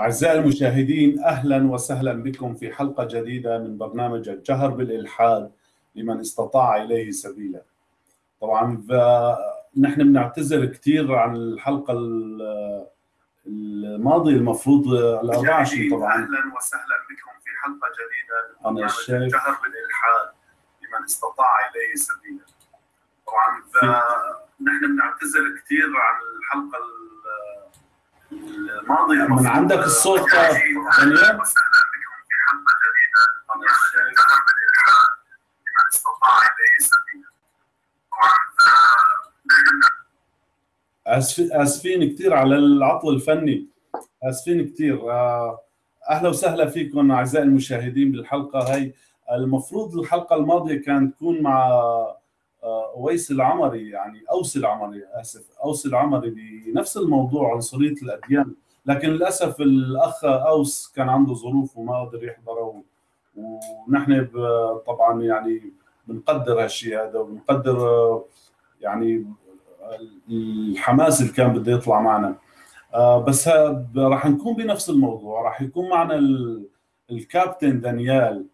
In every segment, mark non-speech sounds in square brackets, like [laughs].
أعزائي المشاهدين أهلا وسهلا بكم في حلقة جديدة من برنامج الجهر بالإلحاد لمن استطاع إليه سبيلا. طبعا نحن بنعتذر كثير عن الحلقة الماضية المفروض ال 24 طبعا. أهلا وسهلا بكم في حلقة جديدة من برنامج الجهر بالإلحاد لمن استطاع إليه سبيلا. طبعا نحن بنعتذر كثير عن الحلقة من عندك الصوت دانيال اسفين كثير على العطل الفني. آسفين كثير آه، أهلا وسهلا فيكم أعزائي المشاهدين بالحلقة. هاي المفروض الحلقة الماضية كانت تكون مع أويس العمري يعني أوس العمري آسف أوس العمري بنفس الموضوع عنصرية الأديان. لكن للأسف الأخ أوس كان عنده ظروف وما قدر يحضره ونحن طبعا يعني بنقدر هالشيء هذا وبنقدر آه، يعني الحماس اللي كان بده يطلع معنا. آه، بس راح نكون بنفس الموضوع راح يكون معنا ال- الكابتن دانيال.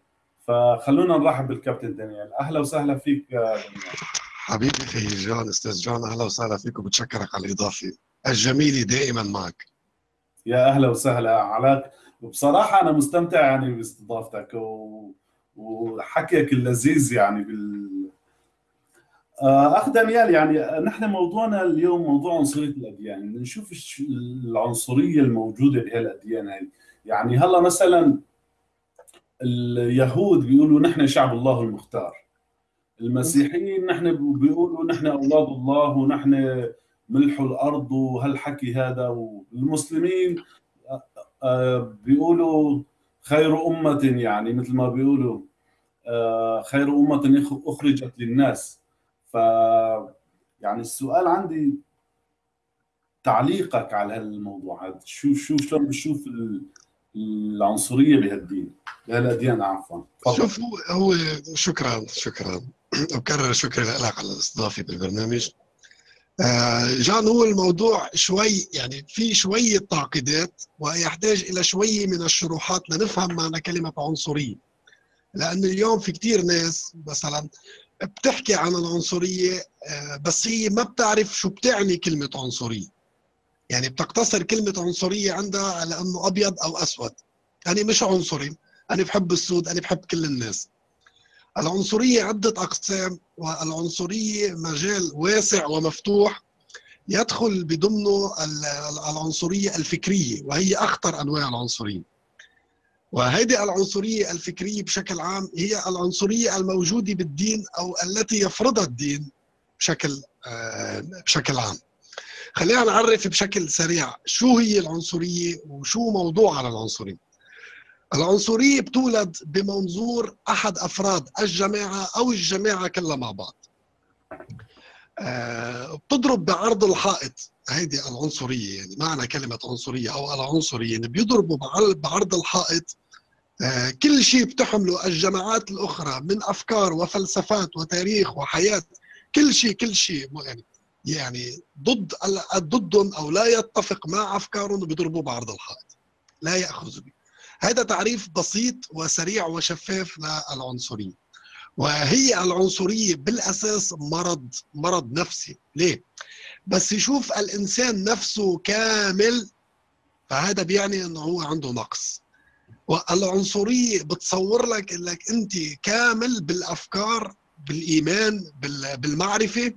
فخلونا نرحب بالكابتن دانيال. أهلا وسهلا فيك دانيال. حبيبي أخي جون أستاذ جون أهلا وسهلا فيك وبتشكرك على الإضافة الجميلة دائما معك. يا أهلا وسهلا علاك وبصراحة أنا مستمتع يعني باستضافتك و... وحكيك اللذيذ يعني بال آه، أخ دانيال يعني نحن موضوعنا اليوم موضوع عنصرية الأديان. نشوف العنصرية الموجودة بهالأديان هاي. يعني هلا مثلا اليهود بيقولوا نحن شعب الله المختار. المسيحيين نحن بيقولوا نحن أولاد الله ونحن ملح الأرض وهالحكي هذا. والمسلمين آه، بيقولوا خير أمة يعني مثل ما بيقولوا آه، خير أمة أخرجت للناس. ف يعني السؤال عندي تعليقك على هالموضوع. هذا شو شو شلون بتشوف العنصرية بهالدين. بهالاديان عفوا. شوف هو هو شكرا شكرا. وبكرر شكري لك على الاستضافة بالبرنامج. آه، جان هو الموضوع شوي يعني في شوية تعقيدات ويحتاج إلى شوية من الشروحات لنفهم معنى كلمة عنصرية. لأن اليوم في كتير ناس مثلا بتحكي عن العنصرية آه، بس هي ما بتعرف شو بتعني كلمة عنصرية. يعني بتقتصر كلمة عنصرية عندها على أنه أبيض أو أسود. أنا مش عنصري. أنا بحب السود أنا بحب كل الناس. العنصرية عدة أقسام والعنصرية مجال واسع ومفتوح يدخل بضمنه ال- العنصرية الفكرية وهي أخطر أنواع العنصرية. وهذه العنصرية الفكرية بشكل عام هي العنصرية الموجودة بالدين أو التي يفرضها الدين بشكل آه، بشكل عام. خلينا نعرف بشكل سريع شو هي العنصرية وشو موضوع على العنصرية. العنصرية بتولد بمنظور أحد أفراد الجماعة أو الجماعة كلها مع بعض. آه، بتضرب بعرض الحائط. هيدي العنصرية يعني معنى كلمة عنصرية أو العنصرية يعني بيضربوا بعر- بعرض الحائط. آه، كل شيء بتحمله الجماعات الأخرى من أفكار وفلسفات وتاريخ وحياة كل شيء كل شيء. يعني يعني ضد ضدهم أو لا يتفق مع أفكارهم بيضربوا بعرض الحائط. لا يأخذ به هذا تعريف بسيط وسريع وشفاف للعنصرية. وهي العنصرية بالأساس مرض مرض نفسي. ليه؟ بس يشوف الإنسان نفسه كامل فهذا بيعني أنه هو عنده نقص. والعنصرية بتصور لك إنك أنت كامل بالأفكار بالإيمان بال- بالمعرفة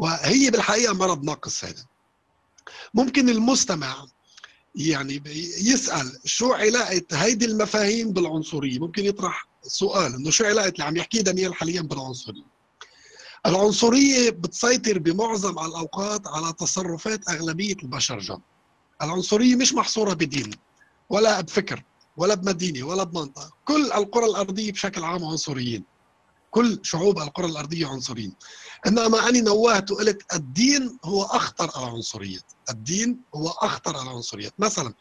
وهي بالحقيقة مرض ناقص هذا. ممكن المستمع يعني يسأل شو علاقة هيدي المفاهيم بالعنصرية؟ ممكن يطرح سؤال إنه شو علاقة اللي عم يحكيه دانيال حاليا بالعنصرية؟ العنصرية بتسيطر بمعظم الأوقات على تصرفات أغلبية البشر جم العنصرية مش محصورة بدين ولا بفكر ولا بمدينة ولا بمنطقة. كل القرى الأرضية بشكل عام عنصريين. كل شعوب القرى الأرضية عنصريين. إنما أنا نوهت وقلت الدين هو أخطر العنصريات الدين هو أخطر العنصريات مثلا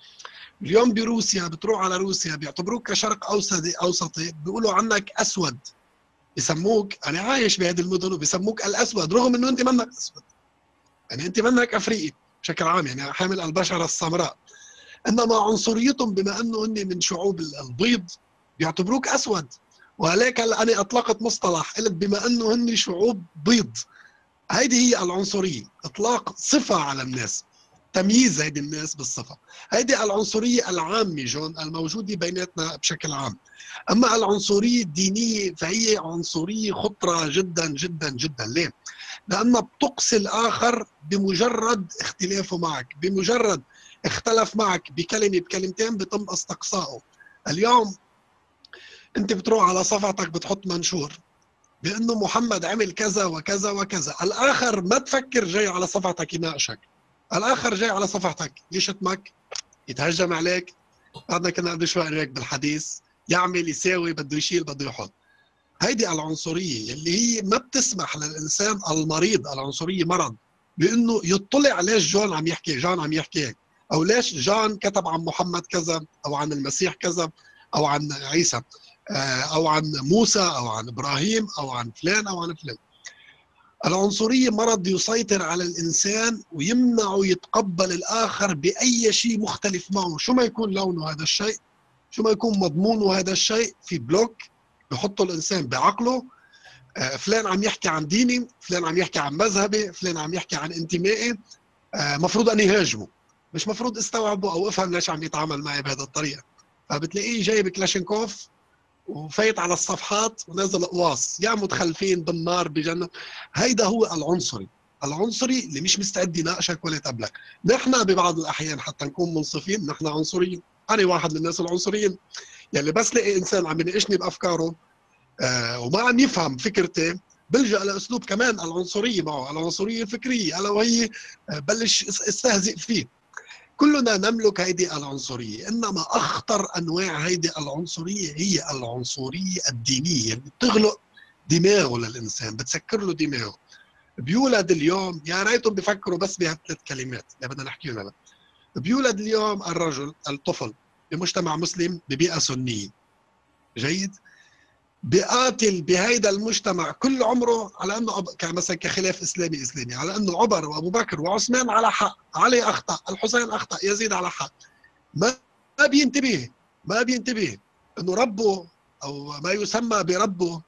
اليوم بروسيا بتروح على روسيا بيعتبروك كشرق أوسطي أوسطي بيقولوا عنك أسود. بسموك أنا عايش بهذه المدن وبسموك الأسود رغم إنه أنت منك أسود. يعني أنت منك أفريقي بشكل عام يعني حامل البشرة السمراء. انما عنصريتهم بما أنه هن من شعوب البيض بيعتبروك أسود. وهيك هلا أنا أطلقت مصطلح قلت بما أنه هن شعوب بيض. هيدي هي العنصرية إطلاق صفة على الناس تمييز هيدي الناس بالصفة. هيدي العنصرية العامة جون الموجودة بيناتنا بشكل عام. أما العنصرية الدينية فهي عنصرية خطرة جدا جدا جدا. ليه؟ لأنها بتقصي الآخر بمجرد اختلافه معك بمجرد اختلف معك بكلمة بكلمتين بتم استقصائه. اليوم انت بتروح على صفحتك بتحط منشور بأنه محمد عمل كذا وكذا وكذا. الآخر ما تفكر جاي على صفحتك يناقشك. الآخر جاي على صفحتك. يشتمك يتهجم عليك. بعدنا كنا قبل شوي هيك بالحديث. يعمل يساوي بده يشيل بده يحط. هيدي العنصرية اللي هي ما بتسمح للإنسان المريض العنصرية مرض بأنه يطلع ليش جون عم يحكي جون عم يحكي هيك. أو ليش جون كتب عن محمد كذا أو عن المسيح كذا أو عن عيسى. أو عن موسى أو عن إبراهيم أو عن فلان أو عن فلان. العنصرية مرض يسيطر على الإنسان ويمنعه يتقبل الآخر بأي شيء مختلف معه. شو ما يكون لونه هذا الشيء شو ما يكون مضمونه هذا الشيء في block بحطه الإنسان بعقله. فلان عم يحكي عن ديني فلان عم يحكي عن مذهبي فلان عم يحكي عن انتمائي. مفروض أني هاجمه مش مفروض استوعبه أو أفهم ليش عم يتعامل معي بهذه الطريقة. فبتلاقيه جايب كلاشينكوف وفايت على الصفحات ونازل قواص. يا متخلفين بالنار بجنة. هيدا هو العنصري. العنصري اللي مش مستعد يناقشك ولا يتقبلك نحن ببعض الأحيان حتى نكون منصفين نحن عنصريين. أنا واحد من الناس العنصريين. يعني بس لاقي إنسان عم يناقشني بأفكاره آه وما عم يفهم فكرتي بلجأ لأسلوب كمان العنصرية معه. العنصرية الفكرية ألا وهي بلش أستهزئ فيه. كلنا نملك هذه العنصرية. إنما أخطر أنواع هذه العنصرية هي العنصرية الدينية. اللي بتغلق دماغه للإنسان بتسكر له دماغه. بيولد اليوم يا ريتهم بيفكروا بس بهالثلاث كلمات اللي بدنا نحكيهم هلا. بيولد اليوم الرجل الطفل بمجتمع مسلم ببيئة سنية. جيد؟ بقاتل بهيدا المجتمع كل عمره على أنه مثلا كخلاف إسلامي إسلامي على أنه عمر وأبو بكر وعثمان على حق علي أخطأ الحسين أخطأ يزيد على حق. ما ما بينتبه ما بينتبه إنه ربه أو ما يسمى بربه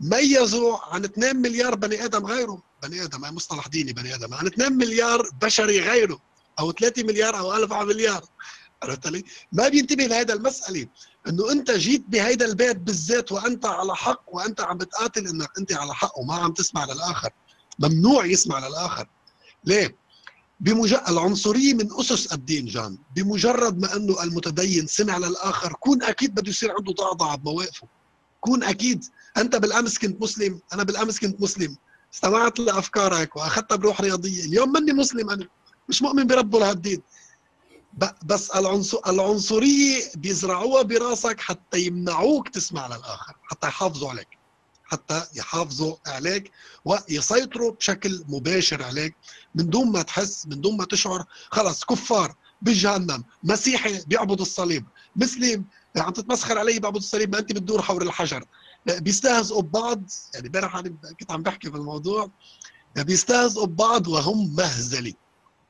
ميزوا عن 2 مليار بني آدم غيره. بني آدم هي مصطلح ديني بني آدم. عن 2 مليار بشري غيره أو 3 مليار أو 1000 مليار عرفت علي؟ ما بينتبه لهذا المسألة. إنه أنت جيت بهيدا البيت بالذات وأنت على حق وأنت عم بتقاتل إنك أنت على حق وما عم تسمع للآخر. ممنوع يسمع للآخر. ليه؟ بمجرد العنصرية من أسس الدين جان. بمجرد ما إنه المتدين سمع للآخر كون أكيد بده يصير عنده ضعضعه بمواقفه كون أكيد. أنت بالأمس كنت مسلم أنا بالأمس كنت مسلم. استمعت لأفكارك واخذتها بروح رياضية. اليوم مني مسلم أنا. مش مؤمن بربه لهالدين. بس العنصرية بيزرعوها براسك حتى يمنعوك تسمع للآخر حتى يحافظوا عليك حتى يحافظوا عليك ويسيطروا بشكل مباشر عليك من دون ما تحس من دون ما تشعر. خلص كفار بجهنم مسيحي بيعبد الصليب مسلم عم تتمسخر علي بعبد الصليب ما أنت بتدور حول الحجر. بيستهزئوا ببعض يعني امبارح كنت عم بحكي في الموضوع. بيستهزئوا ببعض وهم مهزله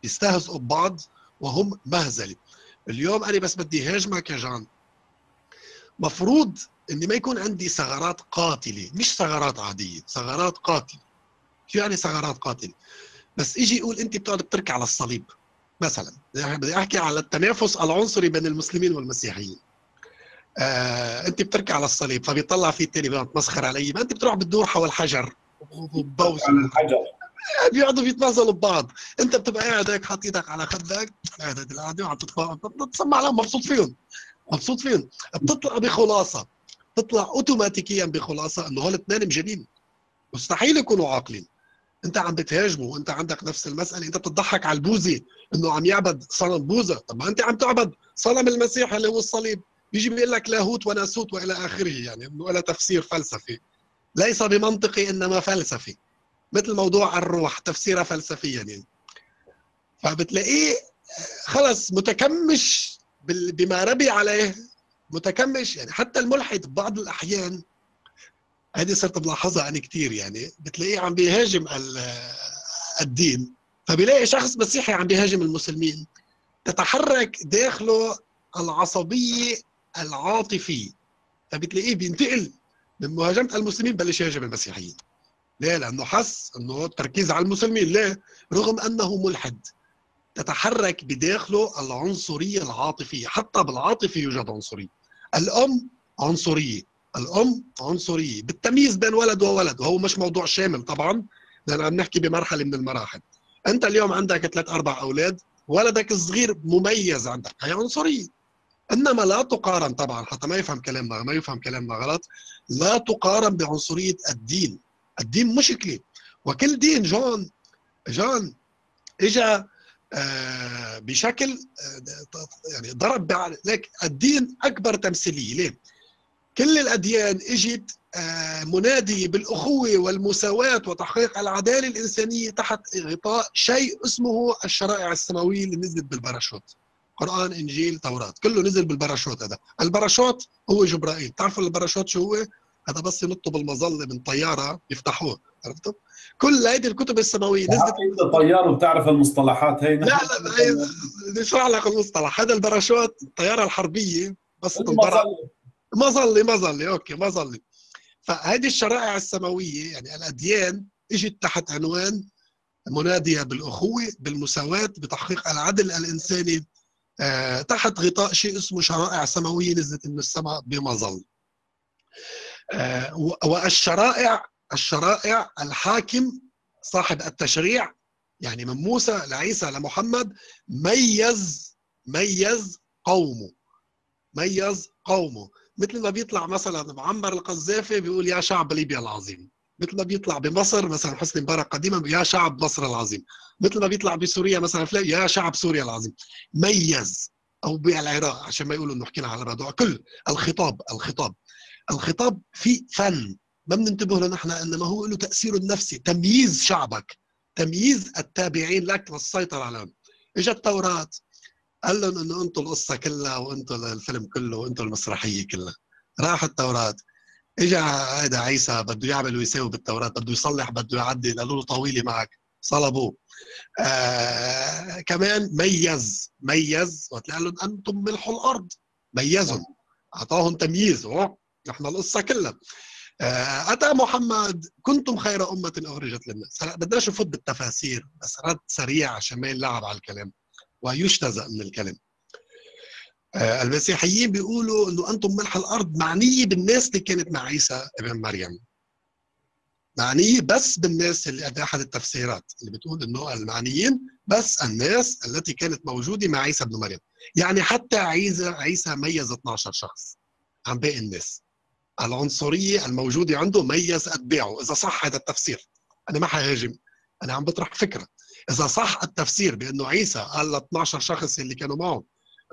بيستهزئوا ببعض وهم مهزله اليوم أنا بس بدي هاجمك يا جان. مفروض إني ما يكون عندي ثغرات قاتلة مش ثغرات عادية ثغرات قاتلة. شو يعني ثغرات قاتلة؟ بس إجي يقول أنت بتقعد بتركي على الصليب مثلا. بدي أحكي على التنافس العنصري بين المسلمين والمسيحيين. آه أنت بتركي على الصليب فبيطلع في التاني بتمسخر علي. ما أنت بتروح بتدور حول حجر وبوس الحجر. بيقعدوا بيتنازلوا ببعض. انت بتبقى قاعد هيك حاطط إيدك على خدك قاعد هيك القعدة وعم تسمع لهم مبسوط فيهم مبسوط فيهم. بتطلع بخلاصة بتطلع اوتوماتيكيا بخلاصة إنه هول الاثنين مجانين. مستحيل يكونوا عاقلين. انت عم بتهاجمه وانت عندك نفس المسألة. انت بتضحك على البوذي إنه عم يعبد صنم بوذا. طب ما انت عم تعبد صنم المسيح اللي هو الصليب. بيجي بيقول لك لاهوت وناسوت وإلى آخره يعني انه تفسير فلسفي. ليس بمنطقي إنما فلسفي. مثل موضوع الروح تفسيرها فلسفيا يعني. فبتلاقيه خلص متكمش بما ربي عليه متكمش يعني. حتى الملحد ببعض الأحيان هذه صرت بلاحظها أنا كثير يعني بتلاقيه عم بيهاجم الدين. فبيلاقي شخص مسيحي عم بيهاجم المسلمين. تتحرك داخله العصبية العاطفية. فبتلاقيه بينتقل من مهاجمة المسلمين بلش يهاجم المسيحيين. ليه؟ لأنه حس إنه التركيز على المسلمين. ليه؟ رغم أنه ملحد. تتحرك بداخله العنصرية العاطفية. حتى بالعاطفة يوجد عنصرية. الأم عنصرية. الأم عنصرية. بالتمييز بين ولد وولد. وهو مش موضوع شامل طبعا لأن عم نحكي بمرحلة من المراحل. أنت اليوم عندك ثلاث أربع أولاد. ولدك الصغير مميز عندك. هي عنصرية. إنما لا تقارن طبعا حتى ما يفهم كلامنا ما يفهم كلامنا غلط. لا تقارن بعنصرية الدين. الدين مشكله وكل دين جون جون اجى آه بشكل آه يعني ضرب لك الدين أكبر تمثيلية. ليه؟ كل الأديان إجت آه مناديه بالأخوة والمساواة وتحقيق العدالة الإنسانية تحت غطاء شيء اسمه الشرائع السماوية اللي نزلت بالباراشوت. قرآن إنجيل توراه كله نزل بالباراشوت هذا. الباراشوت هو جبرائيل. تعرفوا الباراشوت شو هو؟ هذا بس ينطوا بالمظلة من طيارة يفتحوه عرفتوا كل هيدي الكتب السماوية نزلت. أنت طيار وبتعرف المصطلحات هي لا لا اشرح لك المصطلح. هذا الباراشوت الطيارة الحربية بس المظله مظلة. مظلة okay مظلة. فهذه الشرائع السماوية يعني الأديان اجت تحت عنوان منادية بالأخوة بالمساواة بتحقيق العدل الإنساني. آه تحت غطاء شيء اسمه شرائع سماوية نزلت من السماء بمظل آه والشرائع الشرائع الحاكم صاحب التشريع يعني من موسى لعيسى لمحمد ميز ميز قومه ميز قومه. مثل ما بيطلع مثلا معمر القذافي بيقول يا شعب ليبيا العظيم. مثل ما بيطلع بمصر مثلا حسني مبارك قديما يا شعب مصر العظيم. مثل ما بيطلع بسوريا مثلا يا شعب سوريا العظيم. ميز أو بالعراق عشان ما يقولوا إنه حكينا على موضوع كل الخطاب الخطاب. الخطاب في فن. ما بننتبه له نحن إنما هو له تاثيره النفسي تمييز شعبك. تمييز التابعين لك للسيطره عليهم. اجى التوراة. قال لهم إنه أنتم القصة كلها وأنتم الفيلم كله وأنتم المسرحية كلها. راح التوراة. اجى هذا عيسى بده يعمل ويساوي بالتوراة. بده يصلح بده يعدل. قالوا له طويلة معك. صلبوه. آه كمان ميز. ميز. وقال لهم أنتم ملح الأرض. ميزهم. أعطاهم تمييز. نحن القصة كلها. آه أتى محمد كنتم خير أمة أخرجت للناس. هلا بدناش نفوت بالتفاسير بس رد سريع عشان ما ينلعب على الكلام ويجتزأ من الكلام. آه المسيحيين بيقولوا إنه أنتم ملح الأرض معنية بالناس اللي كانت مع عيسى ابن مريم. معنية بس بالناس اللي قد احد التفسيرات اللي بتقول إنه المعنيين بس الناس التي كانت موجودة مع عيسى ابن مريم. يعني حتى عيسى عيسى ميز 12 شخص عن باقي الناس. العنصرية الموجودة عنده ميز اتباعه إذا صح هذا التفسير أنا ما حهاجم أنا عم بطرح فكرة. إذا صح التفسير بأنه عيسى قال ل 12 شخص اللي كانوا معه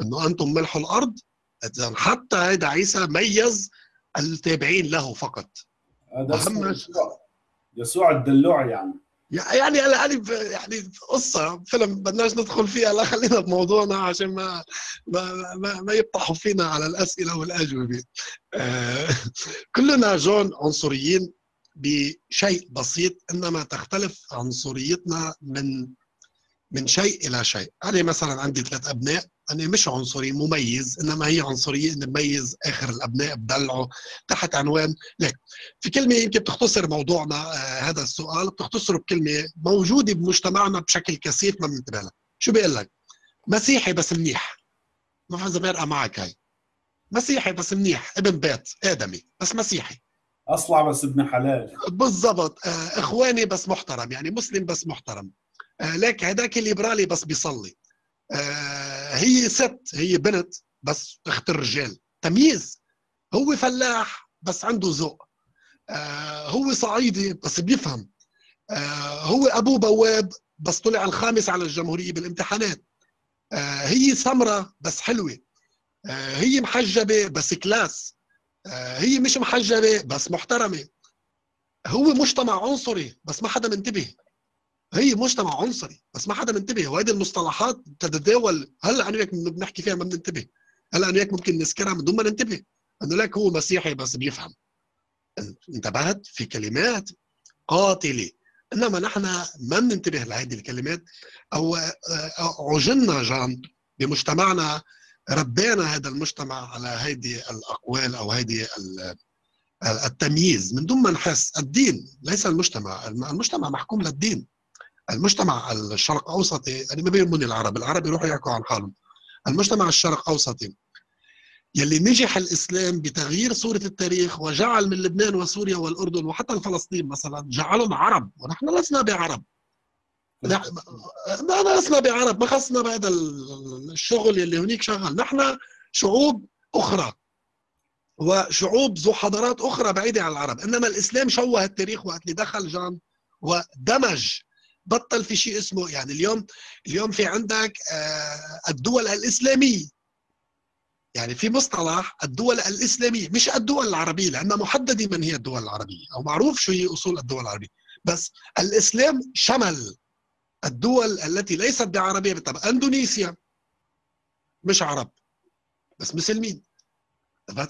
إنه أنتم ملح الأرض إذا حتى هذا عيسى ميز التابعين له فقط. هذا يسوع. يسوع الدلوع يعني. يعني يعني يعني قصة فيلم بدناش ندخل فيها لا خلينا بموضوعنا عشان ما ما ما, ما يفتحوا فينا على الأسئلة والأجوبة. آه كلنا جون عنصريين بشيء بسيط إنما تختلف عنصريتنا من من شيء إلى شيء. أنا مثلا عندي ثلاث أبناء أنا مش عنصري مميز إنما هي عنصرية اني بميز آخر الأبناء بدلعه تحت عنوان ليك في كلمة يمكن بتختصر موضوعنا آه هذا السؤال بتختصره بكلمة موجودة بمجتمعنا بشكل كثيف ما بننتبه لها شو بيقول لك؟ مسيحي بس منيح. ما بعرف اذا بيرقى معك هاي. مسيحي بس منيح ابن بيت آدمي بس مسيحي. أصلع بس ابن حلال. بالضبط آه إخواني بس محترم يعني مسلم بس محترم آه لك هذاك الليبرالي بس بيصلي. آه هي ست هي بنت بس أخت الرجال. تمييز. هو فلاح بس عنده ذوق. آه هو صعيدي بس بيفهم. آه هو ابوه بواب بس طلع الخامس على الجمهورية بالامتحانات. هي سمرة بس حلوة. هي محجبة بس كلاس. هي مش محجبة بس محترمة. هو مجتمع عنصري بس ما حدا منتبه. هي مجتمع عنصري. بس ما حدا منتبه. وهذه المصطلحات تتداول. هلا أنا وياك بنحكي فيها ما بننتبه. هلا أنا وياك ممكن نذكرها من دون ما ننتبه. إنه لك هو مسيحي بس بيفهم. انتبهت؟ في كلمات قاتلة. إنما نحن ما بننتبه لهذه الكلمات. أو عجلنا جان بمجتمعنا. ربينا هذا المجتمع على هيدي الأقوال أو ال- التمييز. من دون ما نحس. الدين ليس المجتمع. المجتمع محكوم للدين. المجتمع الشرق أوسطي أنا ما بيهمني العرب العرب يروحوا يحكوا عن حالهم. المجتمع الشرق أوسطي يلي نجح الإسلام بتغيير صورة التاريخ وجعل من لبنان وسوريا والأردن وحتى فلسطين مثلا جعلهم عرب ونحن لسنا بعرب. نحن ما لسنا بعرب ما خصنا بهذا الشغل يلي هنيك شغل نحن شعوب أخرى وشعوب ذو حضارات أخرى بعيدة عن العرب إنما الإسلام شوه التاريخ وقت اللي دخل جان ودمج بطل في شيء اسمه يعني اليوم اليوم في عندك آه، الدول الإسلامية. يعني في مصطلح الدول الإسلامية مش الدول العربية لأن محددة من هي الدول العربية أو معروف شو هي أصول الدول العربية. بس الإسلام شمل الدول التي ليست بعربية طب إندونيسيا. مش عرب بس مسلمين.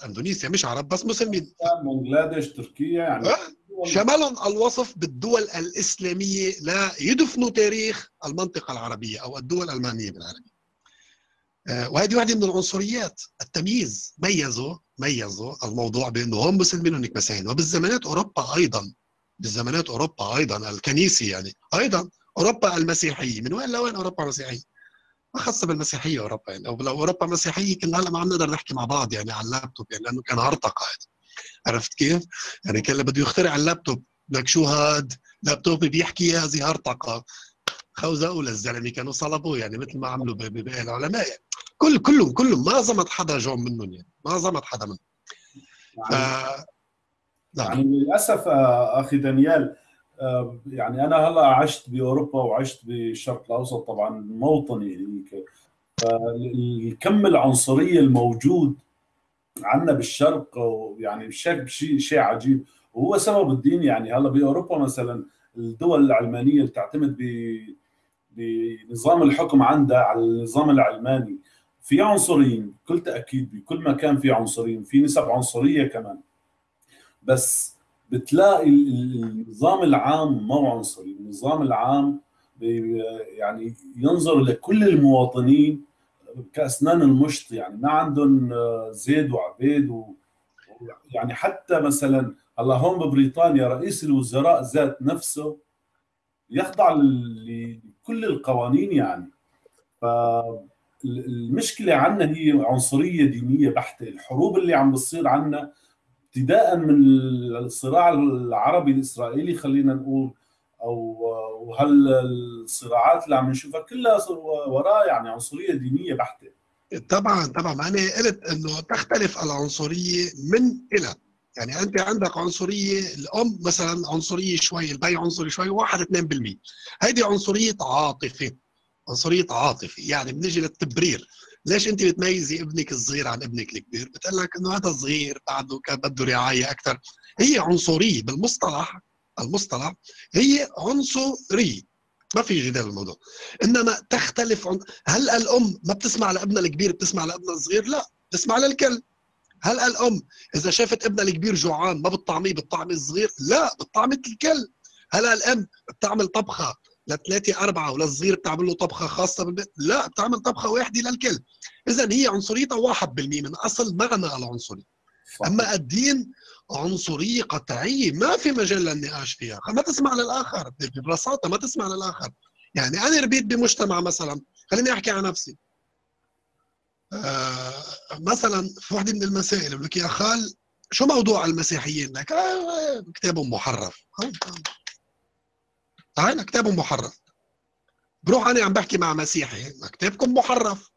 إندونيسيا مش عرب بس مسلمين. بنغلاديش تركيا يعني آه، شملهم الوصف بالدول الإسلامية لا يدفنوا تاريخ المنطقة العربية أو الدول الألمانية بالعربية. آه، وهذه واحدة من العنصريات. التمييز. ميزوا ميزوا الموضوع بأنه هم مسلمين وهناك مسيحيين. وبالزمانات أوروبا أيضا. بالزمانات أوروبا أيضا. الكنيسة يعني. أيضا أوروبا المسيحية. من وين لوين أوروبا مسيحية؟ ما خاصة بالمسيحية أوروبا يعني. لو لو أوروبا مسيحية كنا هلا ما عم نقدر نحكي مع بعض يعني على اللابتوب يعني لأنه كان هرطقة هذا عرفت كيف؟ يعني كان بده يخترع اللابتوب لك شو هاد؟ لابتوب بيحكي هذه هرطقة خوزقوا للزلمه كانوا صلبوه يعني مثل ما عملوا ب- ب- باقي العلماء يعني. كل كلهم كلهم ما زمت حدا جون منهم يعني ما زمت حدا منهم ف... يعني نعم يعني للأسف آه، أخي دانيال آه، يعني أنا هلا عشت بأوروبا وعشت بالشرق الأوسط طبعا موطني هيك فالكم العنصرية الموجود عندنا بالشرق ويعني بشكل شيء شيء عجيب. وهو سبب الدين يعني هلا بأوروبا مثلا الدول العلمانية اللي تعتمد بنظام الحكم عندها على النظام العلماني. في عنصريين بكل تأكيد بكل مكان في عنصريين في نسب عنصرية كمان. بس بتلاقي ال- ال- النظام العام ما هو عنصري. النظام العام يعني ينظر لكل المواطنين كأسنان المشط يعني ما عندهم آه، زيد وعبيد و يعني حتى مثلا هلا هون ببريطانيا رئيس الوزراء ذات نفسه يخضع لكل القوانين يعني. فالمشكلة عندنا هي عنصرية دينية بحتة. الحروب اللي عم بتصير عندنا ابتداء من الصراع العربي الإسرائيلي خلينا نقول أو وهالصراعات اللي عم نشوفها كلها وراء يعني عنصرية دينية بحتة؟ طبعا طبعا. أنا قلت إنه تختلف العنصرية من إلى. يعني أنت عندك عنصرية الأم مثلا عنصرية شوي البي عنصري شوي 1 2% هيدي عنصرية عاطفة عنصرية عاطفة. يعني بنجي للتبرير. ليش أنت بتميزي ابنك الصغير عن ابنك الكبير؟ بتقول لك إنه هذا صغير بعده كان بده رعاية أكثر هي عنصرية بالمصطلح. المصطلح هي عنصريه ما في جدال الموضوع إنما تختلف عن هل الأم ما بتسمع لابنها الكبير بتسمع لابنها الصغير؟ لا بتسمع للكل. هل الأم إذا شافت ابنها الكبير جوعان ما بتطعميه بتطعمي الصغير؟ لا بتطعمي الكل. هل الأم بتعمل طبخة لثلاثة أربعة وللصغير بتعمل له طبخة خاصة بالبيت؟ لا بتعمل طبخة واحدة للكل. إذا هي عنصريتها واحد بالمية من أصل معنى العنصرية. أما الدين عنصرية قطعية ما في مجال للنقاش فيها. ما تسمع للآخر ببساطة ما تسمع للآخر. يعني أنا ربيت بمجتمع مثلا خليني أحكي عن نفسي. آه مثلا في وحده من المسائل بقول لك يا خال شو موضوع المسيحيين؟ لك آه كتابهم محرف تعال كتابهم محرف بروح أنا عم بحكي مع مسيحي كتابكم محرف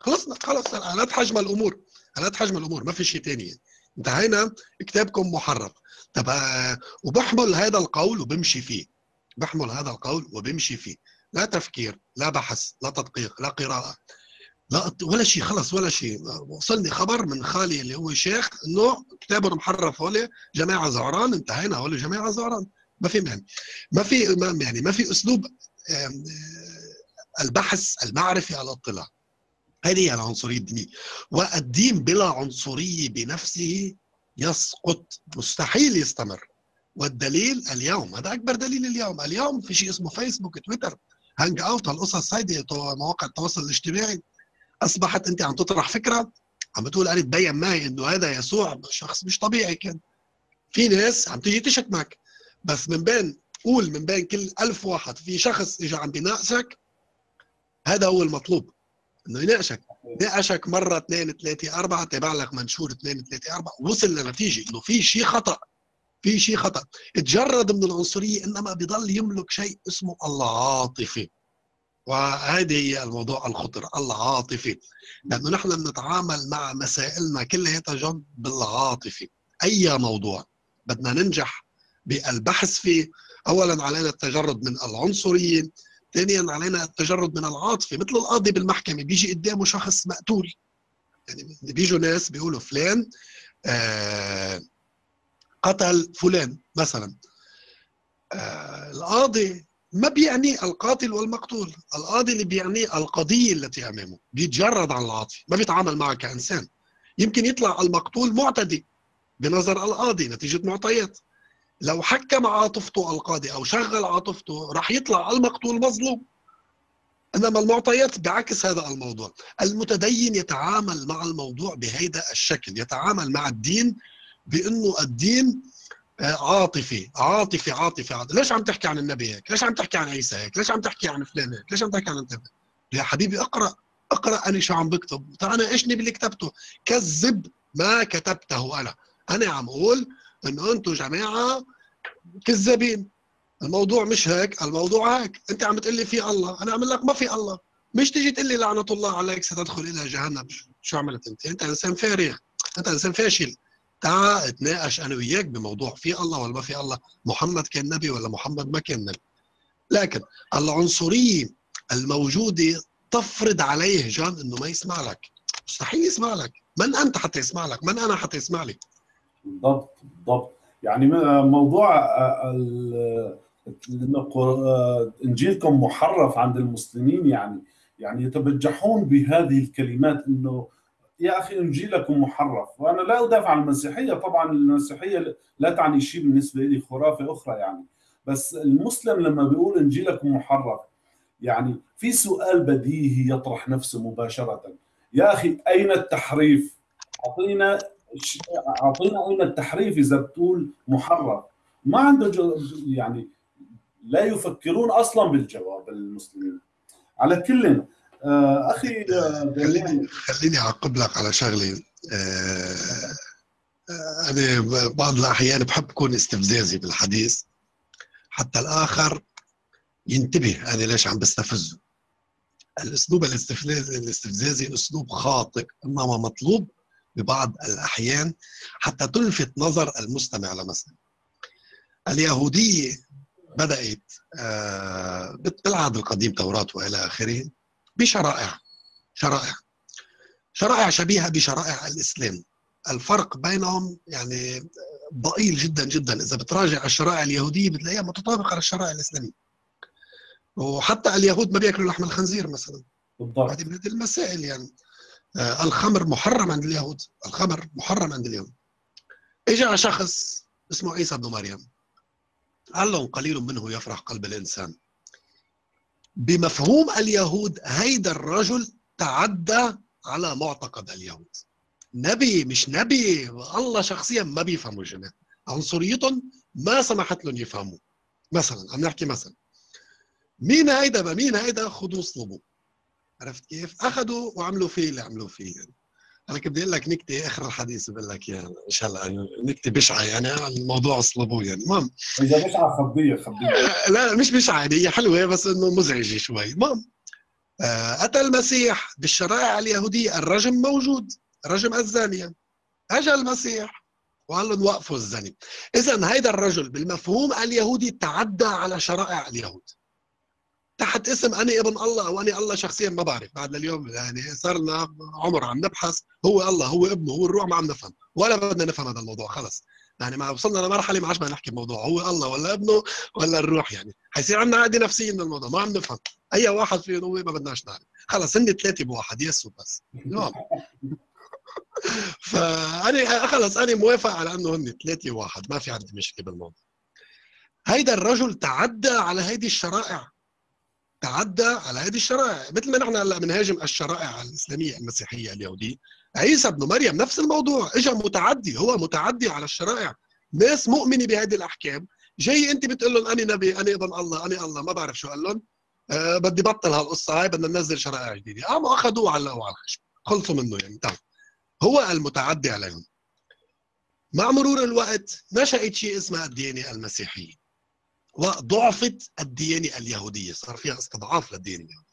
خلصنا خلص قلت حجم الأمور قلت حجم الأمور ما في شيء ثاني انتهينا كتابكم محرف طب آه وبحمل هذا القول وبمشي فيه. بحمل هذا القول وبمشي فيه. لا تفكير لا بحث لا تدقيق لا قراءة لا ولا شيء خلص ولا شيء. وصلني خبر من خالي اللي هو شيخ إنه كتابهم محرف هول جماعة زعران انتهينا هول جماعة زعران. ما في معنى ما في يعني ما في أسلوب البحث المعرفي الاطلاع. هذه هي العنصرية الدينيه والدين بلا عنصريه بنفسه يسقط مستحيل يستمر. والدليل اليوم هذا أكبر دليل اليوم. اليوم في شيء اسمه فيسبوك تويتر. هانج أوت هالقصص هيدي مواقع التواصل الاجتماعي. أصبحت أنت عم تطرح فكرة عم بتقول أنا تبين معي إنه هذا يسوع شخص مش طبيعي كان. في ناس عم تيجي تشك معك. بس من بين قول من بين كل ألف واحد. في شخص اجى عم بيناقشك هذا هو المطلوب. إنه يناقشك ناقشك مرة اثنين ثلاثة أربعة تابع لك منشور اثنين ثلاثة أربعة وصل لنتيجة إنه في شيء خطأ في شيء خطأ. تجرد من العنصرية إنما بضل يملك شيء اسمه العاطفة. وهذه هي الموضوع الخطر العاطفة. لأنه نحن بنتعامل مع مسائلنا كلها جد بالعاطفة. أي موضوع بدنا ننجح بالبحث فيه اولا علينا التجرد من العنصرية ثانيا علينا التجرد من العاطفه مثل القاضي بالمحكمة بيجي قدامه شخص مقتول. يعني بيجوا ناس بيقولوا فلان آه قتل فلان مثلا. آه القاضي ما بيعني القاتل والمقتول القاضي اللي بيعنيه القضية التي أمامه. بيتجرد عن العاطفة ما بيتعامل معه كإنسان. يمكن يطلع المقتول معتدي بنظر القاضي نتيجة معطيات. لو حكم عاطفته القاضي أو شغل عاطفته راح يطلع المقتول مظلوم. إنما المعطيات بعكس هذا الموضوع. المتدين يتعامل مع الموضوع بهذا الشكل. يتعامل مع الدين بإنه الدين عاطفي. عاطفي عاطفي عاطفي. ليش عم تحكي عن النبي هيك؟ ليش عم تحكي عن عيسى هيك؟ ليش عم تحكي عن فلان هيك؟ ليش عم تحكي عن أنت يا حبيبي اقرأ اقرأ أنا شو عم بكتب. أنا إيشني باللي كتبته. كذب ما كتبته أنا. أنا عم أقول انه أنتم جماعة كذابين. الموضوع مش هيك الموضوع هيك. أنت عم تقول لي في الله أنا عم لك ما في الله. مش تيجي تقول لي لعنة الله عليك ستدخل إلى جهنم. شو عملت أنت؟ أنت إنسان فارغ. أنت إنسان فاشل. تعال اتناقش أنا وياك بموضوع في الله ولا ما في الله. محمد كان نبي ولا محمد ما كان نبي. لكن العنصريه الموجوده تفرض عليه جان إنه ما يسمع لك. مستحيل يسمع لك. من أنت حتى يسمع لك؟ من أنا حتى يسمع لي؟ بالضبط بالضبط. يعني موضوع انجيلكم محرف عند المسلمين يعني يعني يتبجحون بهذه الكلمات إنه يا أخي انجيلكم محرف. وأنا لا أدافع عن المسيحية طبعا المسيحية لا تعني شيء بالنسبة لي خرافة أخرى يعني. بس المسلم لما بيقول انجيلكم محرف يعني في سؤال بديهي يطرح نفسه مباشرة. يا أخي أين التحريف؟ أعطينا أعطينا اين التحريف إذا بتقول محرف ما عنده يعني لا يفكرون أصلا بالجواب المسلمين. على كل آه أخي خليني خليني أعقب لك على شغلة. آه أنا بعض الأحيان بحب أكون استفزازي بالحديث. حتى الآخر ينتبه أنا ليش عم بستفزه. الأسلوب الاستفزازي أسلوب خاطئ. انما مطلوب ببعض الأحيان حتى تلفت نظر المستمع لمثلا اليهوديه بدأت بالعهد القديم توراة وإلى آخره بشرائع شرائع شرائع شبيهة بشرائع الإسلام. الفرق بينهم يعني ضئيل جدا جدا. إذا بتراجع الشرائع اليهودية بتلاقيها متطابقة للشرائع الإسلامية. وحتى اليهود ما بيأكلوا لحم الخنزير مثلا. بالضبط. هذه من هذه المسائل يعني. آه الخمر محرم عند اليهود الخمر محرم عند اليهود اجى شخص اسمه عيسى بن مريم. لهم قليل منه يفرح قلب الإنسان. بمفهوم اليهود هيدا الرجل تعدى على معتقد اليهود. نبي مش نبي الله شخصيا ما بيفهموا الجماعة عنصريتهم ما سمحت لهم يفهموا. مثلا عم نحكي مثلا. مين هيدا مين هيدا؟ خذوه اصلبوا عرفت كيف؟ أخذوا وعملوا فيه اللي عملوا فيه. يعني. أنا كنت بدي أقول لك نكتة آخر الحديث بقول لك اياها إن شاء الله يعني نكتة بشعة يعني الموضوع أصلبوه يعني. المهم. إذا بشعة خبيه خبيه لا مش بشعة هي حلوة بس إنه مزعجة شوي. المهم. آه أتى المسيح بالشرائع اليهودية الرجم موجود رجم الزانية. أجى المسيح وقال لهم وقفوا الزني اذا هيدا الرجل بالمفهوم اليهودي تعدى على شرائع اليهود. تحت اسم أني ابن الله اني الله شخصيا ما بعرف. بعد لليوم يعني صار لنا عمر عم نبحث. هو الله هو ابنه هو الروح ما عم نفهم. ولا بدنا نفهم هذا الموضوع خلص. يعني ما وصلنا لمرحلة ما عادش بدنا نحكي بموضوع هو الله ولا ابنه ولا الروح يعني. حيصير عندنا عقده نفسيه من الموضوع ما عم نفهم. أي واحد فيهم هو ما بدناش نعرف. خلص هن ثلاثة بواحد يسو بس. نعم [laughs] فانا خلص أنا موافق على إنه هن ثلاثة واحد. ما في عندي مشكلة بالموضوع. هيدا الرجل تعدى على هيدي الشرائع. تعدى على هذه الشرائع. مثل ما نحن هلأ بنهاجم الشرائع الإسلامية المسيحية اليهوديه عيسى ابن مريم نفس الموضوع اجى متعدي هو متعدي على الشرائع. ناس مؤمنة بهذه الأحكام. جاي أنت بتقول لهم أنا نبي أنا ابن الله أنا الله ما بعرف شو قال لهم. أه بدي بطل هالقصة هاي بدنا ننزل شرائع جديدة. قاموا أخذوه علقوه على الخشب. خلصوا منه يعني تمام هو المتعدي عليهم. مع مرور الوقت نشأت شيء اسمها الديانة المسيحية وضعفت الديانة اليهودية. صار فيها استضعاف للديانة اليهودية.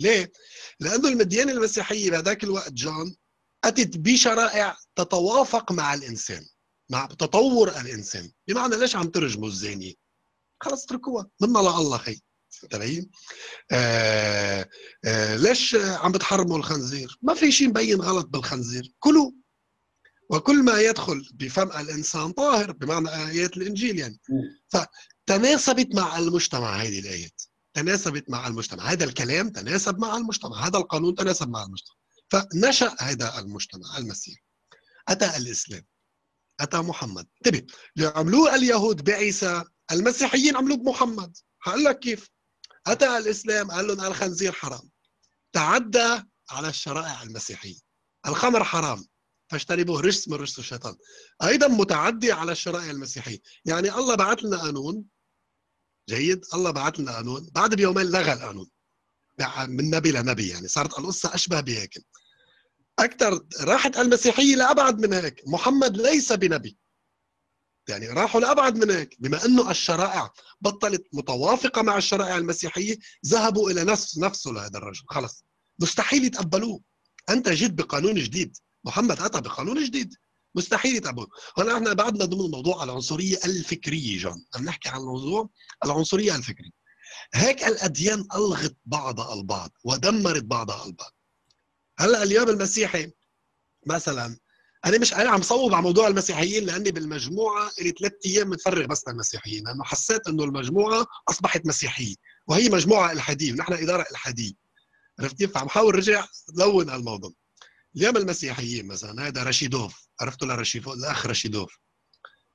ليه؟ لأنه الديانة المسيحية بهذاك الوقت جون أتت بشرائع تتوافق مع الإنسان مع تطور الإنسان. بمعنى ليش عم ترجموا الزانية؟ خلص اتركوها. منا لله خي تبعين آه آه ليش عم بتحرموا الخنزير؟ ما في شيء مبين غلط بالخنزير. كلوا. وكل ما يدخل بفم الإنسان طاهر بمعنى آيات الإنجيل يعني. فتناسبت مع المجتمع هذه الآيات. تناسبت مع المجتمع. هذا الكلام تناسب مع المجتمع. هذا القانون تناسب مع المجتمع. فنشأ هذا المجتمع المسيحي. أتى الإسلام. أتى محمد. انتبه. عملوه اليهود بعيسى. المسيحيين عملوه بمحمد. هقول لك كيف. أتى الإسلام. قال لهم الخنزير حرام. تعدى على الشرائع المسيحية. الخمر حرام. فاجتنبوه رجس من رجس الشيطان. أيضا متعدي على الشرائع المسيحية. يعني الله بعث لنا قانون جيد. الله بعث لنا قانون. بعد بيومين لغى القانون. من نبي لنبي يعني. صارت القصة أشبه بهيك. أكثر راحت المسيحية لأبعد من هيك. محمد ليس بنبي. يعني راحوا لأبعد من هيك. بما إنه الشرائع بطلت متوافقة مع الشرائع المسيحية ذهبوا إلى نفس نفسه لهذا الرجل. خلص. مستحيل يتقبلوه. أنت جيت بقانون جديد. محمد أتى بقانون جديد. مستحيل يتقبلوه هلا إحنا بعدنا ضمن موضوع العنصرية الفكرية جون. عم نحكي عن موضوع العنصرية الفكرية. هيك الأديان ألغت بعضها البعض ودمرت بعضها البعض. هلأ اليوم المسيحي مثلا أنا مش أنا عم صوب على موضوع المسيحيين لأني بالمجموعة لي ثلاث أيام متفرغ بس للمسيحيين لأنه حسيت إنه المجموعة أصبحت مسيحية وهي مجموعة إلحادية ونحن إدارة إلحادية. عرفت كيف؟ عم حاول رجع لون الموضوع. اليوم المسيحيين مثلا هذا رشيدوف عرفتوا لرشيدوف الأخ رشيدوف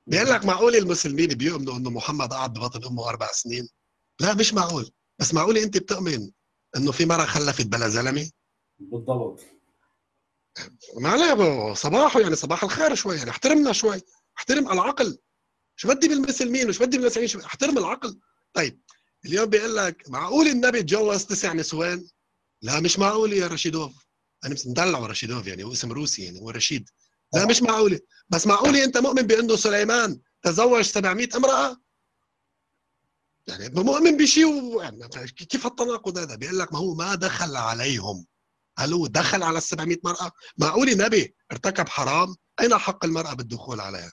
بيقول لك معقول المسلمين بيؤمنوا إنه محمد قعد ببطن أمه أربع سنين؟ لا مش معقول. بس معقول أنت بتؤمن إنه في مرة خلفت بلا زلمة؟ بالضبط. ما عليه صباحه يعني صباح الخير شوي يعني احترمنا شوي. احترم العقل. شو بدي بالمسلمين؟ وش بدي بالمسيحيين؟ احترم العقل. طيب اليوم بيقول لك معقول النبي تجوز تسع نسوان؟ لا مش معقول يا رشيدوف أنا مدلعه رشيدوف يعني هو اسم روسي يعني هو رشيد. لا مش معقوله بس معقوله أنت مؤمن بأنه سليمان تزوج 700 امرأة؟ يعني مؤمن بشيء يعني كيف التناقض هذا؟ بيقول لك ما هو ما دخل عليهم. هل هو دخل على ال 700 مرأة؟ معقول نبي؟ ارتكب حرام؟ أين حق المرأة بالدخول عليها؟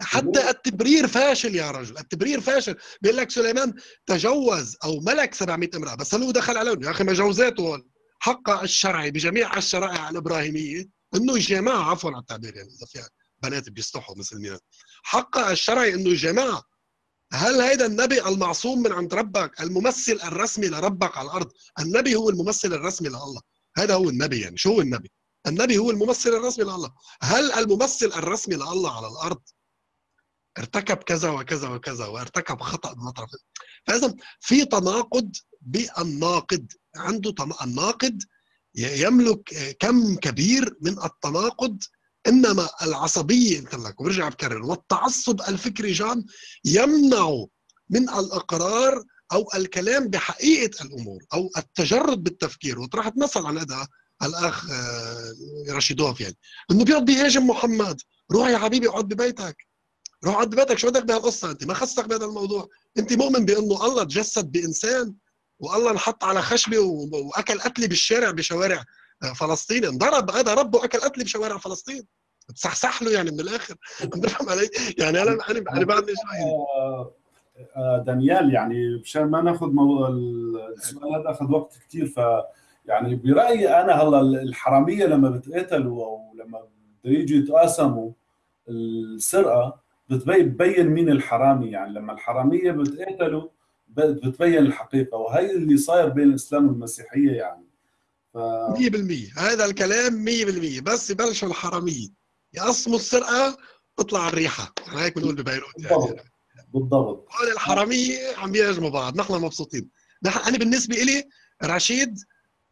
حتى التبرير فاشل يا رجل التبرير فاشل. بيقول لك سليمان تجوز أو ملك 700 امرأة بس هل هو دخل عليهم؟ يا أخي مجوزاته حق الشرعي بجميع الشرائع الإبراهيمية إنه يجامع عفوا على التعبير يعني إذا في بنات بيستحوا مسلمين. حق الشرعي إنه يجامع هل هيدا النبي المعصوم من عند ربك الممثل الرسمي لربك على الأرض؟ النبي هو الممثل الرسمي لله. هذا هو النبي يعني شو هو النبي؟ النبي هو الممثل الرسمي لله. هل الممثل الرسمي لله على الأرض؟ ارتكب كذا وكذا وكذا وارتكب خطأ من طرف فإذا في تناقض بالناقد. عنده الناقد يملك كم كبير من التناقض إنما العصبيه لك وبرجع بكرر والتعصب الفكري جان يمنع من الإقرار أو الكلام بحقيقة الأمور أو التجرد بالتفكير. وطرحت مثل عن هذا الأخ رشيدوف يعني إنه بيقعد بيهاجم محمد روح يا حبيبي اقعد ببيتك. روح اقعد ببيتك شو بدك بهالقصة أنت؟ ما خصك بهذا الموضوع. أنت مؤمن بأنه الله تجسد بإنسان والله انحط على خشبه واكل قتلي بالشارع بشوارع فلسطين انضرب هذا ربه اكل قتلي بشوارع فلسطين. تصحصح له يعني من الآخر. [laughs] بفهم علي. يعني أنا أنا أنا بعد دانيال يعني مشان ما ناخذ موضوع السؤال هذا أخذ وقت كثير ف يعني برأيي أنا هلا الحرامية لما بتقاتلوا أو لما بده يجوا يتقاسموا السرقة بتبين مين الحرامي. يعني لما الحرامية بتقاتلوا بتبين الحقيقة وهي اللي صاير بين الإسلام والمسيحية يعني. ف... 100% هذا الكلام 100% بس يبلشوا الحرامية. يقسموا السرقة تطلع الريحة. يعني هيك بنقول ببيروت يعني. بالضبط. هول الحرامية عم يهاجموا بعض. نحن مبسوطين. نحن أنا بالنسبة لي رشيد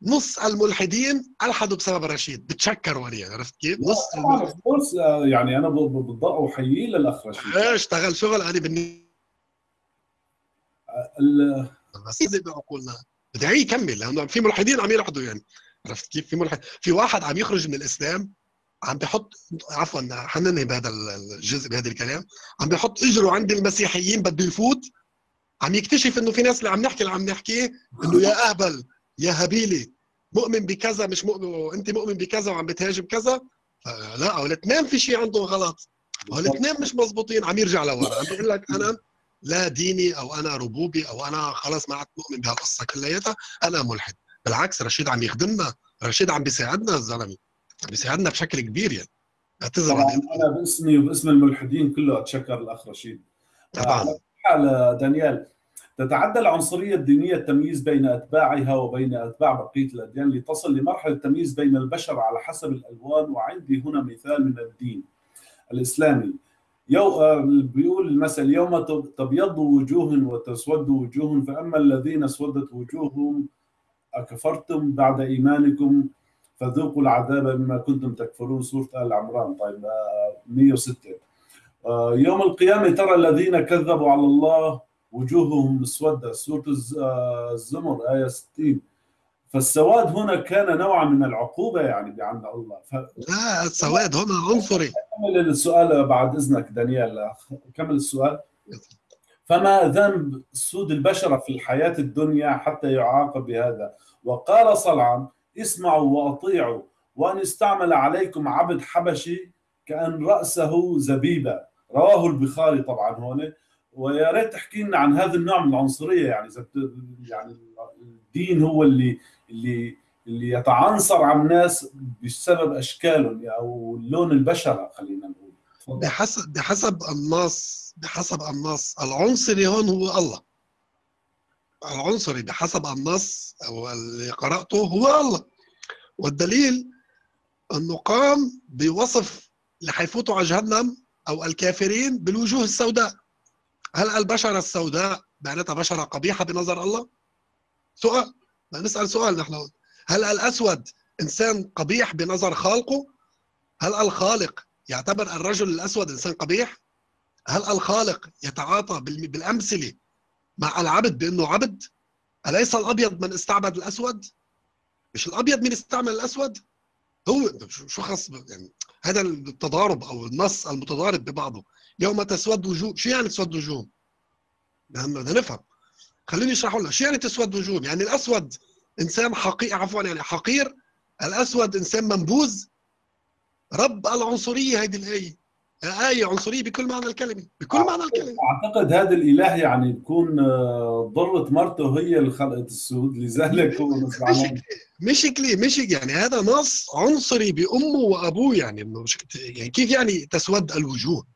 نص الملحدين ألحدوا بسبب رشيد. بتشكروا عليه عرفت كيف؟ نص course، آه، يعني أنا بالضبط احييه للأخ رشيد. اشتغل شغل. أنا بالنسبة ال- بس زي بعقولنا بدعي يكمل لأنه في ملحدين عم يلحدوا يعني. عرفت كيف؟ في ملحد في واحد عم يخرج من الإسلام عم بيحط عفوا حنني بهذا الجزء بهذا الكلام. عم بيحط إجرة عند المسيحيين بده يفوت. عم يكتشف إنه في ناس اللي عم نحكي اللي عم نحكيه إنه يا اهبل يا هبيلي مؤمن بكذا مش مؤمن أنت مؤمن بكذا وعم بتهاجم كذا. لا الاثنين في شيء عندهم غلط. الاثنين مش مزبوطين عم يرجع لورا. عم بيقول لك أنا لا ديني أو أنا ربوبي أو أنا خلاص ما عدت مؤمن بهالقصة كلياتها أنا ملحد. بالعكس رشيد عم يخدمنا رشيد عم بيساعدنا الزلمة بيساعدنا بشكل كبير يعني. اعتذر أنا باسمي وباسم الملحدين كله أتشكر الاخ رشيد. طبعا. حال دانيال تتعدى العنصرية الدينية التمييز بين أتباعها وبين أتباع بقية الأديان لتصل لمرحلة التمييز بين البشر على حسب الألوان وعندي هنا مثال من الدين الإسلامي. يو آه، بيقول المثل يوم تب- تبيض وجوه وتسود وجوه فأما الذين اسودت وجوههم أكفرتم بعد إيمانكم فذوقوا العذاب بما كنتم تكفرون. سورة آل عمران طيب آه، 106 آه، يوم القيامة ترى الذين كذبوا على الله وجوههم الز- آه، الزمر آية 60 فالسواد هنا كان نوعا من العقوبة يعني عند الله. لا السواد هنا عنصري. كمل السؤال بعد إذنك دانيال. كمل السؤال. فما ذنب سود البشره في الحياة الدنيا حتى يعاقب بهذا؟ وقال صلعا اسمعوا وأطيعوا وأن استعمل عليكم عبد حبشي كأن رأسه زبيبة. رواه البخاري طبعا هون. ويا ريت تحكي لنا عن هذا النوع من العنصرية. يعني إذا يعني الدين هو اللي اللي اللي يتعنصر على الناس بسبب أشكالهم أو لون البشرة خلينا نقول. بحسب بحسب النص بحسب النص العنصري هون هو الله. العنصري بحسب النص أو اللي قرأته هو الله. والدليل أنه قام بوصف اللي حيفوتوا على جهنم أو الكافرين بالوجوه السوداء. هل البشرة السوداء معناتها بشرة قبيحة بنظر الله؟ سؤال. نسأل سؤال نحن. هل الأسود إنسان قبيح بنظر خالقه؟ هل الخالق يعتبر الرجل الأسود إنسان قبيح؟ هل الخالق يتعاطى بالأمثلة مع العبد بأنه عبد؟ أليس الأبيض من استعبد الأسود؟ مش الأبيض من استعمل الأسود؟ هو شو خص يعني هذا التضارب أو النص المتضارب ببعضه يوم تسود وجوه شو يعني تسود وجوه؟ بدنا نفهم خليني اشرح لك. شو يعني تسود وجوه؟ يعني الأسود إنسان حقير عفوا يعني حقير. الأسود إنسان منبوذ. رب العنصرية هيدي الآية. آية عنصرية بكل معنى الكلمة. بكل معنى الكلمة. أعتقد هذا الإله يعني يكون آه، ضرت مرته هي اللي خلقت السود. لذلك هو مش كلي مش كلي مش يعني هذا نص عنصري بأمه وأبوه. يعني إنه يعني كيف يعني تسود الوجوه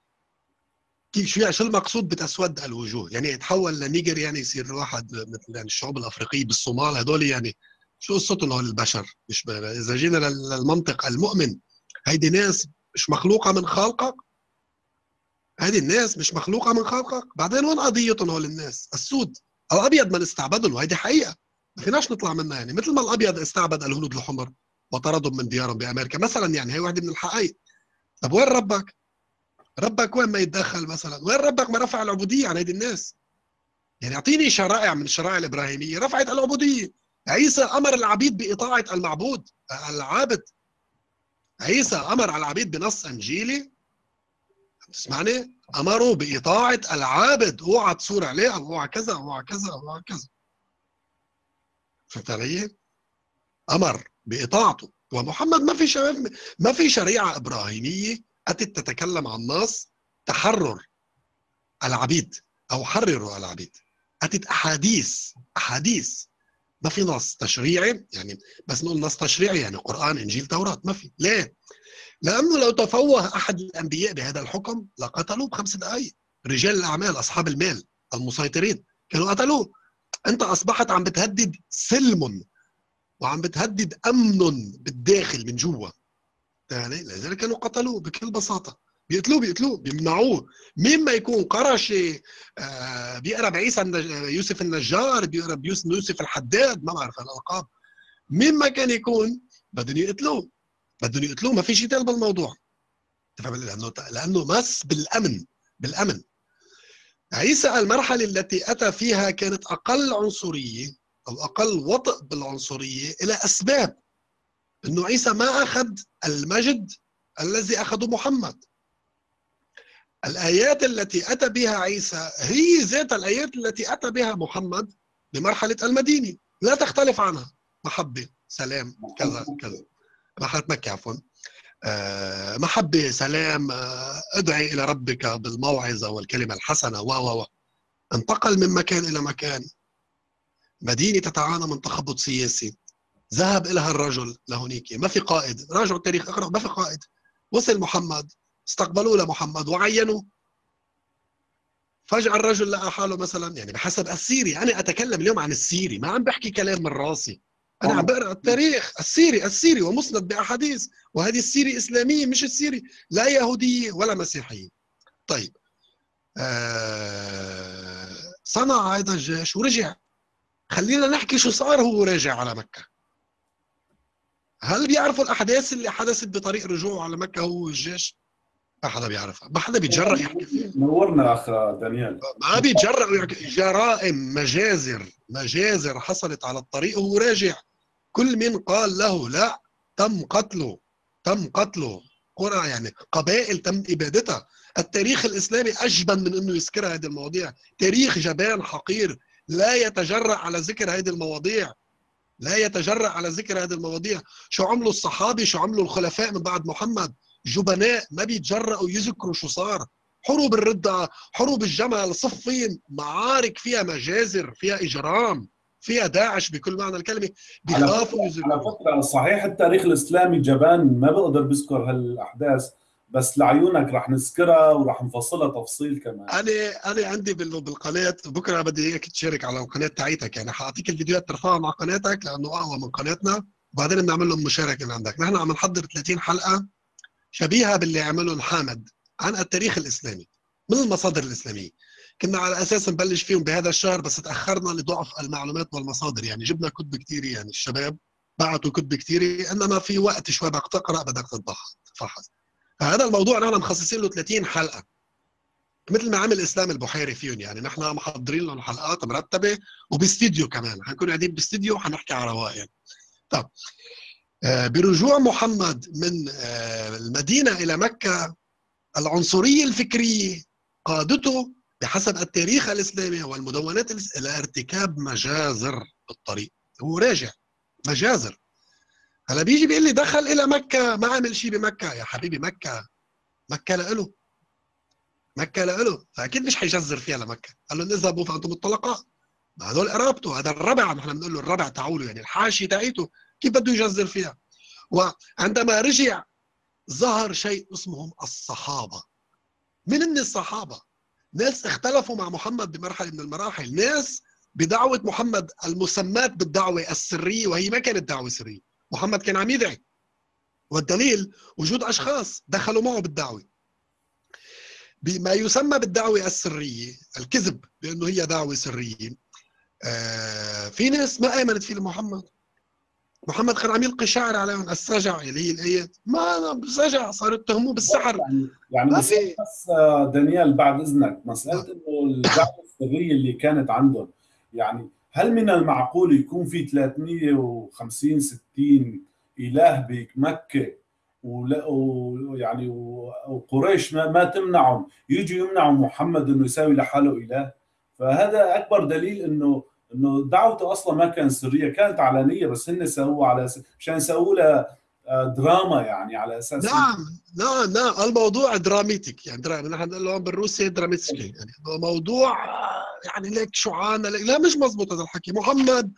شو يعني شو المقصود بتسود الوجوه؟ يعني يتحول لنيجر يعني يصير واحد مثل يعني الشعوب الأفريقية بالصومال هدول يعني شو قصتهم هول البشر؟ مش ب... إذا جينا لل- للمنطق المؤمن هيدي ناس مش مخلوقة من خالقك؟ هذه الناس مش مخلوقة من خالقك؟ بعدين وين قضيتهم هول الناس؟ السود الأبيض من استعبدهم وهيدي حقيقة. ما فيناش نطلع منها يعني مثل ما الأبيض استعبد الهنود الحمر وطردهم من ديارهم بأمريكا مثلا يعني هي واحدة من الحقائق. طب وين ربك؟ ربك وين ما يتدخل مثلا؟ وين ربك ما رفع العبودية عن هيدي الناس؟ يعني أعطيني شرائع من الشرائع الإبراهيمية رفعت العبودية عيسى أمر العبيد بإطاعة المعبود العابد عيسى أمر على العبيد بنص إنجيلي تسمعني؟ امروا بإطاعة العابد أوعى تصور عليه أو أوعى كذا أو أوعى كذا أو أوعى كذا فهمت علي؟ أمر بإطاعته ومحمد ما في ما في شريعة إبراهيمية أتت تتكلم عن نص تحرر العبيد أو حرروا العبيد. أتت أحاديث أحاديث. ما في نص تشريعي يعني بس نقول نص تشريعي يعني قرآن إنجيل توراة. ما في. ليه؟ لأنه لو تفوه أحد الأنبياء بهذا الحكم لقتلوه بخمس دقائق رجال الأعمال أصحاب المال المسيطرين كانوا قتلوه. أنت أصبحت عم بتهدد سلم وعم بتهدد أمن بالداخل من جوا. يعني لذلك كانوا قتلوه بكل بساطة. بيقتلوه بيقتلوه بيمنعوه. مين ما يكون قرشي آه بيقرا بعيسى النج... يوسف النجار بيقرا بيوسف يوسف الحداد ما بعرف الألقاب. مين ما كان يكون بدهم يقتلوه. بدهم يقتلوه ما في ثاني بالموضوع. تفهم؟ لأنه لأنه مس بالأمن بالأمن. عيسى المرحلة التي أتى فيها كانت أقل عنصرية أو أقل وطئ بالعنصرية إلى أسباب. إنه عيسى ما أخذ المجد الذي أخذه محمد. الآيات التي أتى بها عيسى هي ذات الآيات التي أتى بها محمد بمرحلة المدينة. لا تختلف عنها. محبة سلام كذا كذا. مرحلة مكة عفوا. آه، محبة سلام آه، ادعي إلى ربك بالموعظة والكلمة الحسنة و و انتقل من مكان إلى مكان. مدينة تتعانى من تخبط سياسي. ذهب إليها الرجل لهونيك. ما في قائد. راجعوا التاريخ اقرأ ما في قائد. وصل محمد. استقبلوه لمحمد. وعينوا فجأة الرجل لقى حاله مثلا يعني بحسب السيري. أنا أتكلم اليوم عن السيري. ما عم بحكي كلام من راسي. أنا عم بقرأ التاريخ. السيرة. السيرة. ومسند بأحاديث. وهذه السيرة إسلامية مش السيرة. لا يهودية ولا مسيحية. طيب. آه صنع هذا الجيش ورجع. خلينا نحكي شو صار هو راجع على مكة. هل بيعرفوا الأحداث اللي حدثت بطريق رجوعه على مكة هو الجيش؟ ما حدا بيعرفها. ما حدا بيتجرأ يحكي فيها. نورنا اخ دانيال. ما بيتجرأوا يحكي. جرائم مجازر مجازر حصلت على الطريق وهو راجع. كل من قال له لا تم قتله. تم قتله. قرى يعني قبائل تم إبادتها. التاريخ الإسلامي أجبن من إنه يذكر هذه المواضيع. تاريخ جبان حقير لا يتجرأ على ذكر هذه المواضيع. لا يتجرأ على ذكر هذه المواضيع. شو عملوا الصحابي؟ شو عملوا الخلفاء من بعد محمد؟ جبناء ما بيتجرأوا يذكروا شو صار. حروب الردة حروب الجمل صفين معارك فيها مجازر فيها إجرام فيها داعش بكل معنى الكلمة. بيخافوا على يذكروا. فكرة صحيح التاريخ الإسلامي جبان ما بقدر بذكر هالأحداث. بس لعيونك رح نذكرها ورح نفصلها تفصيل كمان. أنا أنا عندي بال- بالقناة بكرة بدي إياك تشارك على القناه تاعيتك يعني حأعطيك الفيديوهات ترفعها مع قناتك لأنه أقوى من قناتنا. وبعدين بنعمل لهم مشاركة من عندك. نحن عم نحضر 30 حلقة شبيهة باللي عملهم حامد عن التاريخ الإسلامي من المصادر الإسلامية. كنا على أساس نبلش فيهم بهذا الشهر بس تأخرنا لضعف المعلومات والمصادر. يعني جبنا كتب كثير يعني الشباب بعتوا كتب كثير إنما في وقت شوي بدك تقرا بدك تتفحص فهذا الموضوع نحن مخصصين له 30 حلقة. مثل ما عمل إسلام البحيري فيهم يعني. نحن محضرين لهم حلقات مرتبة وباستديو كمان. حنكون قاعدين باستديو حنحكي على رواق يعني طب آه، برجوع محمد من آه، المدينة إلى مكة العنصرية الفكرية قادته بحسب التاريخ الإسلامي والمدونات إلى ارتكاب مجازر بالطريق. هو راجع. مجازر. هلا بيجي بيقول لي دخل إلى مكة ما عمل شيء بمكة. يا حبيبي مكة مكة لإله. مكة لإله. فأكيد مش حيجزر فيها لمكه قال لهم اذهبوا فأنتم الطلقاء ما هدول قرابته. هذا الربع نحن بنقول له الربع تعولوا يعني الحاشيه تاعيته كيف بده يجزر فيها؟ وعندما رجع ظهر شيء اسمهم الصحابة. من هن الصحابة؟ ناس اختلفوا مع محمد بمرحلة من المراحل. ناس بدعوة محمد المسمات بالدعوة السرية وهي ما كانت دعوة سرية. محمد كان عم يدعي. والدليل وجود أشخاص دخلوا معه بالدعوة. بما يسمى بالدعوة السرية الكذب بأنه هي دعوة سرية. آه في ناس ما آمنت في محمد محمد كان عم يلقي شعر عليهم السجع اللي هي الايات ما سجع صاروا يتهموه بالسحر. يعني يعني بس آه، دانيال بعد إذنك مسألة إنه الدعوة السرية اللي كانت عندهم يعني هل من المعقول يكون في 350 60 إله بمكة ويعني وقريش ما, ما تمنعهم؟ يجوا يمنعوا محمد إنه يساوي لحاله إله. فهذا أكبر دليل انه إنه دعوته أصلا ما كانت سرية كانت علنيه بس هن سووها على مشان يسووا لها دراما يعني على أساس نعم نعم نعم. الموضوع dramatic يعني درامي نحن بنقول له بالروسي драматический يعني موضوع آه، يعني ليك شعانة ليك لا مش مزبوط هذا الحكي. محمد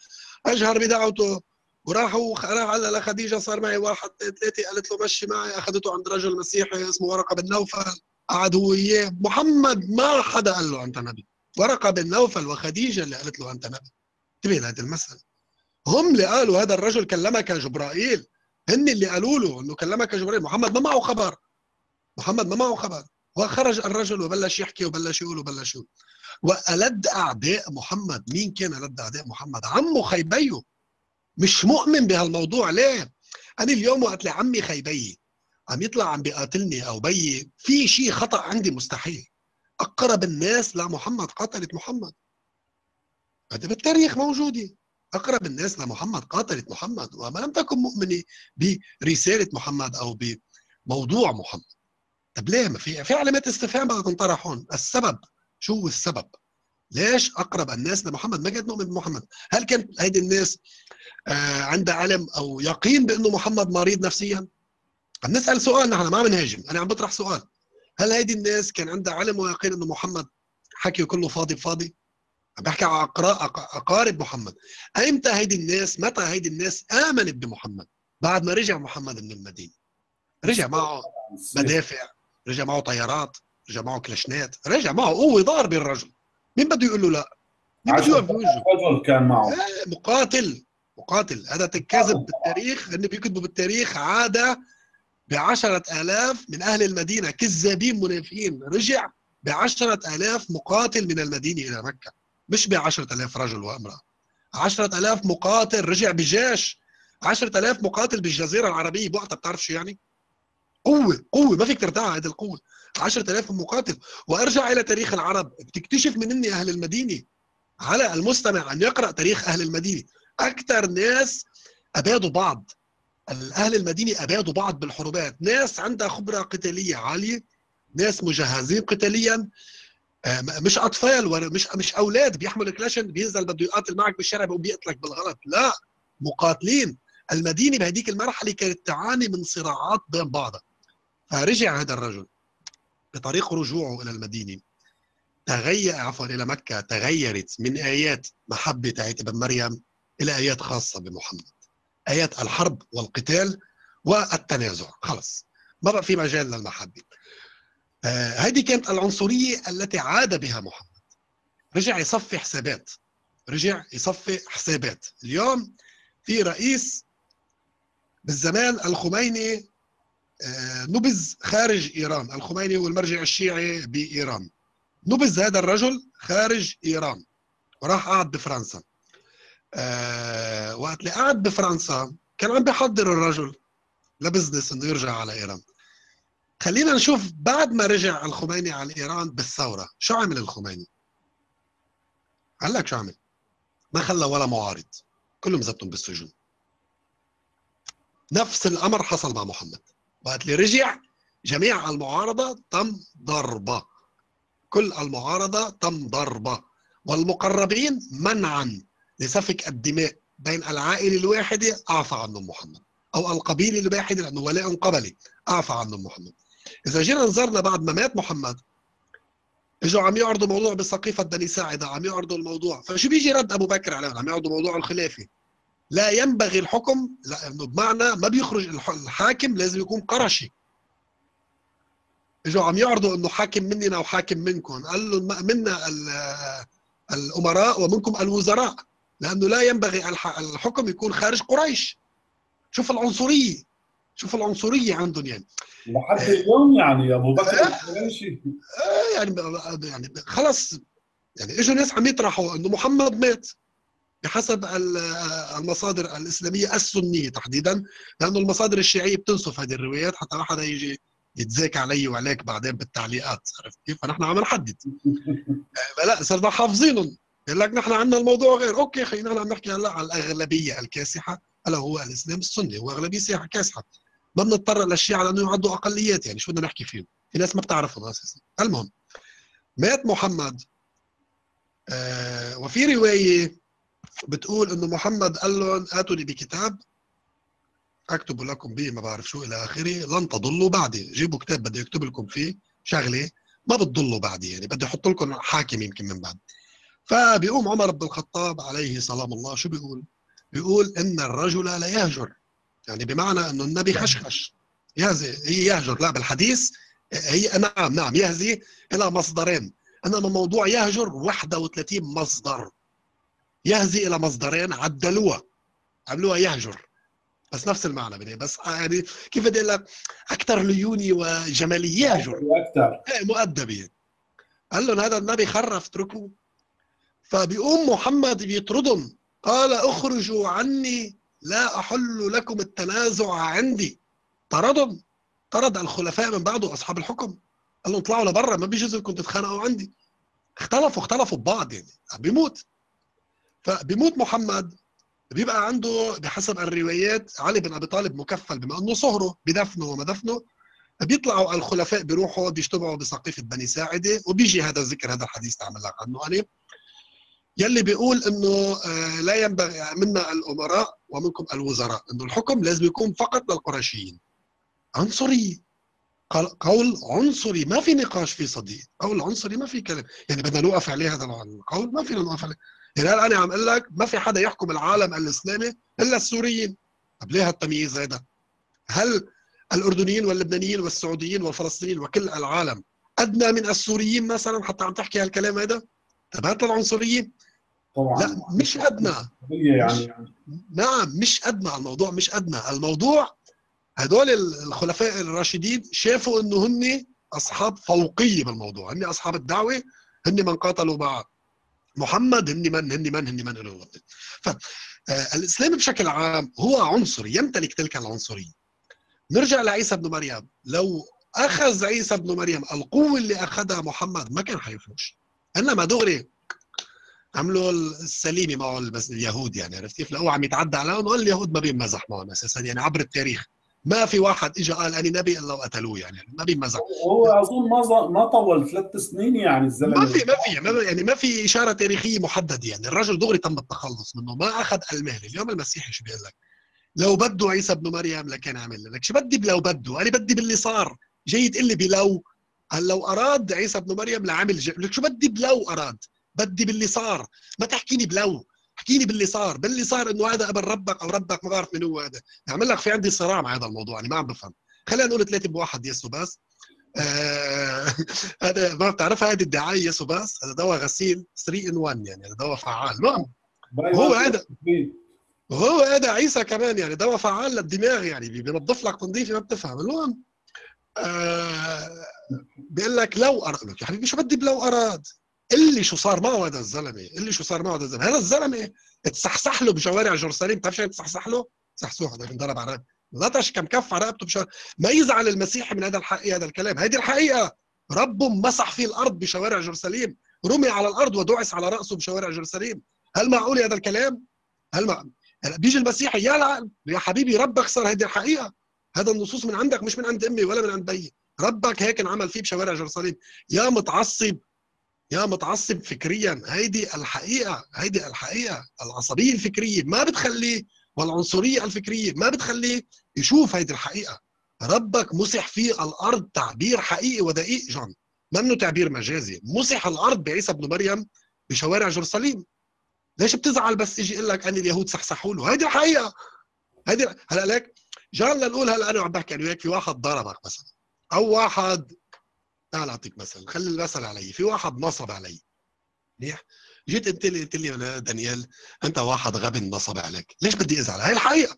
أجهر بدعوته وراحوا راح على لخديجه صار معي واحد ثلاثة قالت له مشي معي. أخذته عند رجل مسيحي اسمه ورقة بن نوفل. قعد هو وياه. محمد ما حدا قال له أنت نبي. ورقة بن نوفل وخديجة اللي قالت له أنت نبي. انتبه لهذه المسألة. هم اللي قالوا هذا الرجل كلمك جبرائيل. هن اللي قالوا له إنه كلمك جبريل محمد ما معه خبر. محمد ما معه خبر. وخرج الرجل وبلش يحكي وبلش يقول وبلش يقول. وألد أعداء محمد. مين كان ألد أعداء محمد؟ عمه خيبية. مش مؤمن بهالموضوع ليه؟ أنا اليوم وقت لي عمي خيبي عم يطلع عم بيقاتلني أو بيي في شيء خطأ عندي مستحيل. أقرب الناس لمحمد قاتلت محمد. هذا بالتاريخ موجودة. أقرب الناس لمحمد قاتلت محمد وما لم تكن مؤمنة برسالة محمد أو بموضوع محمد. طب ليه؟ ما في في علامات استفهام بدها تنطرح هون السبب شو السبب؟ ليش أقرب الناس لمحمد؟ ما كانت مؤمن بمحمد. هل كان هيدي الناس آه عندها علم أو يقين بأنه محمد مريض نفسيا؟ عم نسأل سؤال نحن ما عم نهاجم أنا عم بطرح سؤال. هل هيدي الناس كان عندها علم ويقين أنه محمد حكيه كله فاضي بفاضي؟ عم بحكي على أقارب محمد. ايمتى هيدي الناس متى هيدي الناس آمنت بمحمد؟ بعد ما رجع محمد من المدينة. رجع معه مدافع رجع معه طيارات رجع معه كلاشنات رجع معه قوه ضاربه الرجل مين بده يقول له لا؟ مين بده بوجهه؟ رجل كان معه. آه، مقاتل. مقاتل. هذا تكاذب بالتاريخ. هن بيكتبوا بالتاريخ عادة بعشرة آلاف من أهل المدينة كذابين منافقين. رجع بعشرة آلاف مقاتل من المدينة إلى مكة. مش بعشرة آلاف رجل وامرأة. عشرة آلاف مقاتل رجع بجيش. عشرة آلاف مقاتل بالجزيرة العربية. بوقتها بتعرف شو يعني؟ قوة قوة. ما فيك ترتاح هذه عشرة آلاف مقاتل. وأرجع إلى تاريخ العرب. بتكتشف من إني أهل المدينة. على المستمع أن يقرأ تاريخ أهل المدينة. أكثر ناس أبادوا بعض. أهل المدينة أبادوا بعض بالحروبات. ناس عندها خبرة قتالية عالية. ناس مجهزين قتاليا. مش أطفال مش مش أولاد. بيحمل كلاشن بينزل بده يقاتل معك بالشارع بيقوم بيقتلك بالغلط. لا مقاتلين. المدينة بهديك المرحلة كانت تعاني من صراعات بين بعضها. فرجع هذا الرجل بطريق رجوعه إلى المدينة. تغير عفوا إلى مكة. تغيرت من آيات محبة تاعت ابن مريم إلى آيات خاصة بمحمد. آيات الحرب والقتال والتنازع. خلص. ما بقى في مجال للمحبة. آه هذه كانت العنصرية التي عاد بها محمد. رجع يصفي حسابات. رجع يصفي حسابات. اليوم في رئيس بالزمان الخميني آه، نبذ خارج إيران. الخميني هو المرجع الشيعي بإيران. نبذ هذا الرجل خارج إيران. وراح قعد بفرنسا. أه وقت اللي قعد بفرنسا كان عم بيحضر الرجل لبزنس إنه يرجع على إيران. خلينا نشوف بعد ما رجع الخميني على ايران بالثورة شو عمل الخميني؟ قال لك شو عمل؟ ما خلى ولا معارض كلهم زتهم بالسجن نفس الأمر حصل مع محمد. وقت اللي رجع جميع المعارضة تم ضربة. كل المعارضة تم ضربة. والمقربين منعا لسفك الدماء بين العائله الواحده أعفى عنهم محمد أو القبيله الواحده لأنه ولاء قبلي أعفى عنهم محمد. إذا جينا نظرنا بعد ما مات محمد اجوا عم يعرضوا موضوع بسقيفه بني ساعدة عم يعرضوا الموضوع. فشو بيجي رد أبو بكر عليهم عم يعرضوا موضوع الخلافة. لا ينبغي الحكم لأنه بمعنى ما بيخرج الحاكم لازم يكون قرشي. اجوا عم يعرضوا إنه حاكم مننا وحاكم منكم قال له منا الأمراء ومنكم الوزراء. لأنه لا ينبغي الحكم يكون خارج قريش. شوف العنصرية. شوف العنصرية عندهم يعني. لحد اليوم يعني أبو بكر. آه. يعني يعني خلص. يعني إجوا ناس عم يطرحوا إنه محمد مات بحسب المصادر الإسلامية السنية تحديدا لأنه المصادر الشيعية بتنسف هذه الروايات حتى ما حدا يجي يتزاك علي وعليك بعدين بالتعليقات عرفت كيف؟ فنحن عم نحدد. آه، [laughs] لا صرنا حافظينهم. يقول لك نحن عندنا الموضوع غير. أوكي خلينا عم نحكي هلأ على الأغلبية الكاسحة الا هو الإسلام السني هو أغلبية كاسحة. ما بنضطر للشيعة لأنه يعدوا أقليات يعني شو بدنا نحكي فيهم؟ في ناس ما بتعرفهم أساسا. المهم مات محمد آه وفي رواية بتقول إنه محمد قال لهم اتوا لي بكتاب أكتب لكم به ما بعرف شو إلى آخره. لن تضلوا بعدي. جيبوا كتاب بدي يكتب لكم فيه شغلة ما بتضلوا بعدي يعني بدي أحط لكم حاكم يمكن من بعد. فبيقوم عمر بن الخطاب عليه سلام الله شو بيقول؟ بيقول إن الرجل لا يهجر. يعني بمعنى إنه النبي خشخش. يهزي هي يهجر. لا بالحديث هي نعم نعم يهزي إلى مصدرين. إنما موضوع يهجر 31 مصدر. يهزي إلى مصدرين عدلوها. عملوها يهجر. بس نفس المعنى بدي بس يعني كيف بدي أقول لك؟ أكثر ليوني وجماليه يا جورج أكثر. إيه، مؤدبه قال لهم هذا النبي خرف اتركوه فبيقوم محمد بيطردهم. قال اخرجوا عني لا أحل لكم التنازع عندي. طردهم. طرد الخلفاء من بعده أصحاب الحكم. قال لهم اطلعوا لبرا ما بيجوز لكم تتخانقوا عندي. اختلفوا اختلفوا ببعض يعني. بيموت. فبيموت محمد بيبقى عنده بحسب الروايات علي بن أبي طالب مكفل بما أنه صهره بدفنه وما دفنه. بيطلعوا الخلفاء بيروحوا بيجتمعوا بسقيفه بني ساعدة وبيجي هذا الذكر هذا الحديث تعمل لك عنه أنا يلي بيقول إنه آه، لا ينبغي منا الأمراء ومنكم الوزراء إنه الحكم لازم يكون فقط للقرشيين عنصري. قول عنصري ما في نقاش في صديق. قول عنصري ما في كلام. يعني بدنا نوقف عليه هذا القول ما فينا نوقف عليه. يعني أنا عم أقول لك ما في حدا يحكم العالم الإسلامي إلا السوريين. طب ليه هالتمييز هذا؟ هل الأردنيين واللبنانيين والسعوديين والفلسطينيين وكل العالم أدنى من السوريين مثلا حتى عم تحكي هالكلام هذا؟ طب العنصريين طبعا. لا مش أدنى. يعني نعم مش أدنى الموضوع مش أدنى. الموضوع هدول الخلفاء الراشدين شافوا إنه هن أصحاب فوقية بالموضوع. هن أصحاب الدعوة هن من قاتلوا مع محمد هن من هن من هن من هن فالاسلام بشكل عام هو عنصري يمتلك تلك العنصرية. نرجع لعيسى بن مريم. لو أخذ عيسى بن مريم القوة اللي أخذها محمد ما كان حيفوش. إنما دغري عملوا السليمة معه اليهود يعني عرفت كيف؟ لقوه عم يتعدى عليهم اليهود ما بينمزح معهم أساسا يعني عبر التاريخ. ما في واحد اجى قال أنا نبي إلا وقتلوه يعني ما بينمزح. هو اظن ما ما طول ثلاث سنين يعني الزلمة. ما في ما في ما يعني ما في إشارة تاريخية محددة يعني. الرجل دغري تم التخلص منه ما أخذ المهله اليوم المسيحي شو بيقول لك؟ لو بده عيسى ابن مريم لكان عمل لك. شو بدي بلو بده؟ أنا بدي باللي صار. جاي تقول لي بلو. هل لو أراد عيسى ابن مريم لعمل لك شو بدي بلو أراد؟ بدي باللي صار. ما تحكيني بلو احكيني باللي صار. باللي صار إنه هذا أبن ربك أو ربك ما بعرف من هو هذا. اعمل لك في عندي صراع مع هذا الموضوع أنا ما عم بفهم. خلينا نقول ثلاثة بواحد يسو بس آه [laughs] هذا ما بتعرفها هذه الدعاية يسو بس هذا دواء غسيل 3 in 1 يعني هذا دواء فعال. المهم هو هذا وهو هذا عيسى كمان يعني دواء فعال للدماغ يعني بينظف لك تنظيفه ما بتفهم. المهم آه بيقول لك لو اراد يا حبيبي شو بدي بلو أراد؟ اللي شو صار معه هذا الزلمة؟ اللي شو صار معه هذا الزلمة؟ هذا الزلمة تصحصح له بشوارع جرسالين بتعرف شو تصحصح له؟ صحصوح هذا انضرب على لطش كم كف على رقبته بشوارع. ما يزعل المسيحي من هذا الحقيقة هذا الكلام. هذه الحقيقة. ربه مسح فيه الأرض بشوارع جرساليم رمي على الأرض ودعس على رأسه بشوارع جرساليم هل معقول هذا الكلام؟ هل مع... هلا بيجي المسيحي يا يا حبيبي ربك صار هذه الحقيقة. هذا النصوص من عندك مش من عند أمي ولا من عند بيي ربك هيك انعمل فيه بشوارع جرساليم يا متعصب. يا متعصب فكريا. هيدي الحقيقة هيدي الحقيقة العصبية الفكرية ما بتخليه والعنصرية الفكرية ما بتخليه يشوف هيدي الحقيقة. ربك مسح في الأرض تعبير حقيقي ودقيق جون. منه تعبير مجازي. مسح الأرض بعيسى ابن مريم بشوارع جرسليم. ليش بتزعل بس يجي يقول لك أن اليهود سحسحوا له؟ هيدي الحقيقة. هيدي هلا لك جان لنقول هلا أنا عم بحكي أنا وياك في واحد ضربك مثلا أو واحد تعال أعطيك مثل خلي المثل علي في واحد نصب علي. منيح؟ جيت انت لي قلت لي دانيال أنت واحد غبي نصب عليك. ليش بدي أزعل؟ هاي الحقيقة.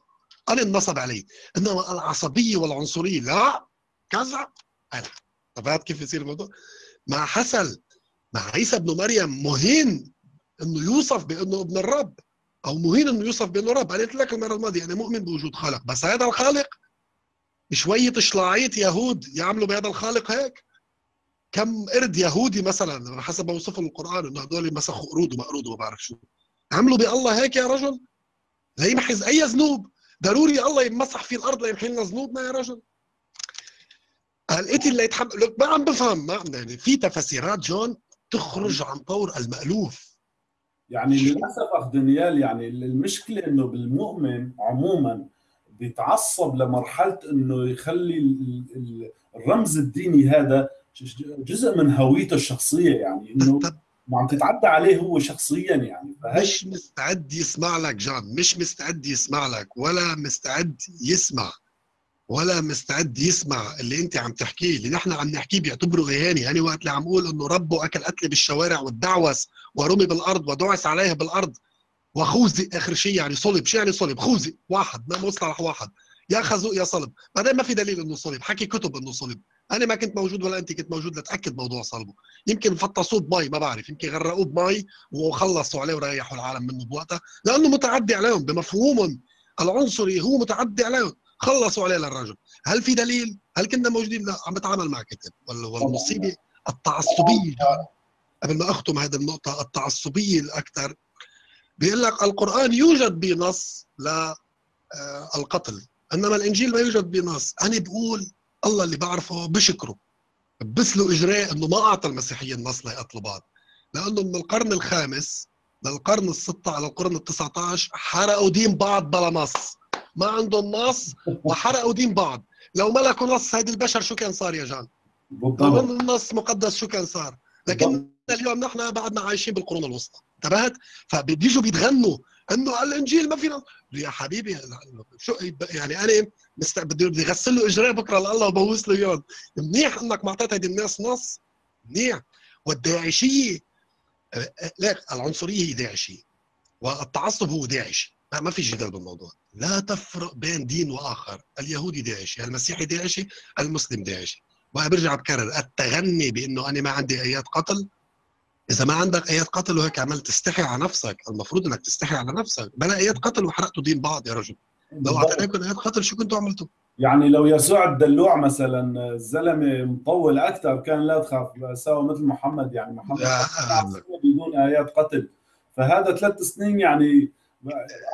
أنا انصب علي. إنما العصبية والعنصرية لا. كذا؟ طب كيف يصير الموضوع؟ مع حسن مع عيسى ابن مريم مهين إنه يوصف بإنه ابن الرب أو مهين إنه يوصف بإنه رب. أنا قلت لك المرة الماضية أنا مؤمن بوجود خالق بس هذا الخالق شوية شلاعية يهود يعملوا بهذا الخالق هيك. كم قرد يهودي مثلا حسب ما وصف القرآن إنه هدول مسخوا قرود وما قرود وما بعرف شو. عملوا بالله هيك يا رجل؟ ليمحز أي ذنوب. ضروري الله يمسح في الأرض ليمحي لنا ذنوبنا يا رجل. القتل اللي يتحمل. لك ما عم بفهم ما عم يعني في تفسيرات جون تخرج عن طور المألوف. يعني للأسف أخ دانيال يعني المشكلة إنه بالمؤمن عموما بيتعصب لمرحلة إنه يخلي الرمز الديني هذا جزء من هويته الشخصية يعني إنه ما عم تتعدى عليه هو شخصيا يعني مش مستعد يسمع لك جان مش مستعد يسمع لك ولا مستعد يسمع ولا مستعد يسمع اللي أنت عم تحكيه اللي نحن عم نحكيه بيعتبره اهانه يعني وقت اللي عم أقول إنه ربه أكل قتل بالشوارع والدعوس ورمي بالأرض ودعس عليه بالأرض وخوذي آخر شيء يعني صلب. شو يعني صلب؟ خوذي. واحد. ما مصطلح واحد. يا خازوق يا صلب. بعدين ما في دليل إنه صلب. حكي كتب إنه صلب. أنا ما كنت موجود ولا أنت كنت موجود لتأكد موضوع صلبه. يمكن فطسوه بمي ما بعرف يمكن غرقوه بمي وخلصوا عليه وريحوا العالم منه بوقتها لأنه متعدي عليهم بمفهومهم العنصري هو متعدي عليهم خلصوا عليه للرجل. هل في دليل؟ هل كنا موجودين؟ لا عم بتعامل مع كتب. والمصيبة التعصبية قبل ما أختم هذه النقطة التعصبية الأكثر. بيقول لك القرآن يوجد بنص للقتل إنما الإنجيل ما يوجد بنص. أنا بقول الله اللي بعرفه بشكره. بس له اجراء إنه ما أعطى المسيحيين نص ليقتلوا بعض لأنه من القرن الخامس للقرن الستة على القرن ال 19 حرقوا دين بعض بلا نص. ما عندهم نص وحرقوا دين بعض. لو ملكوا نص هيدي البشر شو كان صار يا جان؟ لو بالضبط النص مقدس شو كان صار؟ لكن اليوم نحن بعدنا عايشين بالقرون الوسطى. انتبهت؟ فبيجوا بيتغنوا. إنه الإنجيل ما فينا يا حبيبي شو يعني أنا. بدي بدي اغسل له اجريه بكرة لله وبوس له اياهم منيح إنك ما اعطيت هيدي الناس نص؟ منيح. والداعشية لا العنصرية هي داعشية والتعصب هو داعشي ما في جدال بالموضوع. لا تفرق بين دين وآخر. اليهودي داعشي المسيحي داعشي المسلم داعشي. وبرجع بكرر التغني بأنه أنا ما عندي ايات قتل. إذا ما عندك ايات قتل وهيك عملت تستحي على نفسك. المفروض إنك تستحي على نفسك. بلا ايات قتل وحرقتوا دين بعض يا رجل. لو. اعطيناكم ايات قتل شو كنتوا عملتوا يعني لو يسوع الدلوع مثلا الزلمة مطول أكثر كان لا تخاف سوى مثل محمد. يعني محمد بدون آيات قتل. فهذا ثلاث سنين يعني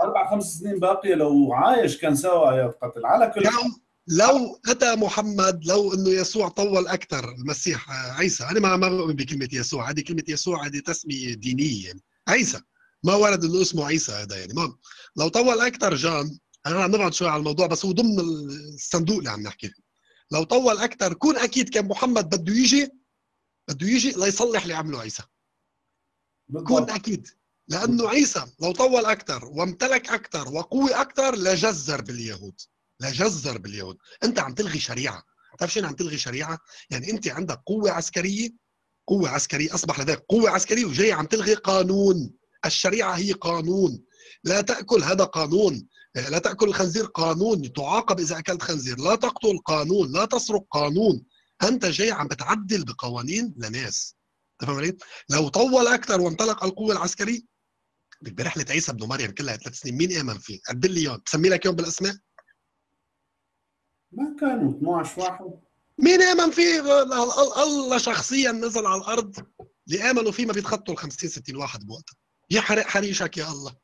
أربع خمس سنين باقية لو عايش كان سوى آيات قتل. على كل حال لو أتى محمد لو إنه يسوع طول أكثر المسيح عيسى. أنا ما ما بؤمن بكلمة يسوع. هذه كلمة يسوع هذه تسمية دينية. يعني. عيسى. ما ورد إنه اسمه عيسى هذا يعني. ما لو طول أكثر جان أنا عم نبعد شوي على الموضوع بس هو ضمن الصندوق اللي عم نحكي. فيه لو طول أكثر كون أكيد كان محمد بده يجي بده يجي ليصلح اللي عمله عيسى. كون أكيد. لأنه عيسى لو طول أكثر وامتلك أكثر وقوي أكثر لجزر باليهود. لجزر باليهود. انت عم تلغي شريعة. بتعرف شو يعني عم تلغي شريعة؟ يعني انت عندك قوة عسكرية قوة عسكرية أصبح لديك قوة عسكرية وجاي عم تلغي قانون. الشريعة هي قانون. لا تأكل هذا قانون. لا تأكل الخنزير قانون. تعاقب إذا أكلت خنزير. لا تقتل قانون. لا تسرق قانون. أنت جاي عم بتعدل بقوانين لناس. تفهم علي؟ لو طول أكثر وامتلك القوة العسكرية. برحله عيسى ابن مريم كلها ثلاث سنين. مين آمن فيه؟ عدل لي اياهم بسمي لك اياهم بالأسماء؟ ما كانوا 12 واحد. مين آمن فيه؟ ال- الله شخصيا نزل على الأرض. اللي آمنوا فيه ما بيتخطوا ال 50 60 واحد بوقتها يحرق حريشك يا الله.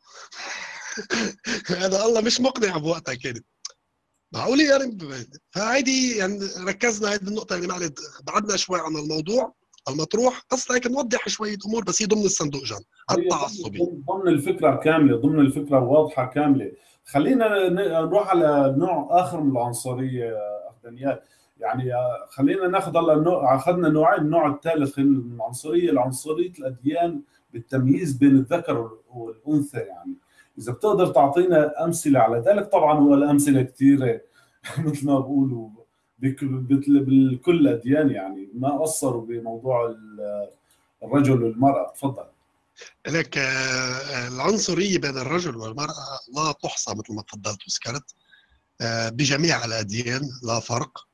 [laughs] هذا الله مش مقنع بوقتها كانت معقول يعني فهيدي يعني ركزنا هذه النقطة اللي معلش بعدنا شوي عن الموضوع المطروح. بس هيك نوضح شوية أمور بس هي ضمن الصندوق جان. التعصبي ضمن- ضمن الفكرة كاملة ضمن الفكرة واضحة كاملة. خلينا نروح على نوع آخر من العنصرية اخ دانيال يعني خلينا ناخذ هلا أخذنا نوعين النوع الثالث من العنصرية العنصرية الأديان بالتمييز بين الذكر والأنثى يعني. إذا بتقدر تعطينا أمثلة على ذلك طبعا هو الأمثلة كثيره [laughs] مثل ما بقولوا بكل الاديان يعني. ما قصروا بموضوع ال- الرجل والمرأة. تفضل. لك آه، العنصرية بين الرجل والمرأة لا تحصى مثل ما تفضلت وذكرت آه، بجميع الأديان لا فرق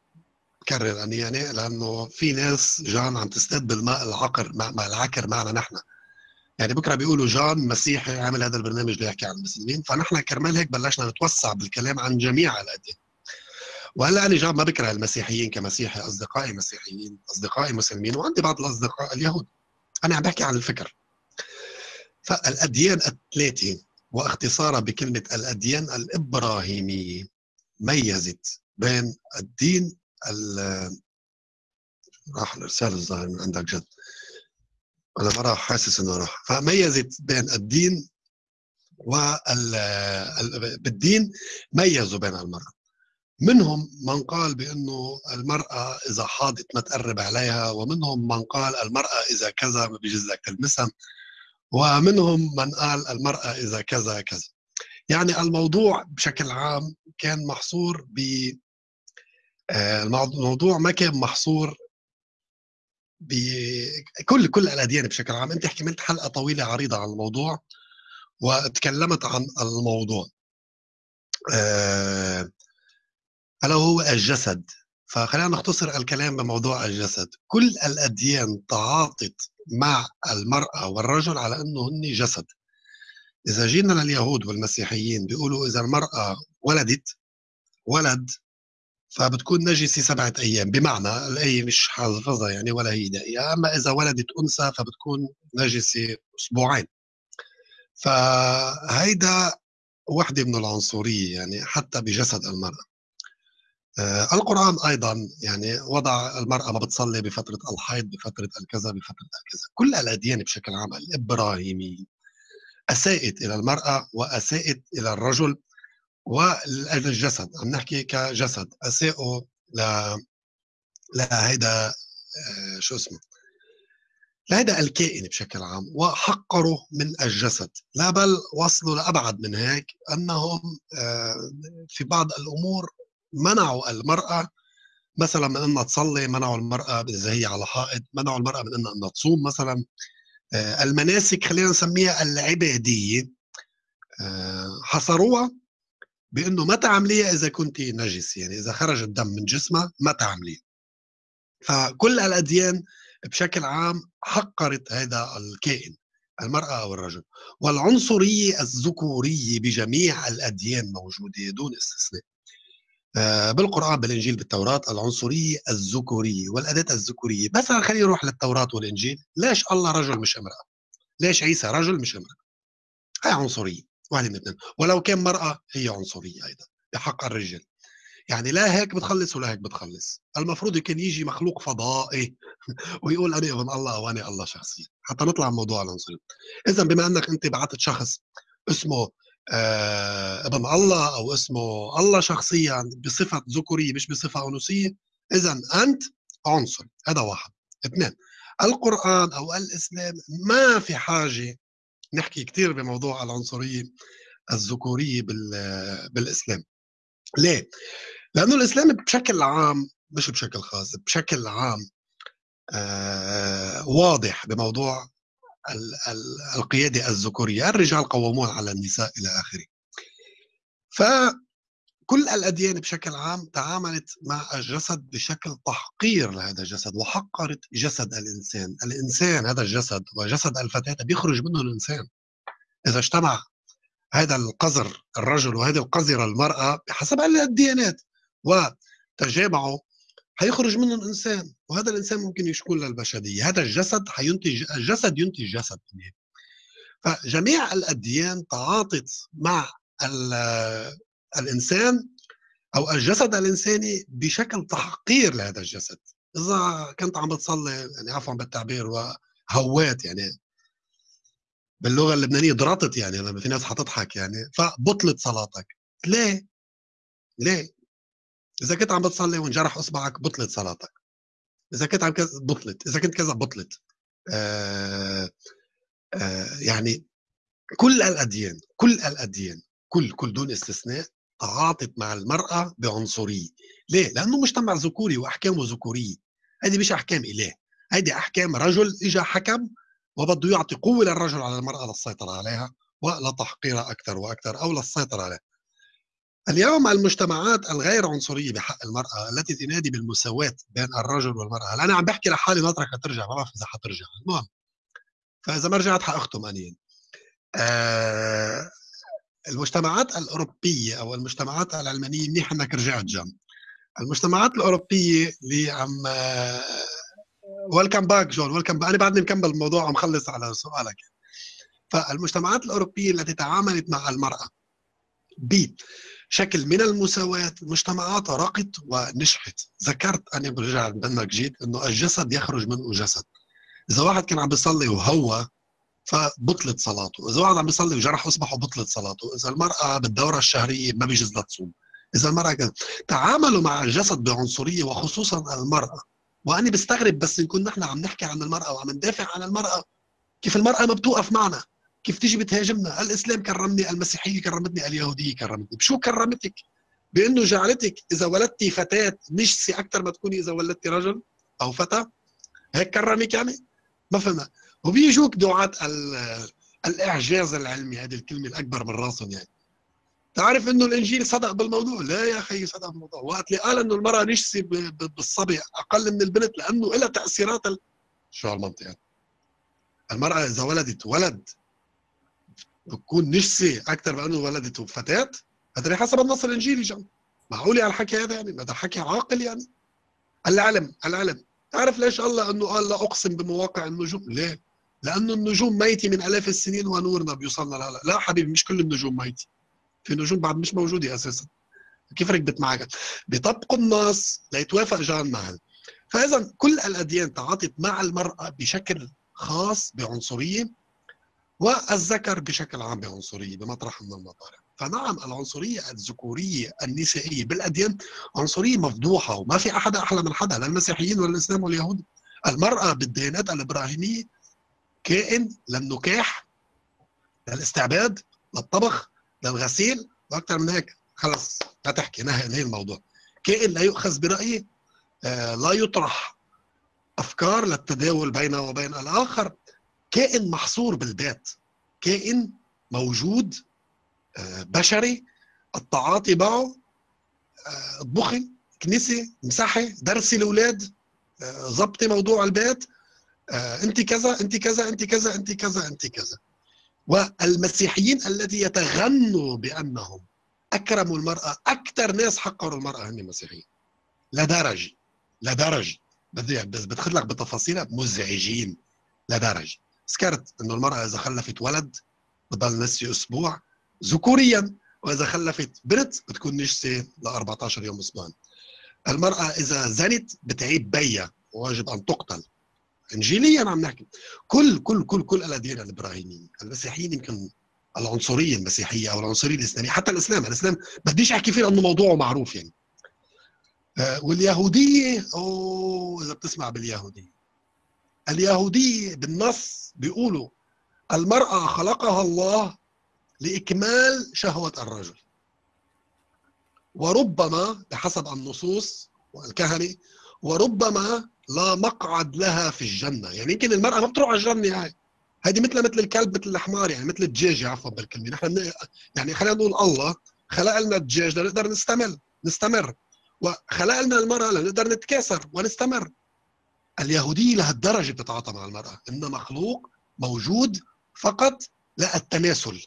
كرر أني يعني لأنه في ناس جان عم تستد بالماء العقر مع العكر معنا نحن. يعني بكرة بيقولوا جان مسيحي عامل هذا البرنامج ليحكي عن المسلمين فنحن كرمال هيك بلشنا نتوسع بالكلام عن جميع الأديان. وهلأ أنا جان ما بكره المسيحيين كمسيحي أصدقائي مسيحيين أصدقائي مسلمين وعندي بعض الأصدقاء اليهود. أنا عم بحكي عن الفكر. فالأديان الثلاثة واختصارها بكلمة الأديان الابراهيميه ميزت بين الدين ال- راح الارسال الظاهر من عندك جد. أنا ما راح؟ حاسس إنه راح. فميزت بين الدين وال ال- بالدين ميزوا بين المرأة. منهم من قال بأنه المرأة إذا حاضت ما تقرب عليها ومنهم من قال المرأة إذا كذا ما بيجوز لك تلمسها. ومنهم من قال المرأة إذا كذا كذا. يعني الموضوع بشكل عام كان محصور ب آه، الموضوع ما كان محصور بكل كل الأديان بشكل عام. أنت حكملت حلقة طويلة عريضة عن الموضوع وتكلمت عن الموضوع. آه، ألا هو الجسد. فخلينا نختصر الكلام بموضوع الجسد. كل الأديان تعاطت مع المرأة والرجل على أنه هن جسد. إذا جينا لليهود والمسيحيين بيقولوا إذا المرأة ولدت ولد فبتكون نجسة سبعة أيام. بمعنى الآية مش حافظها يعني ولا هي دقيقة. أما إذا ولدت أنثى فبتكون نجسة أسبوعين. فهيدا وحدة من العنصرية يعني حتى بجسد المرأة. القرآن أيضا يعني وضع المرأة ما بتصلي بفترة الحيض بفترة الكذا بفترة الكذا. كل الأديان بشكل عام الإبراهيمي أساءت إلى المرأة وأساءت إلى الرجل والجسد عم نحكي كجسد. أساءوا ل لهيدا آه شو اسمه؟ لهذا الكائن بشكل عام وحقروا من الجسد. لا بل وصلوا لأبعد من هيك أنهم آه، في بعض الأمور منعوا المرأة مثلا من أنها تصلي منعوا المرأة إذا هي على حائط منعوا المرأة من أنها تصوم مثلا. آه، المناسك خلينا نسميها العبادية. آه، حصروها بأنه ما تعمليها إذا كنت نجس يعني إذا خرج الدم من جسمها ما تعمليها. فكل الأديان بشكل عام حقرت هذا الكائن المرأة أو الرجل. والعنصرية الذكورية بجميع الأديان موجودة دون استثناء. بالقرآن بالإنجيل بالتوراة العنصرية الذكورية والأداة الذكورية. مثلا خلينا نروح للتوراة والإنجيل. ليش الله رجل مش امرأة؟ ليش عيسى رجل مش امرأة؟ هاي عنصرية واحدة من اثنين. ولو كان مرأة هي عنصرية أيضا بحق الرجال يعني لا هيك بتخلص ولا هيك بتخلص. المفروض يكون يجي مخلوق فضائي [laughs] ويقول أنا ابن الله أو أنا الله شخصيا. حتى نطلع من موضوع العنصرية. اذا بما أنك أنت بعثت شخص اسمه آه ابن الله أو اسمه الله شخصيا بصفة ذكورية مش بصفة أنوثية اذا أنت عنصر هذا واحد اثنين القرآن أو الإسلام ما في حاجة نحكي كثير بموضوع العنصرية الذكورية بالإسلام ليه؟ لأنه الإسلام بشكل عام مش بشكل خاص بشكل عام آه واضح بموضوع ال ال القيادة الذكورية الرجال قوامون على النساء إلى آخره. فكل الأديان بشكل عام تعاملت مع الجسد بشكل تحقير لهذا الجسد وحقرت جسد الإنسان. الإنسان هذا الجسد وجسد الفتاة بيخرج منه الإنسان. إذا اجتمع هذا القذر الرجل وهذه القذرة المرأة بحسب الديانات وتجامعوا حيخرج منهم انسان وهذا الإنسان ممكن يشكل للبشريه هذا الجسد حينتج الجسد ينتج جسد. فجميع الأديان تعاطت مع الإنسان أو الجسد الإنساني بشكل تحقير لهذا الجسد. إذا كنت عم بتصلي يعني عفوا بالتعبير وهوات يعني. باللغة اللبنانية ضرطت يعني لما في ناس حتضحك يعني. فبطلت صلاتك. ليه؟ ليه؟ إذا كنت عم بتصلي وانجرح أصبعك بطلت صلاتك. إذا كنت عم كذا بطلت. إذا كنت كذا بطلت. آه آه يعني كل الأديان كل الأديان كل كل دون استثناء تعاطت مع المرأة بعنصرية. ليه؟ لأنه مجتمع ذكوري وأحكامه ذكورية. هذه مش أحكام إله. هذه أحكام رجل اجى حكم وبده يعطي قوة للرجل على المرأة للسيطرة عليها ولتحقيرها أكثر وأكثر أو للسيطرة عليها. اليوم المجتمعات الغير عنصرية بحق المرأة التي تنادي بالمساواة بين الرجل والمرأة. أنا عم بحكي لحالي ناطرك ترجع ما بعرف إذا حترجع. المهم فإذا ما رجعت حاختم انيا آه المجتمعات الأوروبية أو المجتمعات العلمانية منيح إنك رجعت جنب. المجتمعات الأوروبية اللي عم welcome back جون welcome أنا بعدني مكمل الموضوع ومخلص خلص على سؤالك. فالمجتمعات الأوروبية التي تعاملت مع المرأة بشكل من المساواة مجتمعات رقت ونجحت. ذكرت أنا برجع بانك جيت إنه الجسد يخرج منه جسد إذا واحد كان عم بيصلي وهو فبطلت صلاته. إذا واحد عم بيصلي وجرح اصبعه بطلت صلاته. إذا المرأة بالدوره الشهرية ما بيجوز لها تصوم. إذا المرأة كان تعاملوا مع الجسد بعنصرية وخصوصا المرأة. وأنا بستغرب بس نكون نحن عم نحكي عن المرأة وعم ندافع عن المرأة. كيف المرأة ما بتوقف معنا؟ كيف تيجي بتهاجمنا؟ الإسلام كرمني المسيحية كرمتني اليهودية كرمتني. بشو كرمتك؟ بأنه جعلتك إذا ولدتي فتاة نجسي أكثر ما تكوني إذا ولدتي رجل أو فتى هيك كرمك يعني؟ ما فهمنا. وبيجوك دعاة الإعجاز العلمي هذه الكلمة الأكبر من راسهم يعني. تعرف إنه الإنجيل صدق بالموضوع؟ لا يا أخي صدق بالموضوع. وقت اللي قال إنه المرأة ب- بالصبي أقل من البنت لأنه لها تأثيرات ال... شو هالمنطق المرأة إذا ولدت ولد بتكون نجسه أكثر من أنه ولدت فتاه هذا حسب النص الإنجيلي جم معقول على الحكي هذا يعني؟ هذا حكي عاقل يعني. العلم العلم. تعرف ليش الله أنه قال لا أقسم بمواقع النجوم؟ ليه؟ لأنه النجوم ميتة من آلاف السنين ونورنا بيوصلنا لهلا لا حبيبي مش كل النجوم ميتة. في نجوم بعد مش موجودة أساسا. كيف ركبت معك؟ بيطبقوا النص ليتوافق جان معا فاذا كل الأديان تعاطت مع المرأة بشكل خاص بعنصرية. والذكر بشكل عام بعنصرية بمطرح من المطارح. فنعم العنصرية الذكورية النسائية بالأديان عنصرية مفضوحة وما في أحد أحلى من حدا لا المسيحيين ولا الإسلام واليهود. المرأة بالديانات الإبراهيمية كائن للنكاح للاستعباد للطبخ للغسيل وأكثر من هيك. خلص لا تحكي نهي الموضوع. كائن لا يؤخذ برأيه آه لا يطرح أفكار للتداول بينه وبين الآخر. كائن محصور بالبيت كائن موجود آه بشري التعاطي معه آه، اطبخي كنيسة مسحي درسي الأولاد آه، ظبطي موضوع البيت آه، أنت كذا أنت كذا أنت كذا أنت كذا أنت كذا. والمسيحيين الذي يتغنوا بأنهم اكرموا المرأة أكثر ناس حقروا المرأة هم المسيحيين لدرجه لدرجه بدي بس بدخل لك بتفاصيلها مزعجين. لدرجه ذكرت إنه المرأة إذا خلفت ولد بضل نسي أسبوع ذكوريا وإذا خلفت بنت بتكون نجسة ل 14 يوم اسبوعا. المرأة إذا زنت بتعيب بيها وواجب أن تقتل. انجيليا عم نحكي. كل كل كل كل الأديان الإبراهيمية المسيحيين يمكن العنصرية المسيحية أو العنصرية الإسلامية حتى الإسلام الإسلام بديش أحكي فيه لأنه موضوعه معروف يعني. آه، واليهودية أوه إذا بتسمع باليهودية. اليهوديه بالنص بيقولوا المرأة خلقها الله لإكمال شهوة الرجل. وربما بحسب النصوص والكهنة وربما لا مقعد لها في الجنة. يعني يمكن المرأة ما بتروح على الجنة هاي هذه مثل مثل الكلب مثل الحمار يعني مثل الدجاج عفوا بالكلمة. نحن يعني خلينا نقول الله خلق لنا الدجاج لنقدر نستمر نستمر. وخلق لنا المرأة لنقدر نتكاثر ونستمر. اليهوديه لهالدرجه بتتعاطى مع المرأة انها مخلوق موجود فقط للتناسل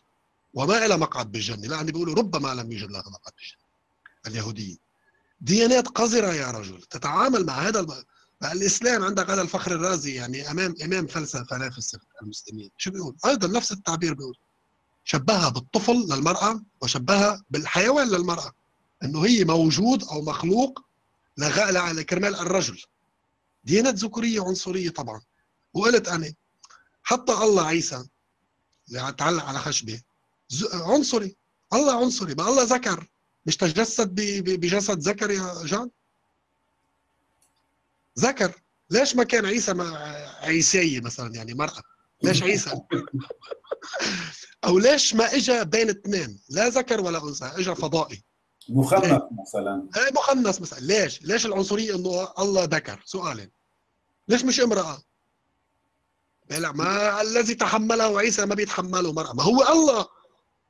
وما إلى مقعد بالجنة لأن بيقولوا ربما لم يوجد لها مقعد بالجنة اليهوديه ديانات قذرة يا رجل تتعامل مع هذا الم... الإسلام عندك هذا الفخر الرازي يعني أمام أمام فلسفة فلاسفة المسلمين. شو بيقول؟ أيضا نفس التعبير بيقول شبهها بالطفل للمرأة وشبهها بالحيوان للمرأة إنه هي موجود أو مخلوق لغاء لكرمال الرجل. ديانات ذكورية عنصرية طبعا. وقلت أنا حتى الله عيسى اللي تعلق على خشبة. ز- عنصري. الله عنصري. ما الله ذكر. مش تجسد بجسد ذكر يا جان؟ ذكر. ليش ما كان عيسى ما عيسية مثلا؟ يعني مرأة. ليش عيسى؟ [laughs] أو ليش ما اجى بين اثنين؟ لا ذكر ولا أنثى اجى فضائي. مخنث مثلا. هاي مخنث مثلا. ليش؟ ليش العنصرية إنه الله ذكر؟ سؤالين ليش مش امرأة؟ لا ما الذي تحمله عيسى ما بيتحمله مرأة. ما هو الله.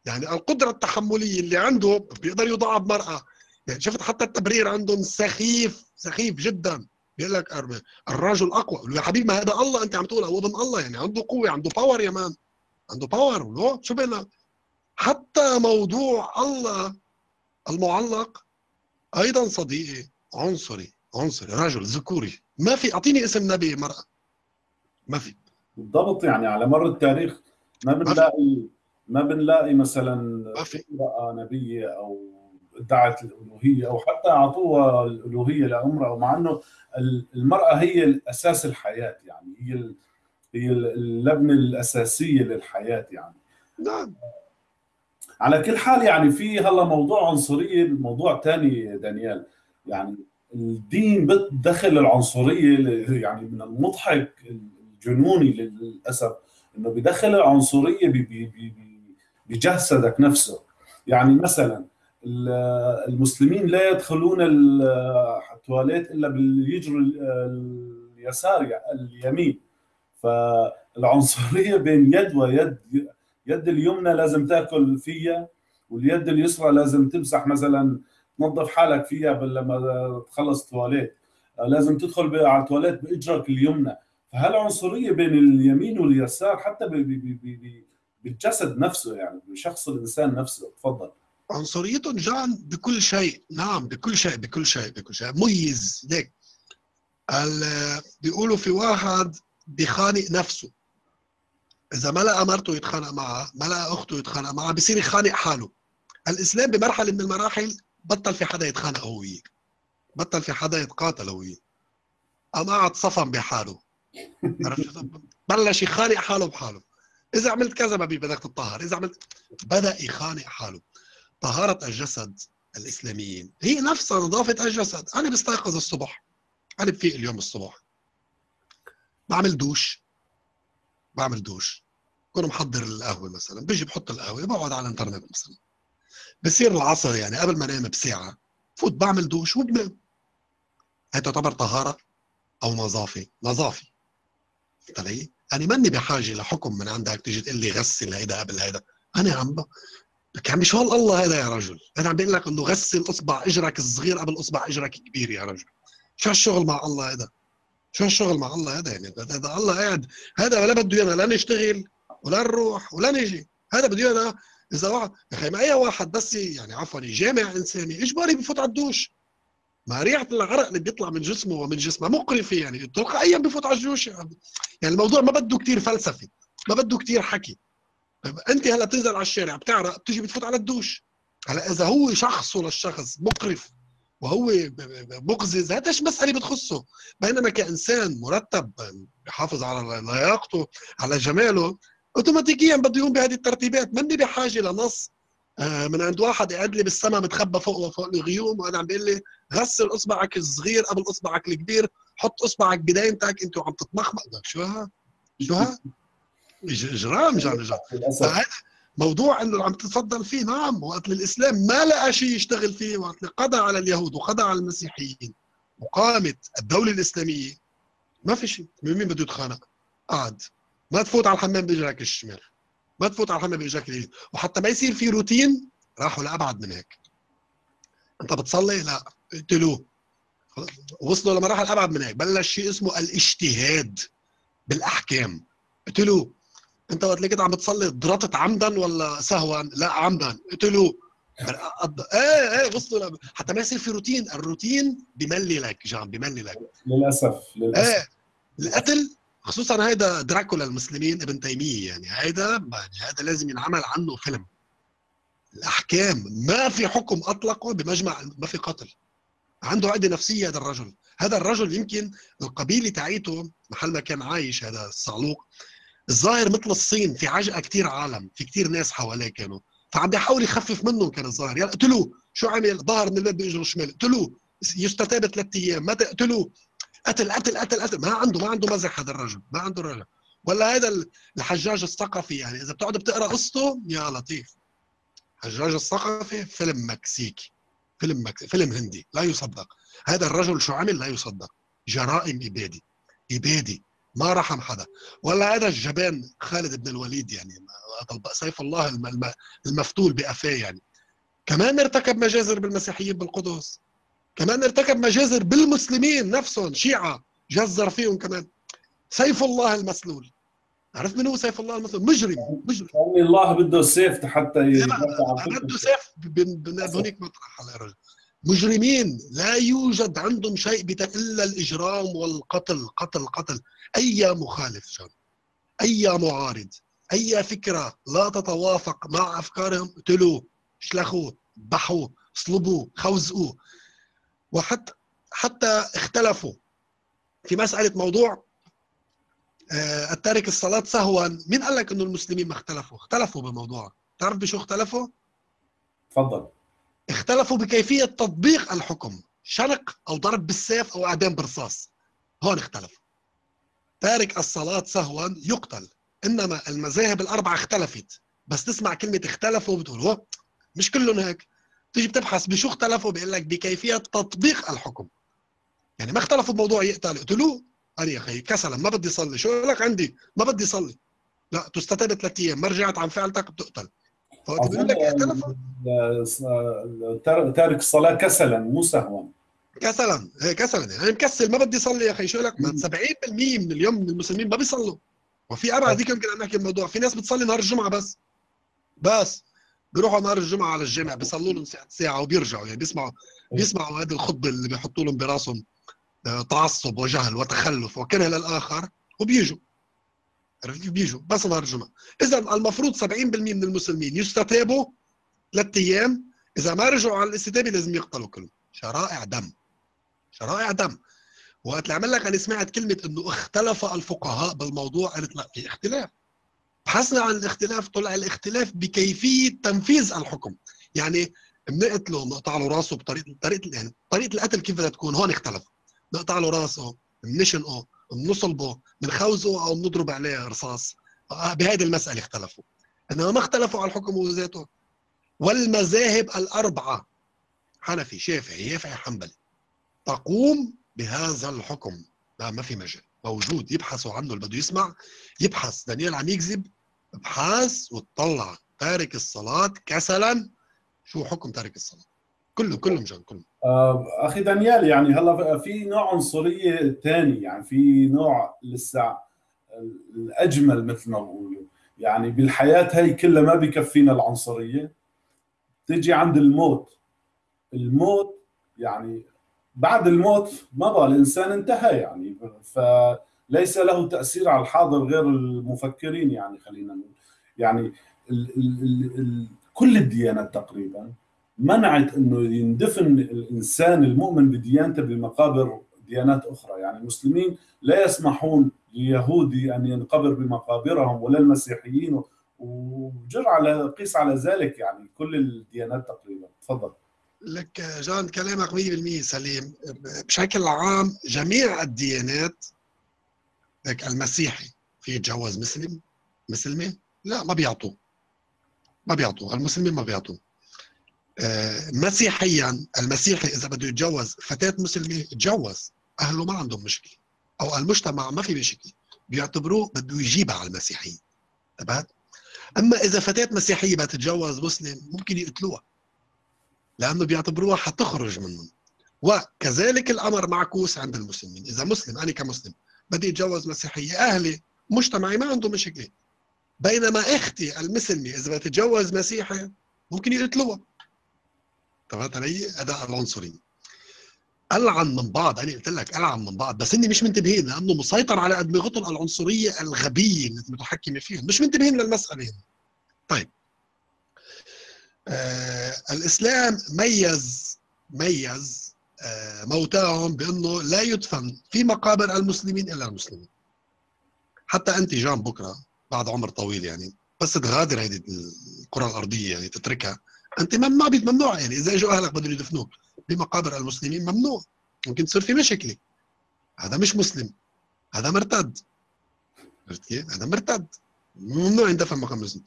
يعني القدرة التحملية اللي عنده بيقدر يضعها بمرأة يعني شفت حتى التبرير عندهم سخيف سخيف جدا. بيقول لك الر- الرجل أقوى. يا حبيبي ما هذا الله أنت عم تقول. هو ابن الله. يعني عنده قوة عنده power يا man. عنده power شو بينا حتى موضوع الله المعلق أيضا صديقي عنصري عنصري رجل ذكوري. ما في أعطيني اسم نبي مرأة. ما في. بالضبط يعني على مر التاريخ ما بنلاقي ما بنلاقي مثلا ما في. امرأة نبية أو ادعت الألوهية أو حتى أعطوها الألوهية لامرأة مع أنه المرأة هي الأساس الحياة يعني هي هي اللبنة الأساسية للحياة يعني. نعم. على كل حال يعني في هلا موضوع عنصرية موضوع تاني دانيال. يعني الدين بتدخل العنصرية ل- يعني من المضحك الجنوني للأسف إنه بدخل ب- بجسدك نفسه. يعني مثلا ال- المسلمين لا يدخلون ال- التواليت إلا باليجر ال- اليسار يعني اليمين. فالعنصرية بين يد ويد يد اليمنى لازم تاكل فيها واليد اليسرى لازم تمسح مثلا تنظف حالك فيها لما تخلص تواليت. آه، لازم تدخل على التواليت باجرك اليمنى. فهالعنصرية بين اليمين واليسار حتى بالجسد نفسه يعني بشخص الإنسان نفسه. تفضل. عنصريتهم جان بكل شيء. نعم بكل شيء بكل شيء بكل شيء. ميز ليك. بيقولوا في واحد بيخانق نفسه. إذا ما لقى مرته يتخانق معها ما لقى أخته يتخانق معها بصير يخانق حاله. الإسلام بمرحلة من المراحل بطل في حدا يتخانق هو وياه بطل في حدا يتقاتل هو وياه قام قعد صفن بحاله. [laughs] عرفت؟ بلش يخانق حاله بحاله. إذا عملت كذا ما بدك تطهر إذا عملت بدأ يخانق حاله. طهاره الجسد الإسلاميين. هي نفسها نظافة الجسد. أنا بستيقظ الصبح. أنا بفيق اليوم الصبح. بعمل دوش. بعمل دوش. بكون محضر القهوة مثلا بيجي بحط القهوة بقعد على الإنترنت مثلا. بصير العصر يعني قبل ما أنام بساعة فوت بعمل دوش وبنام. هي تعتبر طهارة أو نظافة. نظافة. فهمت علي؟ أنا ماني بحاجة لحكم من عندك تيجي تقول لي غسل هيدا قبل هيدا. أنا عم ب... لك عمي شو الله هذا يا رجل. أنا عم بقول لك إنه غسل أصبع إجرك الصغير قبل أصبع إجرك الكبير يا رجل. شو هالشغل مع الله هذا شو هالشغل مع الله هذا يعني؟ هذا الله قاعد هذا ولا بده ايانا لا نشتغل ولا نروح ولا نجي. هذا بده ايانا إذا واحد يا أخي ما أي واحد بس يعني عفوا جامع إنساني اجباري بفوت على الدوش ما ريحة العرق اللي بيطلع من جسمه ومن جسمه مقرفة يعني تلقائيا بفوت على الجوش يعني الموضوع ما بده كتير فلسفة ما بده كتير حكي. طيب أنت هلأ بتنزل على الشارع بتعرق بتيجي بتفوت على الدوش. هلأ إذا هو شخصه للشخص مقرف وهو مقزز هذا مش مساله بتخصه. بينما كإنسان مرتب بحافظ على لياقته على جماله اوتوماتيكيا بده يقوم بهذه الترتيبات. ماني بحاجة لنص. آه، من عند واحد قاعد لي بالسما متخبى فوق وفوق الغيوم وأنا عم بيقول لي غسل إصبعك الصغير قبل إصبعك الكبير حط إصبعك بداينتك انت وعم تتمخمق لك شو ها؟ شو ها؟ إجرام للأسف. فهذا موضوع إنه عم تتفضل فيه نعم وقت الإسلام ما لقى شيء يشتغل فيه وقت قضى على اليهود وقضى على المسيحيين وقامت الدولة الإسلامية. ما في شيء. من مين بده يتخانق؟ قعد ما تفوت على الحمام باجرك الشمال. ما تفوت على الحمام باجرك اليمين. وحتى ما يصير في روتين راحوا لأبعد من هيك. أنت بتصلي؟ لا. اقتلوه. وصلوا لمراحل أبعد من هيك. بلش شيء اسمه الإجتهاد بالأحكام. قتلوه انت وقت اللي كنت عم بتصلي ضرطت عمدا ولا سهوا؟ لا عمدا. قتلوه إيه إيه وصلوا ل- حتى ما يصير في روتين الروتين بملي لك جان بملي لك. للأسف للأسف. إيه القتل خصوصا هيدا دراكولا المسلمين ابن تيمية يعني هيدا يعني هيدا لازم ينعمل عنه فيلم. الأحكام ما في حكم أطلقه بمجمع ما في قتل. عنده عقدة نفسية هذا الرجل. هذا الرجل يمكن القبيلة تاعيته محل ما كان عايش هذا الصعلوق الظاهر مثل الصين في عجقة كثير عالم في كثير ناس حواليه كانوا. فعم بيحاول يخفف منهم كان الظاهر. يلا قتلوه شو عمل؟ ظهر من الباب باجره الشمال قتلوه يستتاب ثلاث أيام. ما تقتلوه قتل قتل قتل قتل. ما عنده ما عنده مزح هذا الرجل. ما عنده رجل. ولا هذا الحجاج الثقفي يعني إذا بتقعد بتقرأ قصته يا لطيف. حجاج الثقفي فيلم مكسيكي. فيلم مكسيكي فيلم هندي. لا يصدق. هذا الرجل شو عمل؟ لا يصدق. جرائم إبادي. إبادي. ما رحم حدا ولا هذا الجبان خالد بن الوليد يعني سيف الله الم- الم- المفتول بقفاه يعني. كمان ارتكب مجازر بالمسيحيين بالقدس. كمان ارتكب مجازر بالمسلمين نفسهم شيعة جزر فيهم كمان. سيف الله المسلول. عرفت من هو سيف الله المسلول؟ مجرم مجرم. يعني الله بده السيف حتى بده. سيف بهونيك مطرح على رجل مجرمين لا يوجد عندهم شيء إلا الإجرام والقتل قتل قتل. أي مخالف شان أي معارض أي فكرة لا تتوافق مع أفكارهم اقتلوه اشلخوه ذبحوه اصلبوه خوزقوه وحتى حتى اختلفوا. في مسألة موضوع آه، التارك الصلاة سهوا. مين قال لك إنه المسلمين ما اختلفوا؟ اختلفوا بالموضوع تعرف بشو اختلفوا؟ تفضل. اختلفوا بكيفية تطبيق الحكم. شنق أو ضرب بالسيف أو أعدام برصاص. هون اختلفوا. تارك الصلاة سهوا يقتل. إنما المذاهب الأربعة اختلفت. بس تسمع كلمة اختلفوا بتقول هو مش كلهم هيك. تيجي بتبحث بشو اختلفوا؟ بيقول لك بكيفية تطبيق الحكم. يعني ما اختلفوا بموضوع يقتل. اقتلوه قال يا أخي كسلا ما بدي اصلي شو لك؟ عندي ما بدي اصلي لا تستتاب ثلاث أيام. ما رجعت عن فعلتك بتقتل. فوقت بيقول لك اختلفوا؟ تار- تارك الصلاه كسلا مو سهوا. كسلا هي كسلا. يعني أنا مكسل ما بدي اصلي يا أخي. شو لك؟ ما مم. 70% من اليوم من المسلمين ما بيصلوا. وفي أبعد هيك يمكن نحكي الموضوع. في ناس بتصلي نهار الجمعة بس. بس. بيروحوا نهار الجمعة على الجامع بيصلوا لهم ساعه ساعة وبيرجعوا. يعني بيسمعوا بيسمعوا هذه الخطبة اللي بيحطوا لهم براسهم آه، تعصب وجهل وتخلف. وكره للآخر وبيجوا. عرفت كيف بيجوا؟ بس نهار الجمعه إذا المفروض 70% من المسلمين يستتابوا ثلاث أيام. إذا ما رجعوا على الاستتابة لازم يقتلوا كلهم. شرائع دم. شرائع دم. وقت اللي عمل لك أنا سمعت كلمة إنه اختلف الفقهاء بالموضوع قلت لا في اختلاف. بحثنا عن الاختلاف طلع الاختلاف بكيفية تنفيذ الحكم. يعني بنقتله بنقطع له راسه بطريقة طريقة يعني طريقة القتل كيف بدها تكون؟ هون اختلف. نقطع له راسه بنشنقه. بنصلبه بنخوزه أو بنضرب عليه رصاص. آه، بهذه المسألة اختلفوا. إنما ما اختلفوا على الحكم وذاته والمذاهب الأربعة حنفي شافعي يافعي حنبلي تقوم بهذا الحكم. لا ما في مجال. موجود يبحثوا عنه اللي بده يسمع يبحث. دانيال عم يكذب ابحث وتطلع تارك الصلاة كسلا. شو حكم تارك الصلاة؟ كله كله مجان كله آه، أخي دانيال يعني هلا في نوع عنصرية ثاني يعني في نوع لسه الأجمل مثل ما بقولوا يعني بالحياة هي كلها ما بكفينا العنصرية. تيجي عند الموت. الموت يعني بعد الموت ما بقى الإنسان انتهى يعني. فليس له تأثير على الحاضر غير المفكرين يعني خلينا نقول. يعني ال ال ال ال كل الديانات تقريبا منعت إنه يندفن الإنسان المؤمن بديانته بمقابر ديانات أخرى. يعني المسلمين لا يسمحون ليهودي أن ينقبر بمقابرهم ولا المسيحيين وجر على قيس على ذلك يعني كل الديانات تقريبا. تفضل. لك جان كلامك 100% سليم. بشكل عام جميع الديانات لك المسيحي في يتجوز مسلم مسلمه لا ما بيعطوه ما بيعطوه المسلمين ما بيعطوه آه، مسيحيا المسيحي إذا بده يتجوز فتاة مسلمة يتجوز أهله ما عندهم مشكلة أو المجتمع ما في مشكلة بيعتبروه بده يجيبها على المسيحيه تبعت أما إذا فتاة مسيحية بدها تتجوز مسلم ممكن يقتلوها لأنه بيعتبروها حتخرج منهم. وكذلك الأمر معكوس عند المسلمين. إذا مسلم أنا كمسلم بدي أتجوز مسيحية أهلي مجتمعي ما عنده مشكلة. بينما أختي المسلمة إذا بدها تتجوز مسيحي ممكن يقتلوها. تمام علي؟ هذا العنصري. العن من بعض أنا قلت لك العن من بعض بس إني مش منتبهين لأنه مسيطر على ادمغتهم العنصرية الغبية اللي متحكمة فيهم مش منتبهين للمساله طيب. آه الإسلام ميز ميز آه موتاهم بأنه لا يدفن في مقابر المسلمين إلا المسلمين. حتى أنت جان بكرة بعد عمر طويل يعني بس تغادر هذه الكرة الأرضية يعني تتركها. أنت ممنوع ممنوع يعني. إذا إجوا أهلك بدهم يدفنوك بمقابر المسلمين ممنوع. ممكن تصير في مشكلة. هذا مش مسلم. هذا مرتد. عرفت كيف؟ هذا مرتد. ممنوع يندفن مقام المسلم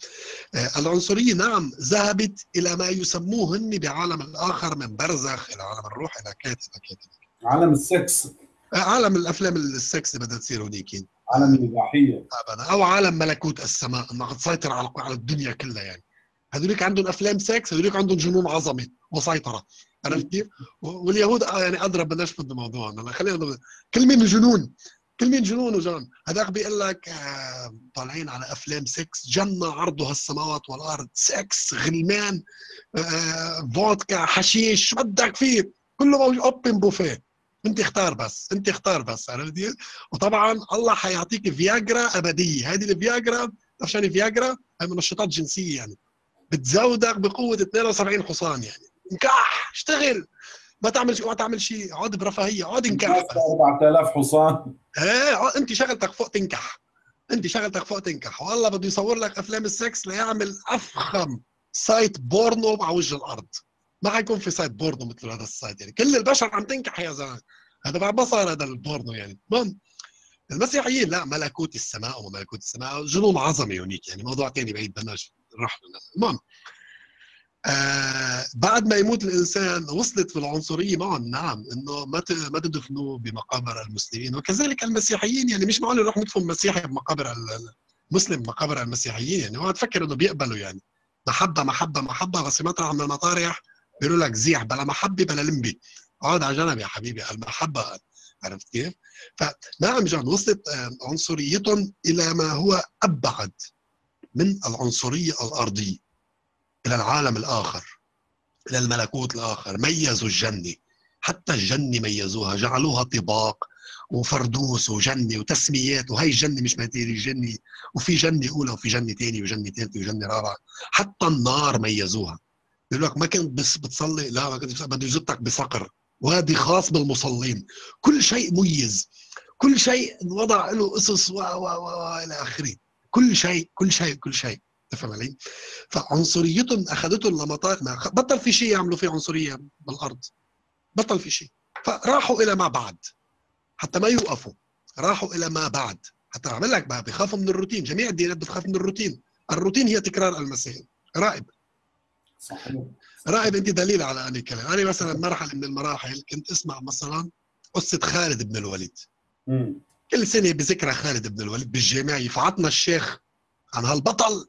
آه العنصرية نعم ذهبت إلى ما يسموه هن بعالم الآخر من برزخ إلى عالم الروح إلى كذا إلى كذا عالم السكس. آه عالم الأفلام السكس بدها تصير هنيك عالم الإباحية. أو عالم ملكوت السماء. انها تسيطر على الدنيا كلها يعني. هذوليك عندهم أفلام سكس هذوليك عندهم جنون عظمة وسيطره عرفت كيف؟ واليهود يعني اضرب بلاش في الموضوع. خلينا كل مين جنون؟ كل مين جنون وجان؟ هذاك بيقول لك آه طالعين على أفلام سكس جنة عرضها السماوات والأرض. سكس غلمان آه فودكا حشيش. شو بدك فيه؟ كله موجود. open buffet. أنت اختار بس. أنت اختار بس. عرفت وطبعا الله حيعطيك فياجرا أبدية. هذه الفياجرا عشان فياجرا هي منشطات جنسية يعني. بتزودك بقوة 72 حصان يعني. انكح اشتغل. ما تعمل شيء ما تعمل شيء. اقعد برفاهية اقعد انكح. 4000 حصان. إيه انت شغلتك فوق تنكح. انت شغلتك فوق تنكح. والله بده يصور لك أفلام السكس ليعمل أفخم site porno مع وجه الأرض. ما حيكون في site porno مثل هذا ال site يعني. كل البشر عم تنكح يا زلمة. هذا بعد ما صار هذا البورنو يعني. المهم المسيحيين لا ملكوت السماء وملكوت السماء. جنون عظمه هونيك يعني. موضوع ثاني بعيد بدناش نروح المهم آه بعد ما يموت الإنسان وصلت في العنصرية معهم نعم إنه ما ما تدفنوا بمقابر المسلمين. وكذلك المسيحيين يعني مش معقول نروح ندفن مسيحي بمقابر مسلم مقابر المسيحيين. يعني اوعى تفكر إنه بيقبلوا يعني. محبة محبة محبة. بس مطرح من المطارح بيقولوا لك زيح بلا محبة بلا لمبي اقعد على جنب يا حبيبي المحبة. عرفت كيف؟ فنعم جان وصلت آه، عنصريتهم إلى ما هو أبعد. من العنصرية الأرضية إلى العالم الآخر إلى الملكوت الآخر ميزوا الجنة. حتى الجنة ميزوها جعلوها طباق وفردوس وجنة وتسميات وهي الجنة مش ماتيري الجنه وفي جنة أولى وفي جنة ثانية وجنة ثالثه وجنة رابعة. حتى النار ميزوها. بيقول لك ما كنت بس بتصلي لا ما كنت بده يزتك بصقر. وهذه خاص بالمصلين. كل شيء ميز. كل شيء وضع له قصص و و و إلى آخره. كل شيء كل شيء كل شيء. تفهم علي؟ فعنصريتهم اخذتهم لمطار ما بطل في شيء يعملوا فيه عنصرية بالأرض. بطل في شيء. فراحوا إلى ما بعد. حتى ما يوقفوا. راحوا إلى ما بعد. حتى أعمل لك بقى بخافوا من الروتين. جميع الديانات بتخاف من الروتين. الروتين هي تكرار المسائل راقب صحيح. راقب أنت دليل على اني كلام أنا مثلا مرحلة من المراحل كنت أسمع مثلا قصة خالد بن الوليد. مم. كل سنة بذكرى خالد بن الوليد بالجامع يفعطنا الشيخ عن هالبطل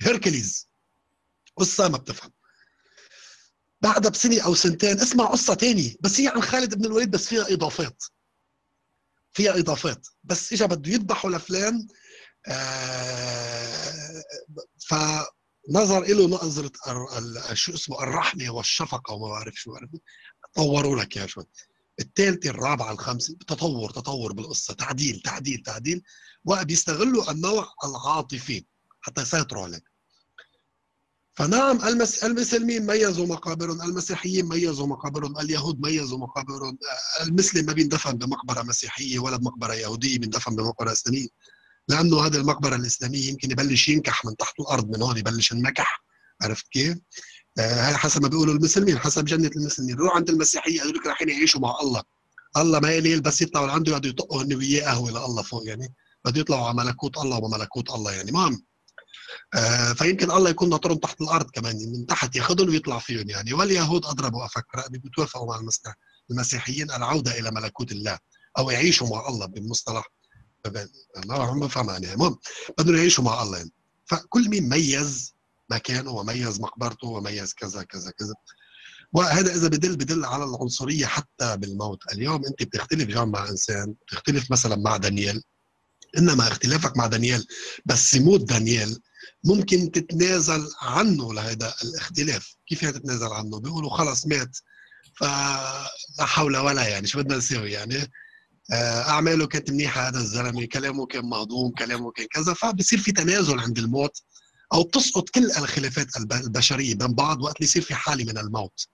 هيركليز. قصة ما بتفهم. بعدها بسنة أو سنتين اسمع قصة تانية بس هي عن خالد بن الوليد بس فيها إضافات. فيها إضافات. بس اجى بده يذبحوا لفلان آه فنظر له نظرة شو اسمه الرحمة والشفقة وما بعرف شو طوروا لك يا شوي. الثالثه الرابعة الخامسة تطور تطور بالقصة. تعديل تعديل تعديل. وبيستغلوا النوع العاطفي حتى يسيطروا عليك فنعم المس... المسلمين ميزوا مقابرهم المسيحيين ميزوا مقابرهم اليهود ميزوا مقابرهم المسلم ما بيندفن بمقبرة مسيحية ولا بمقبرة يهودية بيندفن بمقبرة إسلامية. لأنه هذه المقبرة الإسلامية يمكن يبلش ينكح من تحت الأرض من هون يبلش النكح. عرفت كيف؟ آه حسب ما بيقولوا المسلمين حسب جنة المسلمين. روح عند المسيحية هذول رايحين يعيشوا مع الله. الله ما يليل بس يطلعوا لعنده يقعدوا يطقوا هن وياه قهوة لله فوق يعني. بده يطلعوا على ملكوت الله وملكوت الله يعني. المهم آه، فيمكن الله يكون ناطرهم تحت الأرض كمان من تحت ياخذهم ويطلع فيهم يعني. واليهود أضربوا أفكر بيتوافقوا مع المسيح المسيحيين العوده إلى ملكوت الله أو يعيشوا مع الله بمصطلح ما هم بفهم يعني. المهم بدهم يعيشوا مع الله يعني. فكل مين ميز مكانه وميز مقبرته وميز كذا كذا كذا. وهذا إذا بدل بدل على العنصرية حتى بالموت. اليوم أنت بتختلف جام مع إنسان بتختلف مثلا مع دانيال. إنما اختلافك مع دانيال بس يموت دانيال ممكن تتنازل عنه لهذا الاختلاف. كيف يعني تتنازل عنه؟ بيقولوا خلص مات فلا حول ولا يعني شو بدنا نسوي يعني؟ آه، أعماله كانت منيحة هذا الزلمة كلامه كان مهضوم كلامه كان كذا فبصير في تنازل عند الموت. أو بتسقط كل الخلافات الب- البشرية بين بعض وقت اللي يصير في حالة من الموت.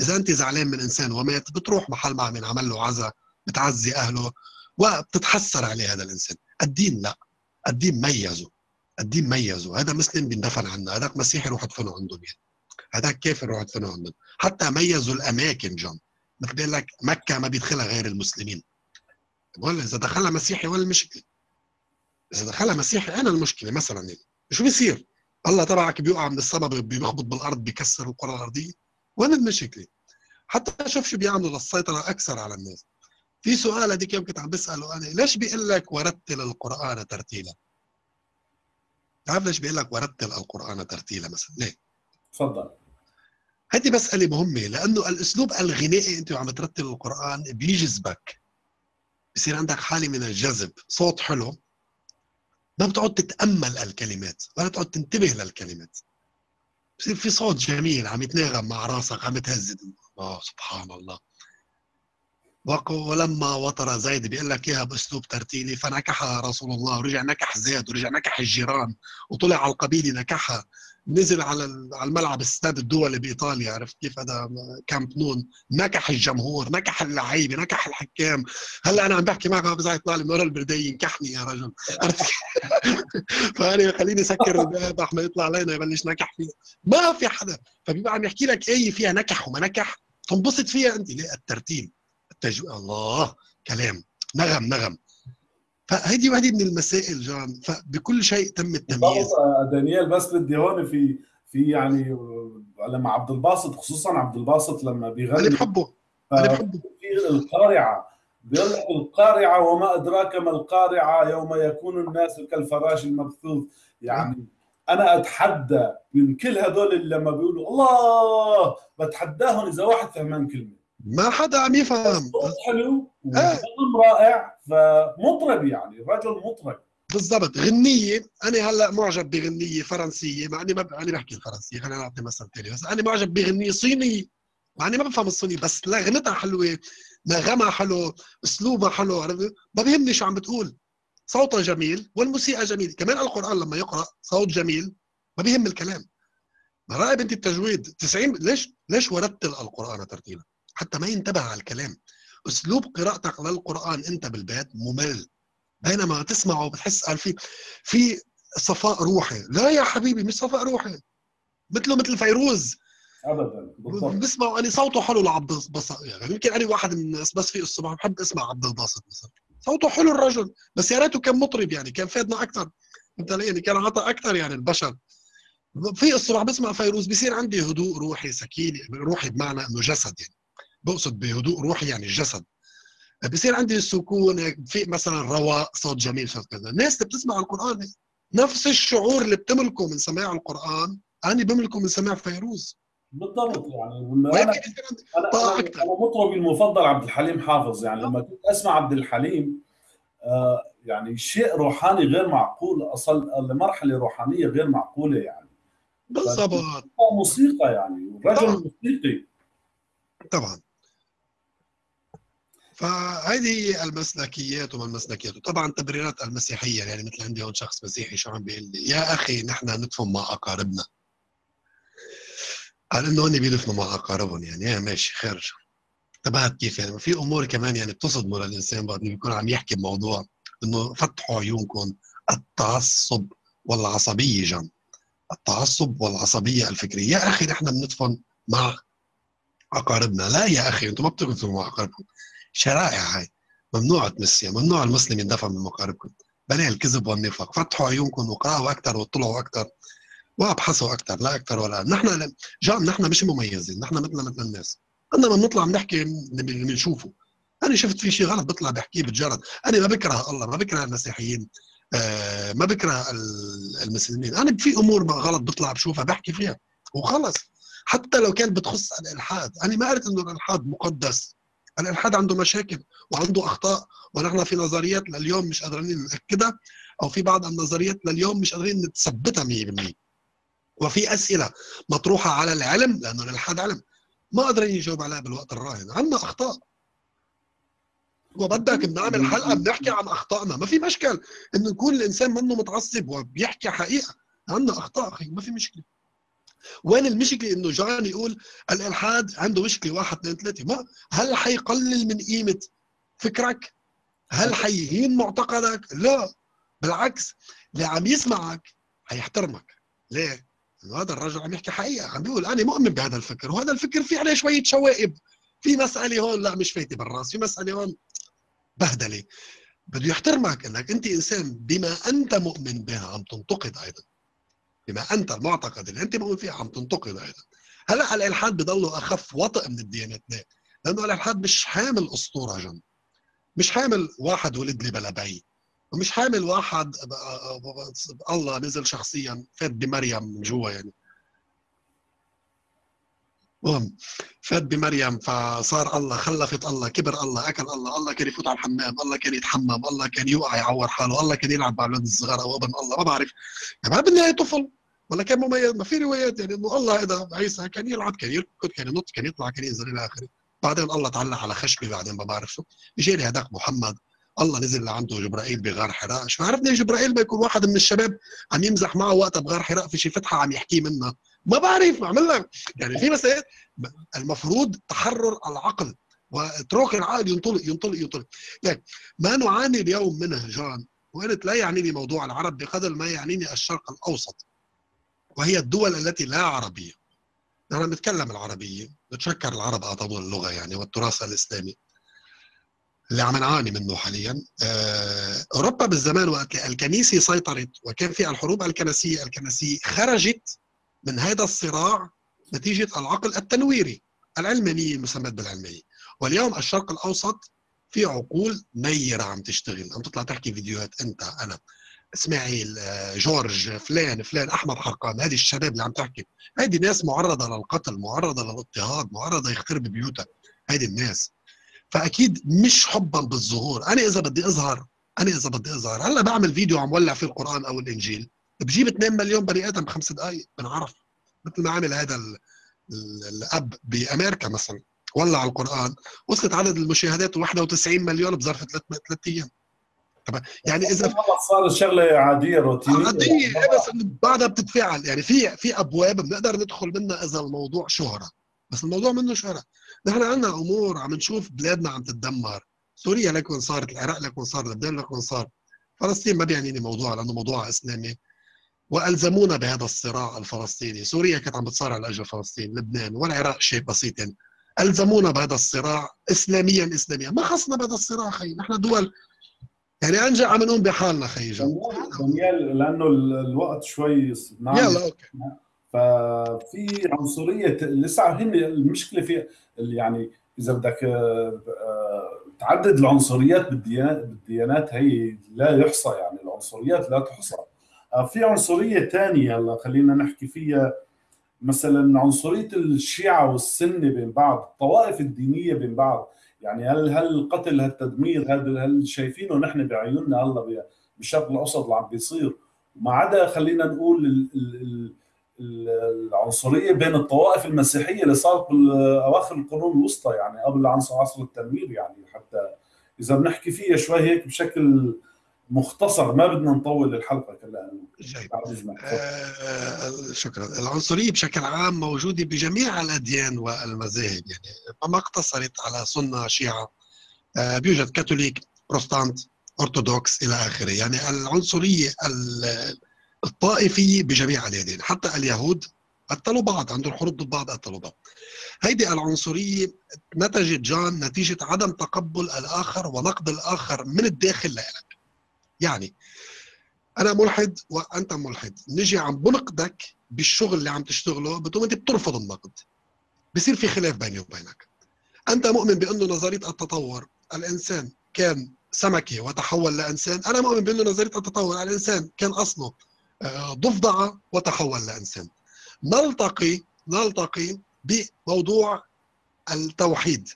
إذا أنت زعلان من إنسان ومات بتروح محل ما عم عمل له عزا بتعزي أهله وبتتحسر عليه هذا الإنسان. الدين لا. الدين ميزه. الدين ميزه. هذا مسلم بيندفن عنه. هذاك مسيحي روح ادفنه عندهم يعني هذاك كافر روح ادفنه عندهم حتى ميزوا الأماكن جون. مثل بيقول لك مكة ما بيدخلها غير المسلمين. بقول إذا دخلها مسيحي ولا المشكلة؟ إذا دخلها مسيحي أنا المشكلة؟ مثلا يعني. شو بيصير؟ الله تبعك بيوقع من السما بيخبط بالأرض بيكسر الكرة الأرضية. وين المشكلة؟ حتى شوف شو بيعملوا للسيطرة أكثر على الناس. في سؤال هذيك يوم كنت عم بسأله أنا ليش بيقول لك ورتل القرآن ترتيلا؟ تعرف ليش بيقول لك ورتل القرآن ترتيلا مثلا؟ ليه؟ تفضل. هذه مسألة مهمة لأنه الأسلوب الغنائي أنت وعم ترتل القرآن بيجذبك. بصير عندك حالة من الجذب صوت حلو ما بتقعد تتأمل الكلمات ولا تقعد تنتبه للكلمات. بصير في صوت جميل عم يتناغم مع راسك عم تهزد الله سبحان الله. ولما وطر زيد بيقول لك اياها باسلوب ترتيلي فنكحها رسول الله ورجع نكح زيد ورجع نكح الجيران وطلع على القبيلة نكحها. نزل على على الملعب استاد الدولي بإيطاليا عرفت كيف هذا كامب نون؟ نكح الجمهور نكح اللعيبة نكح الحكام. هلأ أنا عم بحكي معك عم بزعل يطلع لي ورا البردية ينكحني يا رجل؟ [laughs] فأنا خليني أسكر الباب أحمد يطلع علينا يبلش نكح فيه ما في حدا. فبيبقى عم يحكي لك إيه فيها نكح وما نكح تنبسط فيها أنت. ليه الترتيب. التجويد الله كلام. نغم نغم. فهذه واحدة من المسائل جان. فبكل شيء تم التمييز. آه، دانيال بس بدي هون في في يعني آه، لما عبد الباسط خصوصا عبد الباسط لما أنا بيغني بحبه أنا بحبه. في القارعة. بيقول لك القارعة وما أدراك ما القارعة يوم يكون الناس كالفراش المبثوث. يعني أنا أتحدى من كل هذول اللي لما بيقولوا الله بتحداهم إذا واحد فهمان كلمة. ما حدا عم يفهم. صوت حلو آه. وكلام رائع فمطرب يعني رجل مطرب. بالضبط. غنية. أنا هلأ معجب بغنية فرنسية مع إني ما ب... أنا بحكي الفرنسية خلينا نعطي مثل ثاني بس أنا معجب بغنية صينية مع إني ما بفهم الصيني بس لغنتها حلوة نغمها حلو أسلوبها حلو عرفت؟ ما بيهمني شو عم بتقول. صوتها جميل والموسيقى جميلة. كمان القرآن لما يقرأ صوت جميل ما بيهم الكلام. راقب انت التجويد 90 ليش ليش ورتل القرآن ترتيلا حتى ما ينتبه على الكلام. أسلوب قراءتك للقرآن أنت بالبيت ممل. بينما تسمعه بتحس قال في في صفاء روحي. لا يا حبيبي مش صفاء روحي. مثله مثل فيروز ابدا بسمعه أنا صوته حلو لعبد الباسط. يعني يمكن أنا واحد من الناس بس في الصبح بحب أسمع عبد الباسط مثلا. صوته حلو الرجل بس يا ريته كان مطرب يعني كان فادنا أكثر. أنت يعني كان عطى أكثر يعني البشر. في الصبح بسمع فيروز بصير عندي هدوء روحي سكينة روحي بمعنى إنه جسد يعني. بقصد بهدوء روحي يعني الجسد. بصير عندي سكون هيك في مثلا رواء صوت جميل صوت كذا. الناس اللي بتسمع القرآن نفس الشعور اللي بتملكه من سماع القرآن أنا بملكه من سماع فيروز. بالضبط يعني أنا أنا. أنا مطربي المفضل عبد الحليم حافظ. يعني لما كنت أسمع عبد الحليم آه يعني شيء روحاني غير معقول أصل لمرحله روحانيه غير معقولة يعني. بالضبط. موسيقى يعني. رجل موسيقي. طبعا. فهذه المسلكيات وما المسلكيات وطبعا تبريرات المسيحية يعني مثل عندي هون شخص مسيحي شو عم بيقول لي يا أخي نحن ندفن مع أقاربنا. قال إنه هن بيدفنوا مع أقاربهم يعني يا ماشي خير. انتبهت كيف يعني؟ في أمور كمان يعني بتصدموا للانسان بعد بيكون عم يحكي بموضوع إنه فتحوا عيونكم التعصب والعصبية جن التعصب والعصبية الفكرية. يا أخي نحن بندفن مع أقاربنا. لا يا أخي أنتم ما بتدفنوا مع أقاربكم. شرائع هاي. ممنوع تمسيها ممنوع المسلم يندفع من مقاربكم. بلا الكذب والنفاق. فتحوا عيونكم وقرأوا أكثر واطلعوا أكثر وابحثوا أكثر لا أكثر ولا. نحن جان نحن مش مميزين. نحن مثلنا مثل الناس. عندما بنطلع بنحكي اللي بنشوفه أنا شفت في شيء غلط بطلع بحكيه بتجرد أنا ما بكره الله ما بكره المسيحيين آه ما بكره ال- المسلمين. أنا في أمور غلط بطلع بشوفها بحكي فيها. وخلص. حتى لو كان بتخص الإلحاد. أنا ما قلت إنه الإلحاد مقدس. الإلحاد عنده مشاكل وعنده أخطاء ونحن في نظريات لليوم مش قادرين نأكدها أو في بعض النظريات لليوم مش قادرين نثبتها 100% وفي أسئلة مطروحة على العلم لأنه الإلحاد علم ما قادرين يجاوب عليها بالوقت الراهن عندنا أخطاء. وبدك بنعمل حلقة بنحكي عن أخطائنا ما في مشكل. إنه يكون الإنسان منه متعصب وبيحكي حقيقة عندنا أخطاء أخي ما في مشكلة. وين المشكلة إنه جان يقول الإلحاد عنده مشكلة واحد اثنين ثلاثة ما هل حيقلل من قيمة فكرك؟ هل حيهين معتقدك؟ لا بالعكس اللي عم يسمعك حيحترمك ليه؟ لأنه هذا الرجل عم يحكي حقيقة عم بيقول أنا مؤمن بهذا الفكر وهذا الفكر في عليه شوية شوائب في مسألة هون لا مش فايتة بالراس في مسألة هون بهدلة بده يحترمك إنك أنت إنسان بما أنت مؤمن بها عم تنتقد أيضا بما انت المعتقد اللي انت مؤمن فيه عم تنتقد أيضا هلا الالحاد بضله اخف وطئ من الديانات ليه؟ لأنه الالحاد مش حامل اسطوره جن مش حامل واحد ولد لي بلا بي ومش حامل واحد الله نزل شخصيا فات بمريم من جوا يعني المهم فات بمريم فصار الله خلفت الله كبر الله أكل الله الله كان يفوت على الحمام الله كان يتحمم الله كان يوقع يعور حاله الله كان يلعب مع الاولاد الصغار أو أبن الله ما بعرف. يعني ما بالنهاية طفل ولا كان مميز ما في روايات يعني إنه الله إذا عيسى كان يلعب كان يركض كان ينط كان يطلع كان ينزل إلى آخره. بعدين الله تعلق على خشبه بعدين ما بعرف شو. اجى لي هذاك محمد الله نزل لعنده جبرائيل بغار حراء. شو عرفني جبرائيل بيكون واحد من الشباب عم يمزح معه وقتها بغار حراء في شي فتحة عم يحكي منها. ما بعرف بعمل لك. يعني في مسائل المفروض تحرر العقل. واترك العقل ينطلق ينطلق ينطلق. يعني ما نعاني اليوم منه جان؟ وقلت لا يعنيني موضوع العرب بقدر ما يعنيني الشرق الأوسط. وهي الدول التي لا عربية. نحن بنتكلم العربية. نتشكر العرب اعطونا اللغة يعني والتراث الإسلامي. اللي عم نعاني منه حاليا. أوروبا بالزمان وقت الكنيسة سيطرت وكان في الحروب الكنسية الكنسية خرجت من هذا الصراع نتيجة العقل التنويري العلمانيه المسمى بالعلمانيه واليوم الشرق الأوسط في عقول نيرة عم تشتغل. عم تطلع تحكي فيديوهات أنت أنا إسماعيل آه، جورج فلان فلان أحمد حرقان هذه الشباب اللي عم تحكي. هذه ناس معرضة للقتل معرضة للاضطهاد معرضة يخترب بيوتها. هذه الناس. فأكيد مش حبا بالظهور. أنا إذا بدي أظهر أنا إذا بدي أظهر. هلأ بعمل فيديو عم ولع فيه القرآن أو الإنجيل. بجيب 2 مليون بني آدم بخمس دقائق بنعرف. مثل ما عمل هذا ال- ال- الأب بأمريكا مثلا ولع القرآن وصلت عدد المشاهدات 91 مليون بظرف ثلاث ثلاث أيام. طب يعني إذا والله صار شغلة عادية روتينية. عادية إيه بس بعدها بتتفاعل. يعني في في أبواب بنقدر ندخل منها إذا الموضوع شهرة. بس الموضوع منه شهرة. نحن عندنا أمور عم نشوف بلادنا عم تتدمر. سوريا لكن صارت العراق لكن صار لبنان لكن صار. فلسطين ما بيعنيني موضوع لأنه موضوع إسلامي. وألزمونا بهذا الصراع الفلسطيني. سوريا كانت عم بتصارع لأجل فلسطين لبنان والعراق شيء بسيط يعني. ألزمونا بهذا الصراع اسلاميا اسلاميا. ما خصنا بهذا الصراع خي نحن دول. يعني أنجا عم نقوم بحالنا خي. دانيال لأنه ال- الوقت شوي نعم يلا أوكي. ففي عنصرية لسه هن المشكلة في يعني إذا بدك آه، آه، تعدد العنصريات بالديانات بالديانات هي لا يحصى يعني. العنصريات لا تحصى. في عنصرية ثانية هلا خلينا نحكي فيها. مثلا عنصرية الشيعة والسنة بين بعض الطوائف الدينية بين بعض. يعني هل هل القتل هالتدمير هذا هل شايفينه نحن بعيوننا؟ هلا بالشرق الاوسط اللي عم بيصير. وما عدا خلينا نقول ال- ال- ال- ال- العنصرية بين الطوائف المسيحية اللي صارت باواخر القرون الوسطى يعني قبل عصر التنوير يعني. حتى إذا بنحكي فيها شوي هيك بشكل مختصر ما بدنا نطول الحلقة كلها. آه، شكرا. العنصرية بشكل عام موجودة بجميع الأديان والمذاهب يعني ما اقتصرت على سنة شيعة. آه، بيوجد كاثوليك بروتستانت أرثوذكس إلى آخره. يعني العنصرية ال- الطائفية بجميع الأديان حتى اليهود قتلوا بعض عندهم حروب ضد بعض قتلوا بعض. هيدي العنصرية نتجت جان نتيجة عدم تقبل الآخر ونقد الآخر من الداخل لك يعني أنا ملحد وأنت ملحد. نجي عم بنقدك بالشغل اللي عم تشتغله بتقوم أنت بترفض النقد. بصير في خلاف بيني وبينك. أنت مؤمن بأنه نظرية التطور الإنسان كان سمكه وتحول لإنسان. أنا مؤمن بأنه نظرية التطور الإنسان كان أصله آه، ضفدعه وتحول لإنسان. نلتقي نلتقي بموضوع التوحيد.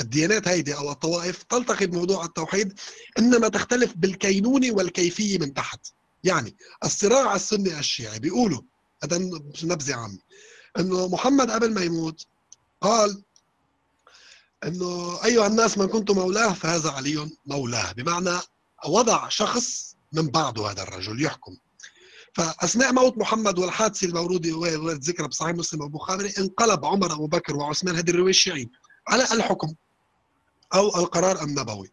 الديانات هيدي أو الطوائف تلتقي بموضوع التوحيد إنما تختلف بالكينونه والكيفيه من تحت. يعني الصراع السني الشيعي بيقولوا هذا نبذة عامة إنه محمد قبل ما يموت قال إنه أيها الناس من كنت مولاه فهذا علي مولاه. بمعنى وضع شخص من بعده هذا الرجل يحكم. فأثناء موت محمد والحادثه الموروده وارد ذكرها بصحيح مسلم والبخاري انقلب عمر أبو بكر وعثمان هذه الرواية الشيعية على الحكم. أو القرار النبوي.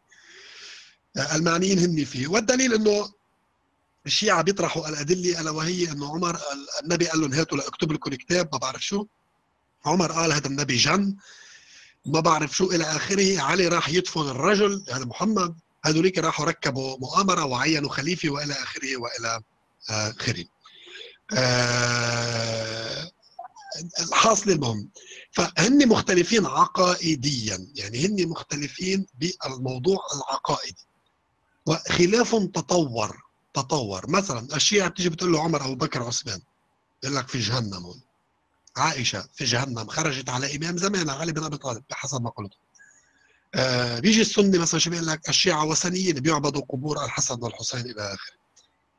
المعنيين هن فيه. والدليل إنه الشيعة بيطرحوا الأدلة ألا وهي أنه عمر النبي قال لهم هاتوا لأكتب لكم كتاب ما بعرف شو. عمر قال هذا النبي جن. ما بعرف شو إلى آخره علي راح يدفن الرجل هذا محمد. هذوليك راحوا ركبوا مؤامرة وعينوا خليفة وإلى آخره وإلى آخره. آه الحاصل المهم. فهن مختلفين عقائديا. يعني هن مختلفين بالموضوع العقائدي. وخلاف تطور تطور. مثلا الشيعة بتيجي بتقول له عمر أبو بكر عثمان بيقول لك في جهنم. هون عائشة في جهنم خرجت على إمام زمانها علي بن أبي طالب بحسب ما قلت. آه بيجي السني مثلا شو بيقول لك؟ الشيعة وثنيين بيعبدوا قبور الحسن والحسين إلى آخره.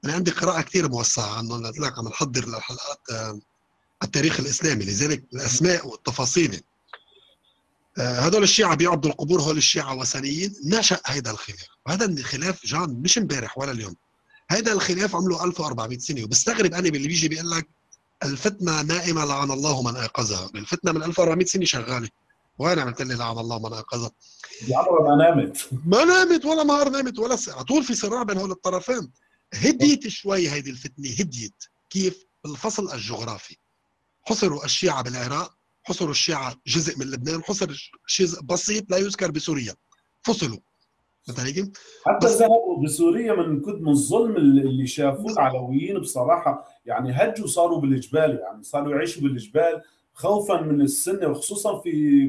أنا عندي قراءة كثير موسعة عنه قلت لك عم نحضر للحلقات آه التاريخ الإسلامي. لذلك الأسماء والتفاصيل. هذول الشيعة بيعبدوا القبور هول الشيعة وثنيين نشأ هيدا الخلاف. وهذا الخلاف جان مش امبارح ولا اليوم. هيدا الخلاف عمله 1400 سنة. وبستغرب أنا باللي بيجي بيقول لك الفتنة نائمة لعن الله من أيقظها الفتنة من 1400 سنة شغالة. وين عملت لي لعن الله من أيقظها عمرها ما نامت. ما نامت ولا نهار نامت ولا ساعة. على طول في صراع بين هول الطرفين. هديت شوي هيدي الفتنة. هديت. كيف؟ بالفصل الجغرافي. حصروا الشيعة بالعراق حصروا الشيعة جزء من لبنان حصر جزء بسيط لا يذكر بسوريا. فصلوا. حتى ذهبوا بسوريا من كد من الظلم اللي شافوه العلويين بصراحة. يعني هجوا صاروا بالجبال يعني صاروا يعيشوا بالجبال خوفا من السنة وخصوصا في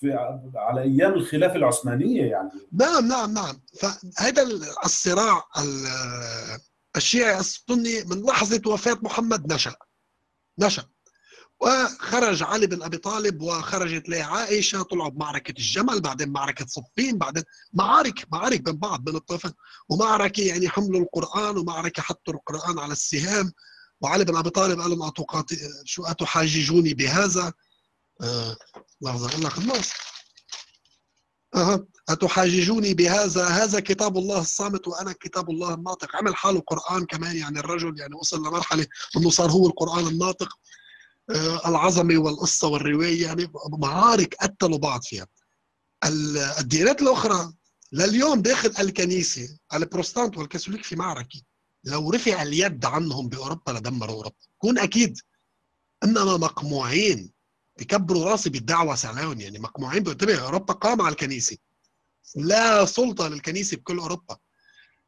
في على أيام الخلافة العثمانية يعني. نعم نعم نعم. فهذا الصراع ال- الشيعي السني من لحظة وفاة محمد نشأ. نشأ. وخرج علي بن أبي طالب وخرجت له عائشة طلعوا بمعركه الجمل بعدين معركة صفين بعدين معارك معارك بين بعض بين الطرفين ومعركة يعني حملوا القرآن ومعركة حطوا القرآن على السهام. وعلي بن أبي طالب قال لهم أتقاط... شو أتحاججوني بهذا؟ آه لحظة أقول لك النص أه. أتحاججوني بهذا؟ هذا كتاب الله الصامت وأنا كتاب الله الناطق. عمل حاله قرآن كمان يعني الرجل يعني وصل لمرحلة أنه صار هو القرآن الناطق. آه، العظمة والقصة والرواية يعني معارك قتلوا بعض فيها. ال- الديانات الأخرى لليوم داخل الكنيسة البروستانت والكاثوليك في معركة. لو رفع اليد عنهم بأوروبا لدمروا أوروبا. كون أكيد إنما مقموعين بكبروا راسي بالدعوة سعلاون يعني مقموعين بانتبه أوروبا قام على الكنيسة. لا سلطة للكنيسة بكل أوروبا.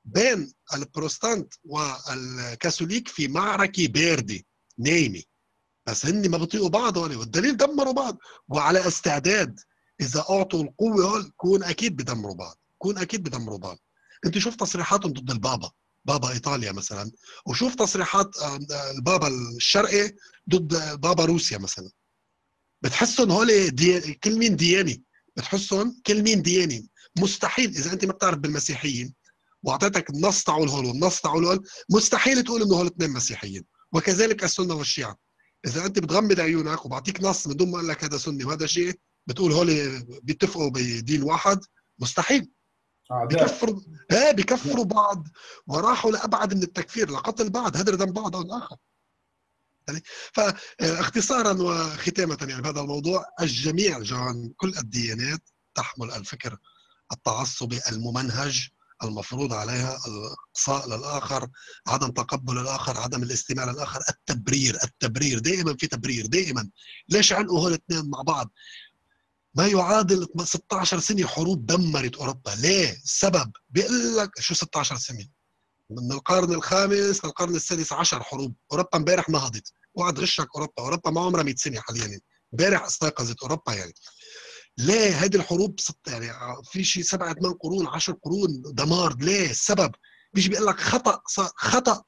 بين البروستانت والكاثوليك في معركة باردة نايمة. بس هن ما بيطيقوا بعض هون والدليل دمروا بعض. وعلى استعداد إذا أعطوا القوة كون أكيد بدمروا بعض. كون أكيد بدمروا بعض. انت شوف تصريحاتهم ضد البابا. بابا إيطاليا مثلا. وشوف تصريحات آه، آه، البابا الشرقي ضد بابا روسيا مثلا. بتحسهم هول دي... كل مين دياني. بتحسهم كل مين دياني. مستحيل. إذا أنت ما بتعرف بالمسيحيين وأعطيتك النص تاعول هول والنص تاعول هول مستحيل تقول إنه هول اثنين مسيحيين. وكذلك السنة والشيعة. إذا أنت بتغمض عيونك وبعطيك نص من دون ما أقول لك هذا سني وهذا شيء بتقول هول بيتفقوا بدين واحد مستحيل. اعداء بكفروا إيه بكفروا بعض وراحوا لأبعد من التكفير لقتل بعض هدر دم بعض أو الآخر. يعني فاختصارا وختامه يعني بهذا الموضوع الجميع جان كل الديانات تحمل الفكر التعصبي الممنهج المفروض عليها الإقصاء للآخر عدم تقبل الآخر عدم الاستماع للآخر التبرير التبرير دائما في تبرير دائما. ليش علقوا هول الاثنين مع بعض؟ ما يعادل 16 سنة حروب دمرت أوروبا. ليه؟ السبب بيقول لك شو 16 سنة؟ من القرن الخامس للقرن السادس عشر حروب. أوروبا امبارح نهضت وعد غشك أوروبا. أوروبا ما عمرها 100 سنة حاليا. امبارح استيقظت أوروبا يعني. ليه هذه الحروب ست يعني في شيء سبعة ثمان قرون عشر قرون دمار ليه السبب بيجي بيقول لك خطأ خطأ.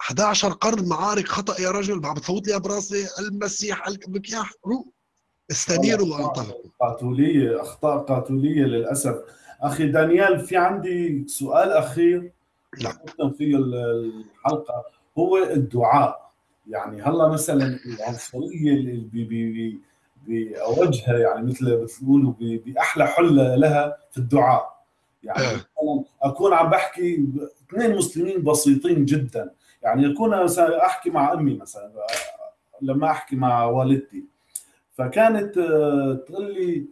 11 قرن معارك خطأ يا رجل. عم بتفوت لي براسي المسيح المكياح. استنيروا وانطلقوا. قاتولية أخطاء قاتولية للأسف. أخي دانيال في عندي سؤال أخير. نعم. فيه الحلقة. هو الدعاء. يعني هلا مثلا العنصرية باوجها يعني مثل بتقولوا بأحلى حلة لها في الدعاء. يعني. مثلا أكون عم بحكي اثنين مسلمين بسيطين جدا. يعني أكون مثلا أحكي مع أمي مثلا لما أحكي مع والدتي. فكانت آه، تقول لي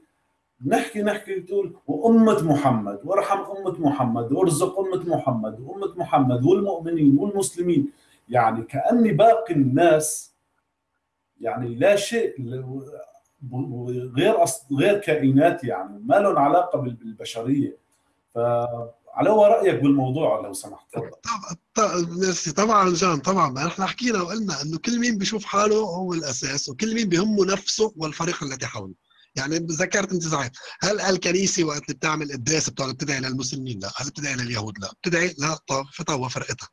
نحكي نحكي تقول وأمة محمد وأرحم أمة محمد وأرزق أمة محمد وأمة محمد والمؤمنين والمسلمين. يعني كأني باقي الناس. يعني لا شيء غير أص- غير كائنات يعني ما لهم علاقة بال- بالبشرية. فعلى هو رأيك بالموضوع لو سمحت؟ طبعا طبعا جان طبعا. ما إحنا حكينا وقلنا إنه كل مين بيشوف حاله هو الأساس وكل مين بيهمه نفسه والفريق الذي حوله. يعني ذكرت أنت صحيح. هل الكنيسة وقت اللي بتعمل قداس بتقعد بتدعي للمسلمين؟ لا. هل بتدعي لليهود؟ لا. بتدعي؟ لطائفتها وفرقتها.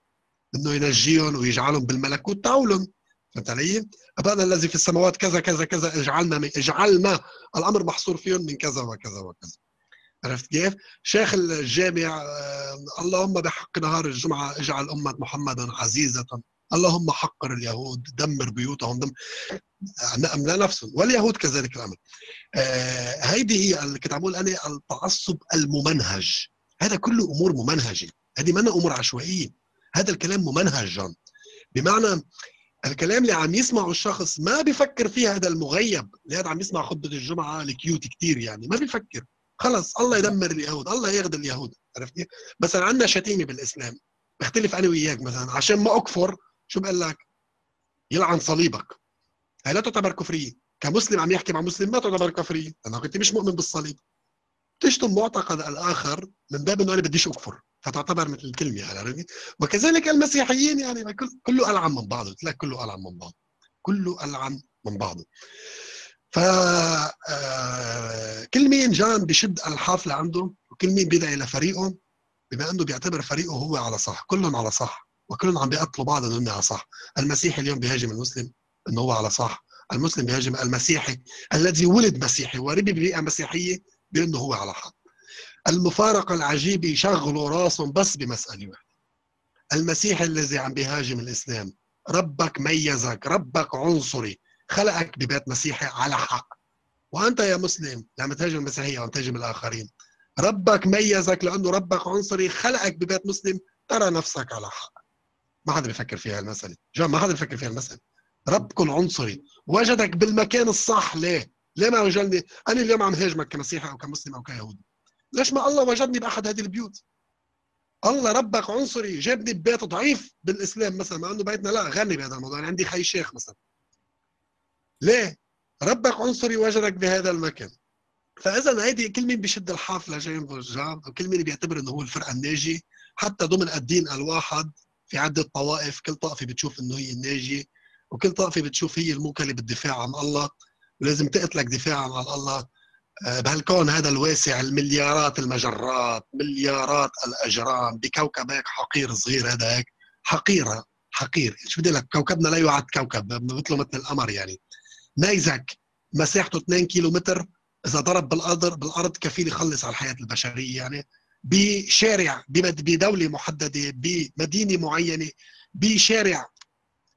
إنه ينجيهم ويجعلهم بالملكوت. تاولهم فهمت علي؟ ابانا الذي في السماوات كذا كذا كذا اجعلنا من اجعلنا الأمر محصور فيهم من كذا وكذا وكذا. عرفت كيف؟ شيخ الجامع آه، اللهم بحق نهار الجمعة اجعل أمة محمد عزيزة. اللهم حقر اليهود دمر بيوتهم دم نعم لا نفسهم واليهود كذلك الأمر. آه، هيدي هي اللي كنت عم أنا التعصب الممنهج. هذا كله أمور ممنهجة. هذه منا أمور عشوائية. هذا الكلام ممنهج بمعنى الكلام اللي عم يسمعه الشخص ما بيفكر فيه هذا المغيب. اللي هذا عم يسمع خطبة الجمعة الكيوت كتير يعني ما بيفكر. خلص الله يدمر اليهود الله ياخذ اليهود عرفت كيف؟ مثلا عندنا شتيمة بالإسلام بختلف أنا وياك مثلا عشان ما أكفر شو بقول لك؟ يلعن صليبك. هي لا تعتبر كفرية. كمسلم عم يحكي مع مسلم ما تعتبر كفرية. لانك انت مش مؤمن بالصليب. تشتم معتقد الآخر من باب إنه أنا بديش أكفر فتعتبر مثل الكلمة عرفت وكذلك المسيحيين يعني كل- كله ألعن من بعضه قلت لك كله ألعن من بعضه كله ألعن من بعضه. ف آه، كل مين جان بشد الحافلة عنده وكل مين بيدعي لفريقه بما إنه بيعتبر فريقه هو على صح كلهم على صح وكلهم عم بيقتلوا بعض إنه على صح. المسيحي اليوم بيهاجم المسلم إنه هو على صح المسلم بيهاجم المسيحي الذي ولد مسيحي وربي ببيئة مسيحية بأنه هو على حق. المفارقه العجيبه يشغلوا راسهم بس بمسألة واحدة. المسيحي الذي عم بيهاجم الإسلام ربك ميزك ربك عنصري خلقك ببيت مسيحي على حق. وأنت يا مسلم لما تهاجم المسيحية وعم تهاجم الآخرين ربك ميزك لأنه ربك عنصري خلقك ببيت مسلم ترى نفسك على حق. ما حدا بيفكر فيها المسألة. جون ما حدا بيفكر فيها المسألة. ربكم عنصري. وجدك بالمكان الصح. ليه؟ ليه ما وجدني؟ أنا اليوم عم هاجمك كمسيحي أو كمسلم أو كيهودي. ليش ما الله وجدني بأحد هذه البيوت؟ الله ربك عنصري جابني ببيت ضعيف بالإسلام مثلا مع إنه بيتنا لا غني بهذا الموضوع. أنا عندي خي شيخ مثلا. ليه؟ ربك عنصري وجدك بهذا المكان. فاذا هيدي كل مين بيشد الحافلة جايين برجام وكل مين بيعتبر إنه هو الفرقة الناجيه حتى ضمن الدين الواحد في عدة طوائف كل طائفة بتشوف إنه هي الناجية وكل طائفة بتشوف هي الموكلة بالدفاع عن الله. ولازم تقتلك دفاعا عن الله. آه، بهالكون هذا الواسع المليارات المجرات مليارات الأجرام بكوكب هيك حقير صغير هذا هيك حقيره حقير. شو بدي لك؟ كوكبنا لا يعد كوكب مثله مثل القمر يعني. نيزك مساحته 2 كيلو متر إذا ضرب بالأرض بالأرض كفيل يخلص على الحياة البشرية يعني. بشارع بدولة محددة بمدينة معينة بشارع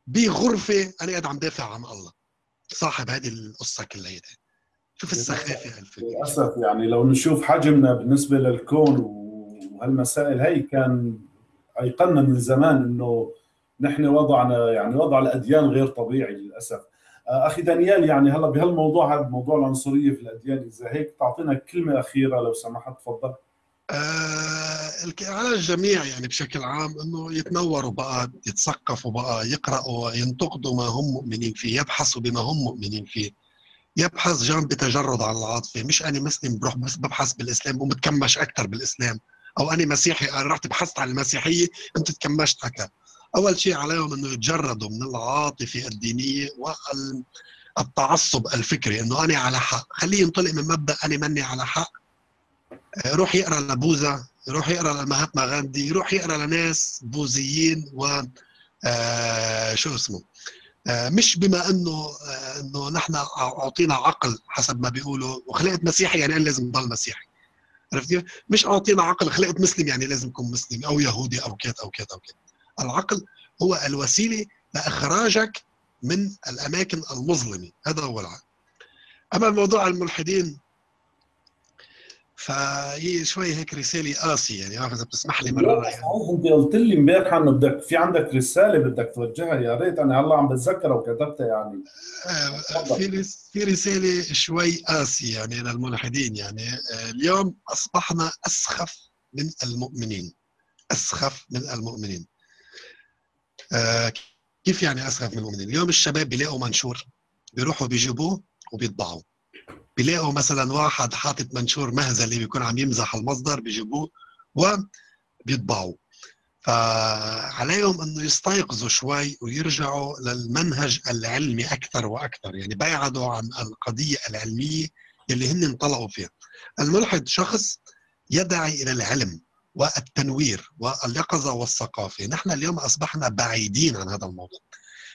بغرفة أنا قاعد عم دافع عن الله. صاحب هذه القصة كلها شوف السخافة للأسف يعني لو نشوف حجمنا بالنسبة للكون وهالمسائل هي كان ايقنا من زمان إنه نحن وضعنا يعني وضع الأديان غير طبيعي للأسف. آه، أخي دانيال يعني هلا بهالموضوع هذا موضوع العنصرية في الأديان إذا هيك تعطينا كلمة أخيرة لو سمحت تفضل. على الجميع يعني بشكل عام إنه يتنوروا بقى يتثقفوا بقى يقرأوا ينتقدوا ما هم مؤمنين فيه يبحثوا بما هم مؤمنين فيه. يبحث جانب بتجرد عن العاطفة مش أنا مسلم بروح بس ببحث بالإسلام ومتكمش أكثر بالإسلام. أو أنا مسيحي أنا رحت بحثت عن المسيحية أنت تكمشت أكثر أول شيء عليهم إنه يتجردوا من العاطفة الدينية والتعصب الفكري إنه أنا على حق. خليه ينطلق من مبدأ أنا مني على حق. يروح يقرأ لبوذا يروح يقرأ لمهاتما غاندي يروح يقرأ لناس بوذيين و آه شو اسمه آه مش بما إنه آه إنه نحن أعطينا عقل حسب ما بيقولوا وخلقت مسيحي يعني أنا لازم ضل مسيحي؟ عرفت كيف؟ مش أعطينا عقل خلقت مسلم يعني لازم اكون مسلم أو يهودي أو كذا أو كذا أو كذا. العقل هو الوسيلة لإخراجك من الأماكن المظلمة هذا هو العقل. أما موضوع الملحدين فهي شوي هيك رسالة قاسية يعني عارف إذا بتسمح لي مرة يعني انت قلت لي امبارح إنه بدك في عندك رسالة بدك توجهها يا ريت أنا هلأ عم بتذكرها وكتبتها يعني. آه في في رسالة شوي قاسية يعني للملحدين يعني آه اليوم أصبحنا أسخف من المؤمنين أسخف من المؤمنين. آه كيف يعني أسخف من المؤمنين؟ اليوم الشباب بيلاقوا منشور بيروحوا بيجيبوه وبيطبعوه. بيلاقوا مثلا واحد حاطط منشور مهزلي بيكون عم يمزح المصدر بيجيبوه وبيطبعوه. فعليهم إنه يستيقظوا شوي ويرجعوا للمنهج العلمي أكثر وأكثر يعني بيعدوا عن القضية العلمية اللي هن انطلقوا فيها. الملحد شخص يدعي إلى العلم والتنوير واليقظه والثقافة. نحن اليوم أصبحنا بعيدين عن هذا الموضوع.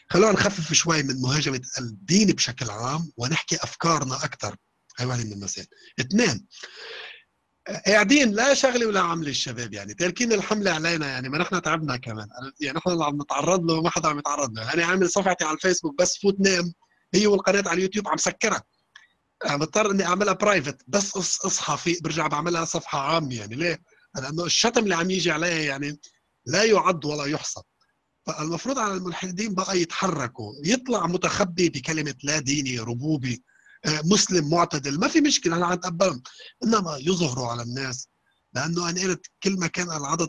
خلونا نخفف شوي من مهاجمة الدين بشكل عام ونحكي أفكارنا أكثر. هاي واحدة من المسائل. اثنين قاعدين لا شغلة ولا عملة الشباب يعني. تاركين الحملة علينا يعني ما نحن تعبنا كمان. يعني نحن اللي عم نتعرض له وما حدا عم يتعرض له. أنا عامل صفحتي على الفيسبوك بس فوت نام هي والقناة على اليوتيوب عم سكرها. مضطر إني أعملها private بس اصحى في برجع بعملها صفحة عامة يعني. ليه؟ لأنه الشتم اللي عم يجي عليها يعني لا يعد ولا يحصى فالمفروض على الملحدين بقى يتحركوا. يطلع متخبي بكلمة لا ديني ربوبي. مسلم معتدل. ما في مشكلة أنا اتقبلهم إنما يظهروا على الناس لأنه أنا قلت كل ما كان العدد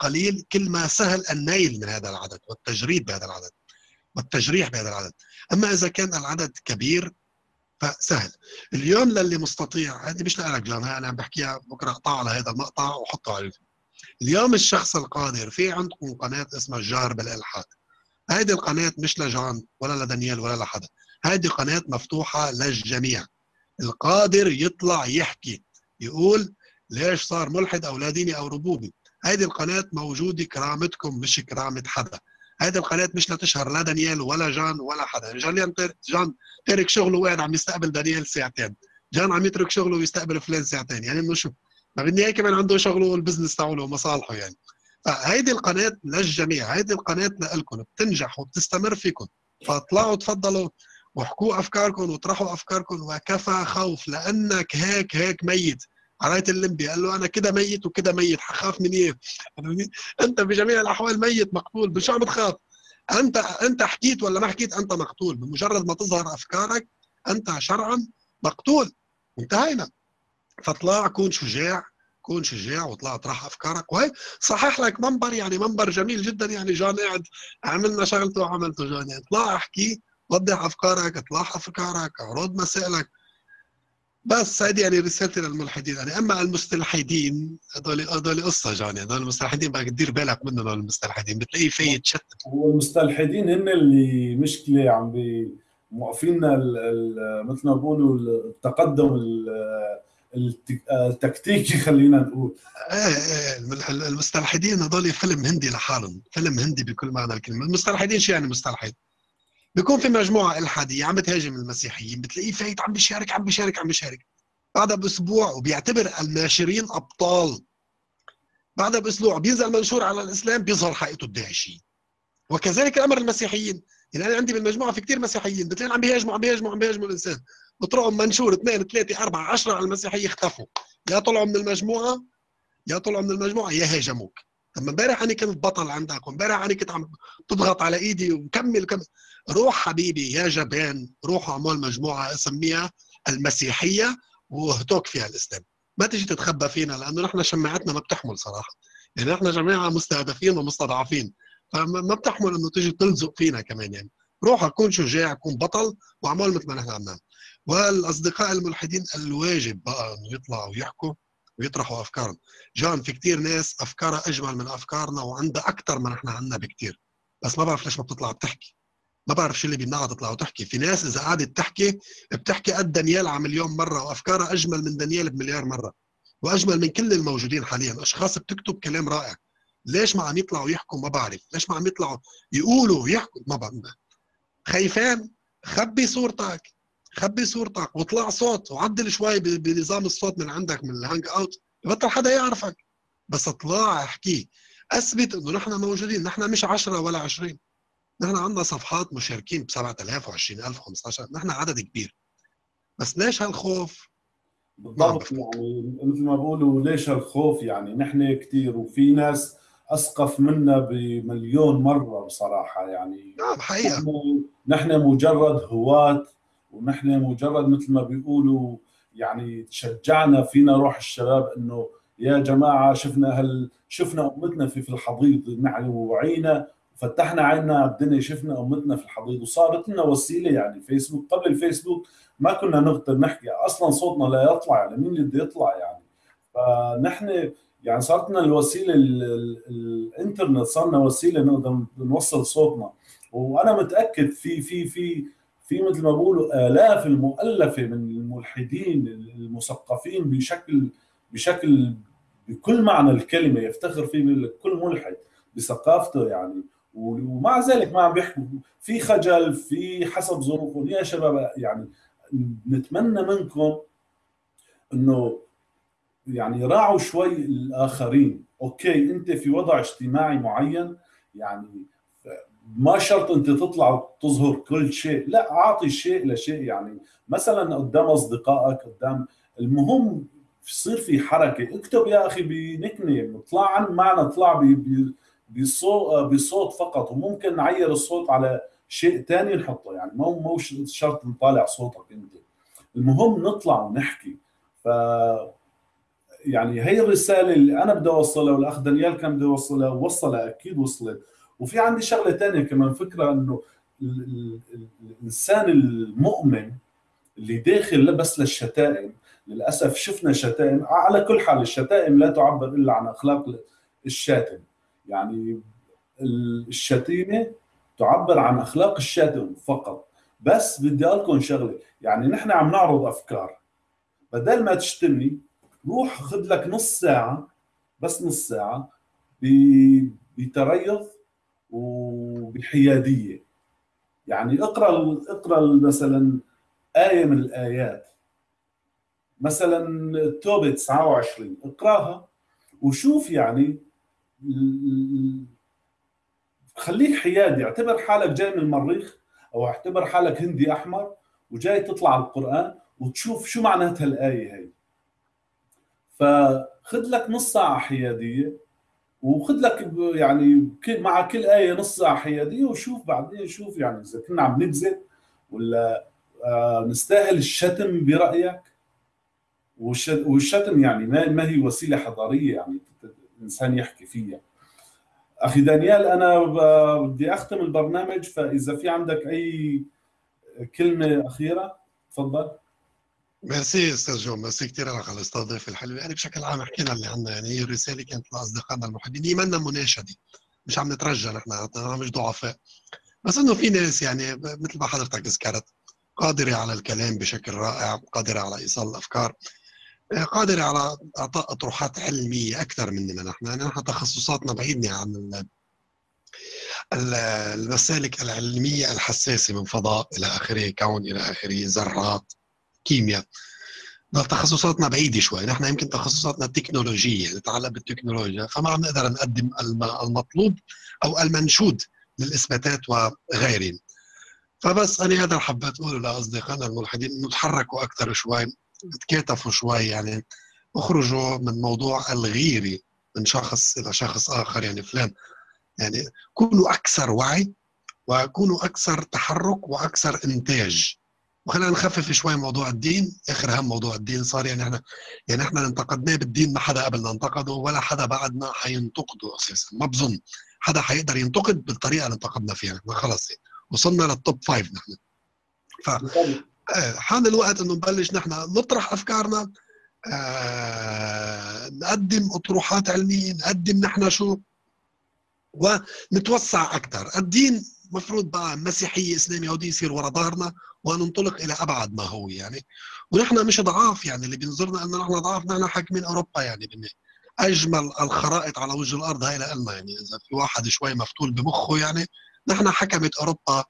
قليل كل ما سهل النيل من هذا العدد والتجريد بهذا العدد والتجريح بهذا العدد. أما إذا كان العدد كبير فسهل. اليوم للي مستطيع هذه مش لك جان أنا عم بحكيها بكرة أقطع على هذا المقطع وحطه على اليوتيوب اليوم الشخص القادر في عندكم قناة اسمها الجار بالإلحاد. هذه القناة مش لجان ولا لدانيال ولا لحدا. هذه قناة مفتوحة للجميع. القادر يطلع يحكي يقول ليش صار ملحد أو لا ديني أو ربوبي. هذه القناة موجودة كرامتكم مش كرامة حدا. هذه القناة مش لتشهر لا دانيال ولا جان ولا حدا. جان جان ترك شغله وقاعد عم يستقبل دانيال ساعتين. جان عم يترك شغله ويستقبل فلان ساعتين. يعني إنه شو؟ ما بالنهايه كمان عنده شغله وال business تاعه ومصالحه يعني. فهيدي القناة للجميع هيدي القناة لكم بتنجح وبتستمر فيكم. فاطلعوا تفضلوا. واحكوا أفكاركم وطرحوا أفكاركم وكفى خوف لأنك هيك هيك ميت. على راي اللمبي قال له أنا كده ميت وكده ميت حخاف من إيه؟ أنت بجميع الأحوال ميت مقتول بشو عم تخاف؟ أنت أنت حكيت ولا ما حكيت؟ أنت مقتول. بمجرد ما تظهر أفكارك أنت شرعا مقتول. انتهينا. فاطلع كون شجاع كون شجاع واطلع اطرح أفكارك. وهي صحح لك منبر يعني منبر جميل جدا يعني جان قاعد عملنا شغلته وعملته جان يعني اطلع احكي وضح أفكارك اطلع أفكارك اعرض مسائلك. بس هذه يعني رسالتي للملحدين. يعني أما المستلحدين هذول هذول قصة جاني. هذول المستلحدين بدك تدير بالك منهم هذول المستلحدين. بتلاقيه في يتشتت والمستلحدين هن اللي مشكلة عم بي موقفيننا مثل ما بقولوا التقدم التكتيكي خلينا نقول. إيه إيه. المستلحدين هذول فيلم هندي لحالهم. فيلم هندي بكل معنى الكلمة. المستلحدين شو يعني مستلحد؟ بيكون في مجموعة إلحادية عم بتهاجم المسيحيين بتلاقيه فايت عم بيشارك عم بيشارك عم بيشارك. بعدها بأسبوع وبيعتبر الناشرين أبطال. بعدها بأسبوع بينزل منشور على الإسلام بيظهر حقيقته الداعشية. وكذلك الامر المسيحيين. يعني أنا عندي بالمجموعة في كثير مسيحيين بتلاقي عم بيهاجموا عم بيهاجموا عم بيهاجموا الانسان بطرقهم منشور اثنين ثلاثة أربعة عشرة على المسيحية اختفوا. يا طلعوا من المجموعة يا طلعوا من المجموعة يا هاجموك. طب امبارح أنا كنت بطل عندك وامبارح أنا كنت عم تضغط على إيدي وكمل كمل. روح حبيبي يا جبان روح أعمل مجموعة أسميها المسيحية واهتك فيها الإسلام. ما تيجي تتخبى فينا لأنه نحن شماعتنا ما بتحمل صراحة. يعني نحن جماعة مستهدفين ومستضعفين فما بتحمل إنه تيجي تلزق فينا كمان يعني. روح كون شجاع كون بطل وأعمل مثل ما نحن عم نعمل والأصدقاء الملحدين الواجب بقى إنه يطلعوا ويحكوا ويطرحوا أفكارهم. جان في كتير ناس أفكارها أجمل من أفكارنا وعندها أكثر ما نحن عندنا بكتير. بس ما بعرف ليش ما بتطلع بتحكي. ما بعرف شو اللي بيمنعها تطلع وتحكي. في ناس إذا قعدت تحكي بتحكي قد دانيال على مليون مرة وأفكارها أجمل من دانيال بمليار مرة وأجمل من كل الموجودين حاليا. أشخاص بتكتب كلام رائع. ليش ما عم يطلعوا يحكوا؟ ما بعرف. ليش ما عم يطلعوا يقولوا ويحكوا ما بعرف. خايفان خبي صورتك. خبي صورتك واطلع صوت وعدل شوي بنظام الصوت من عندك من ال Hangout بطل حدا يعرفك. بس اطلع احكي. أثبت إنه نحن موجودين. نحن مش 10 ولا 20 نحن عندنا صفحات مشاركين ب 7000 و20000 و15000 نحن عدد كبير. بس ليش هالخوف؟ بالضبط. يعني مثل ما بقولوا ليش هالخوف؟ يعني نحن كثير وفي ناس أسقف منا بمليون مرة بصراحة. يعني نعم حقيقة. نحن, نحن مجرد هواة ونحن مجرد مثل ما بيقولوا يعني تشجعنا فينا روح الشباب إنه يا جماعة شفنا هل شفنا أمتنا في في الحضيض نحن وعينا فتحنا عيننا على الدنيا شفنا أمتنا في الحضيض وصارت لنا وسيلة يعني فيسبوك. قبل الفيسبوك ما كنا نقدر نحكي أصلا صوتنا لا يطلع يعني مين اللي بده يطلع يعني؟ فنحن يعني صارت لنا الوسيلة الإنترنت صارنا وسيلة نقدر نوصل صوتنا. وأنا متأكد في في في في مثل ما بقولوا آلاف المؤلفه من الملحدين المثقفين بشكل بشكل بكل معنى الكلمة يفتخر فيه كل ملحد بثقافته يعني. ومع ذلك ما عم بيحكوا. في خجل في حسب ظروفهم. يا شباب يعني نتمنى منكم إنه يعني راعوا شوي الآخرين. أوكي أنت في وضع اجتماعي معين يعني ما شرط انت تطلع وتظهر كل شيء لا أعطي شيء لشيء يعني. مثلا قدام أصدقائك قدام المهم يصير في حركة. اكتب يا أخي بنكنة اطلع عن معنا اطلع بصوت بصوت فقط وممكن نعير الصوت على شيء ثاني نحطه. يعني مو مو شرط نطالع صوتك أنت. المهم نطلع ونحكي. ف يعني هي الرسالة اللي أنا بدي أوصلها والأخ دانيال كان بده يوصلها وصلها أكيد وصلت. وفي عندي شغلة ثانية كمان فكرة إنه الإنسان المؤمن اللي داخل بس للشتائم للأسف شفنا شتائم على كل حال الشتائم لا تعبر إلا عن أخلاق الشاتم. يعني الشتيمة تعبر عن أخلاق الشاتم فقط. بس بدي أقول لكم شغلة يعني نحن عم نعرض أفكار. بدل ما تشتمني روح خذ لك نص ساعة بس نص ساعة بتريث وبحياديه يعني اقرأ اقرأ مثلا آية من الآيات. مثلا التوبه 29 اقرأها وشوف يعني خليك حيادي اعتبر حالك جاي من المريخ أو اعتبر حالك هندي أحمر وجاي تطلع القرآن وتشوف شو معناتها الآية هي. فخذ لك نص ساعة حيادية وخذ لك يعني مع كل آية نص ساعة حياديه وشوف بعدين شوف يعني إذا كنا عم نكذب ولا آه، نستاهل الشتم برأيك؟ والشتم يعني ما هي وسيلة حضارية يعني الإنسان يحكي فيها. أخي دانيال أنا بدي أختم البرنامج فإذا في عندك أي كلمة أخيرة تفضل. ميرسي أستاذ جو ميرسي كثير على الاستضافه الحلوه يعني بشكل عام حكينا اللي عندنا. يعني هي الرسالة كانت لأصدقائنا المحبين. هي منا مناشده مش عم نترجى نحن مش ضعفاء. بس إنه في ناس يعني مثل ما حضرتك ذكرت قادرة على الكلام بشكل رائع قادرة على إيصال الأفكار قادرة على إعطاء أطروحات علمية أكثر مننا نحن. يعني نحن تخصصاتنا بعيدنا عن المسالك العلمية الحساسة من فضاء إلى آخره كون إلى آخره ذرات. كيمياء. تخصصاتنا بعيدة شوي. نحن يمكن تخصصاتنا تكنولوجية نتعلق بالتكنولوجيا فما عم نقدر نقدم المطلوب أو المنشود للإثباتات وغيرهم. فبس أنا هذا حبيت أقوله لأصدقائنا الملحدين إنه تحركوا أكثر شوي تكاتفوا شوي يعني اخرجوا من موضوع الغيرة من شخص إلى شخص آخر يعني فلان. يعني كونوا أكثر وعي وكونوا أكثر تحرك وأكثر إنتاج. وخلينا نخفف شوي موضوع الدين. آخر هم موضوع الدين صار يعني إحنا يعني إحنا انتقدناه بالدين ما حدا قبلنا انتقده ولا حدا بعدنا حينتقده أساسا. ما بظن حدا حيقدر ينتقد بالطريقة اللي انتقدنا فيها. خلص يعني وصلنا لل top five نحن. ف آه، حان الوقت إنه نبلش نحن نطرح أفكارنا. آه نقدم أطروحات علمية نقدم نحن شو؟ ونتوسع أكثر الدين مفروض بقى مسيحية اسلامي يهودي يصير ورا ظهرنا. وننطلق إلى أبعد ما هو يعني. ونحن مش ضعاف يعني اللي بينظرنا إنه نحن ضعاف نحن حاكمين أوروبا يعني بني. أجمل الخرائط على وجه الأرض هاي لنا يعني. إذا في واحد شوي مفتول بمخه يعني نحن حكمت أوروبا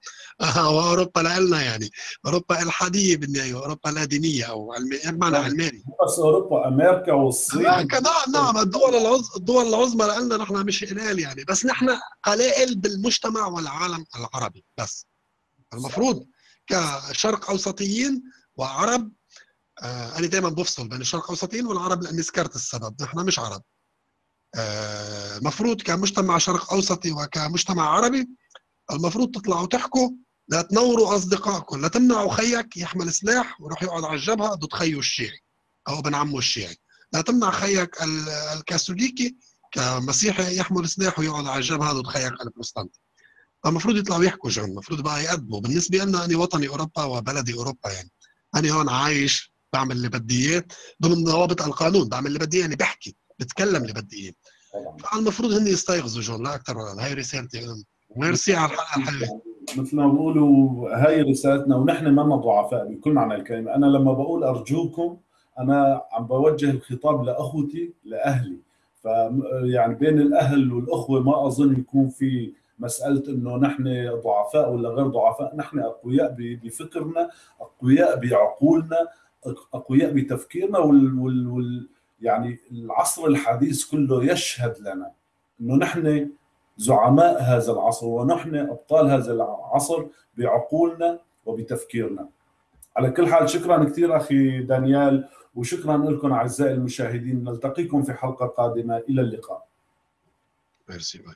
وأوروبا لنا يعني. أوروبا الحاديه بالنهايه أوروبا لا دينيه أو علمي بمعنى علماني؟ بس أوروبا أمريكا والصين. نعم نعم. الدول العظمى الدول العظمى لنا نحن مش قلال يعني. بس نحن قلائل بالمجتمع والعالم العربي بس. المفروض كشرق أوسطيين وعرب آه أنا دائما بفصل بين الشرق أوسطيين والعرب لأني ذكرت السبب. نحن مش عرب. آه مفروض كمجتمع شرق أوسطي وكمجتمع عربي المفروض تطلعوا تحكوا لا تنوروا أصدقائكم لا تمنعوا خيك يحمل سلاح ويروح يقعد على الجبهة ضد خيه الشيعي أو ابن عمه الشيعي. لا تمنع خيك الكاثوليكي كمسيحي يحمل سلاح ويقعد على الجبهة ضد خيك البروتستانتي فالمفروض يطلعوا يحكوا جون المفروض بقى يقدموا. بالنسبة لنا أنا وطني أوروبا وبلدي أوروبا يعني. أنا هون عايش بعمل اللي بدي إياه. ضمن ضوابط القانون بعمل اللي بدي إياه يعني بحكي بتكلم اللي بدي إياه. فالمفروض هن يستيقظوا جون لا أكثر ولا هاي رسالتي ميرسي على الحلقة الحلوة. مثل ما بقولوا هاي رسالتنا ونحن ما ضعفاء بكل معنى الكلمة. أنا لما بقول أرجوكم أنا عم بوجه الخطاب لأخوتي لأهلي. ف يعني بين الأهل والأخوة ما أظن يكون في مسألة إنه نحن ضعفاء ولا غير ضعفاء نحن أقوياء بفكرنا أقوياء بعقولنا أقوياء بتفكيرنا وال, وال, وال يعني العصر الحديث كله يشهد لنا إنه نحن زعماء هذا العصر ونحن أبطال هذا العصر بعقولنا وبتفكيرنا. على كل حال شكرا كثير أخي دانيال وشكرا لكم أعزائي المشاهدين نلتقيكم في حلقة قادمة إلى اللقاء. ميرسي باي.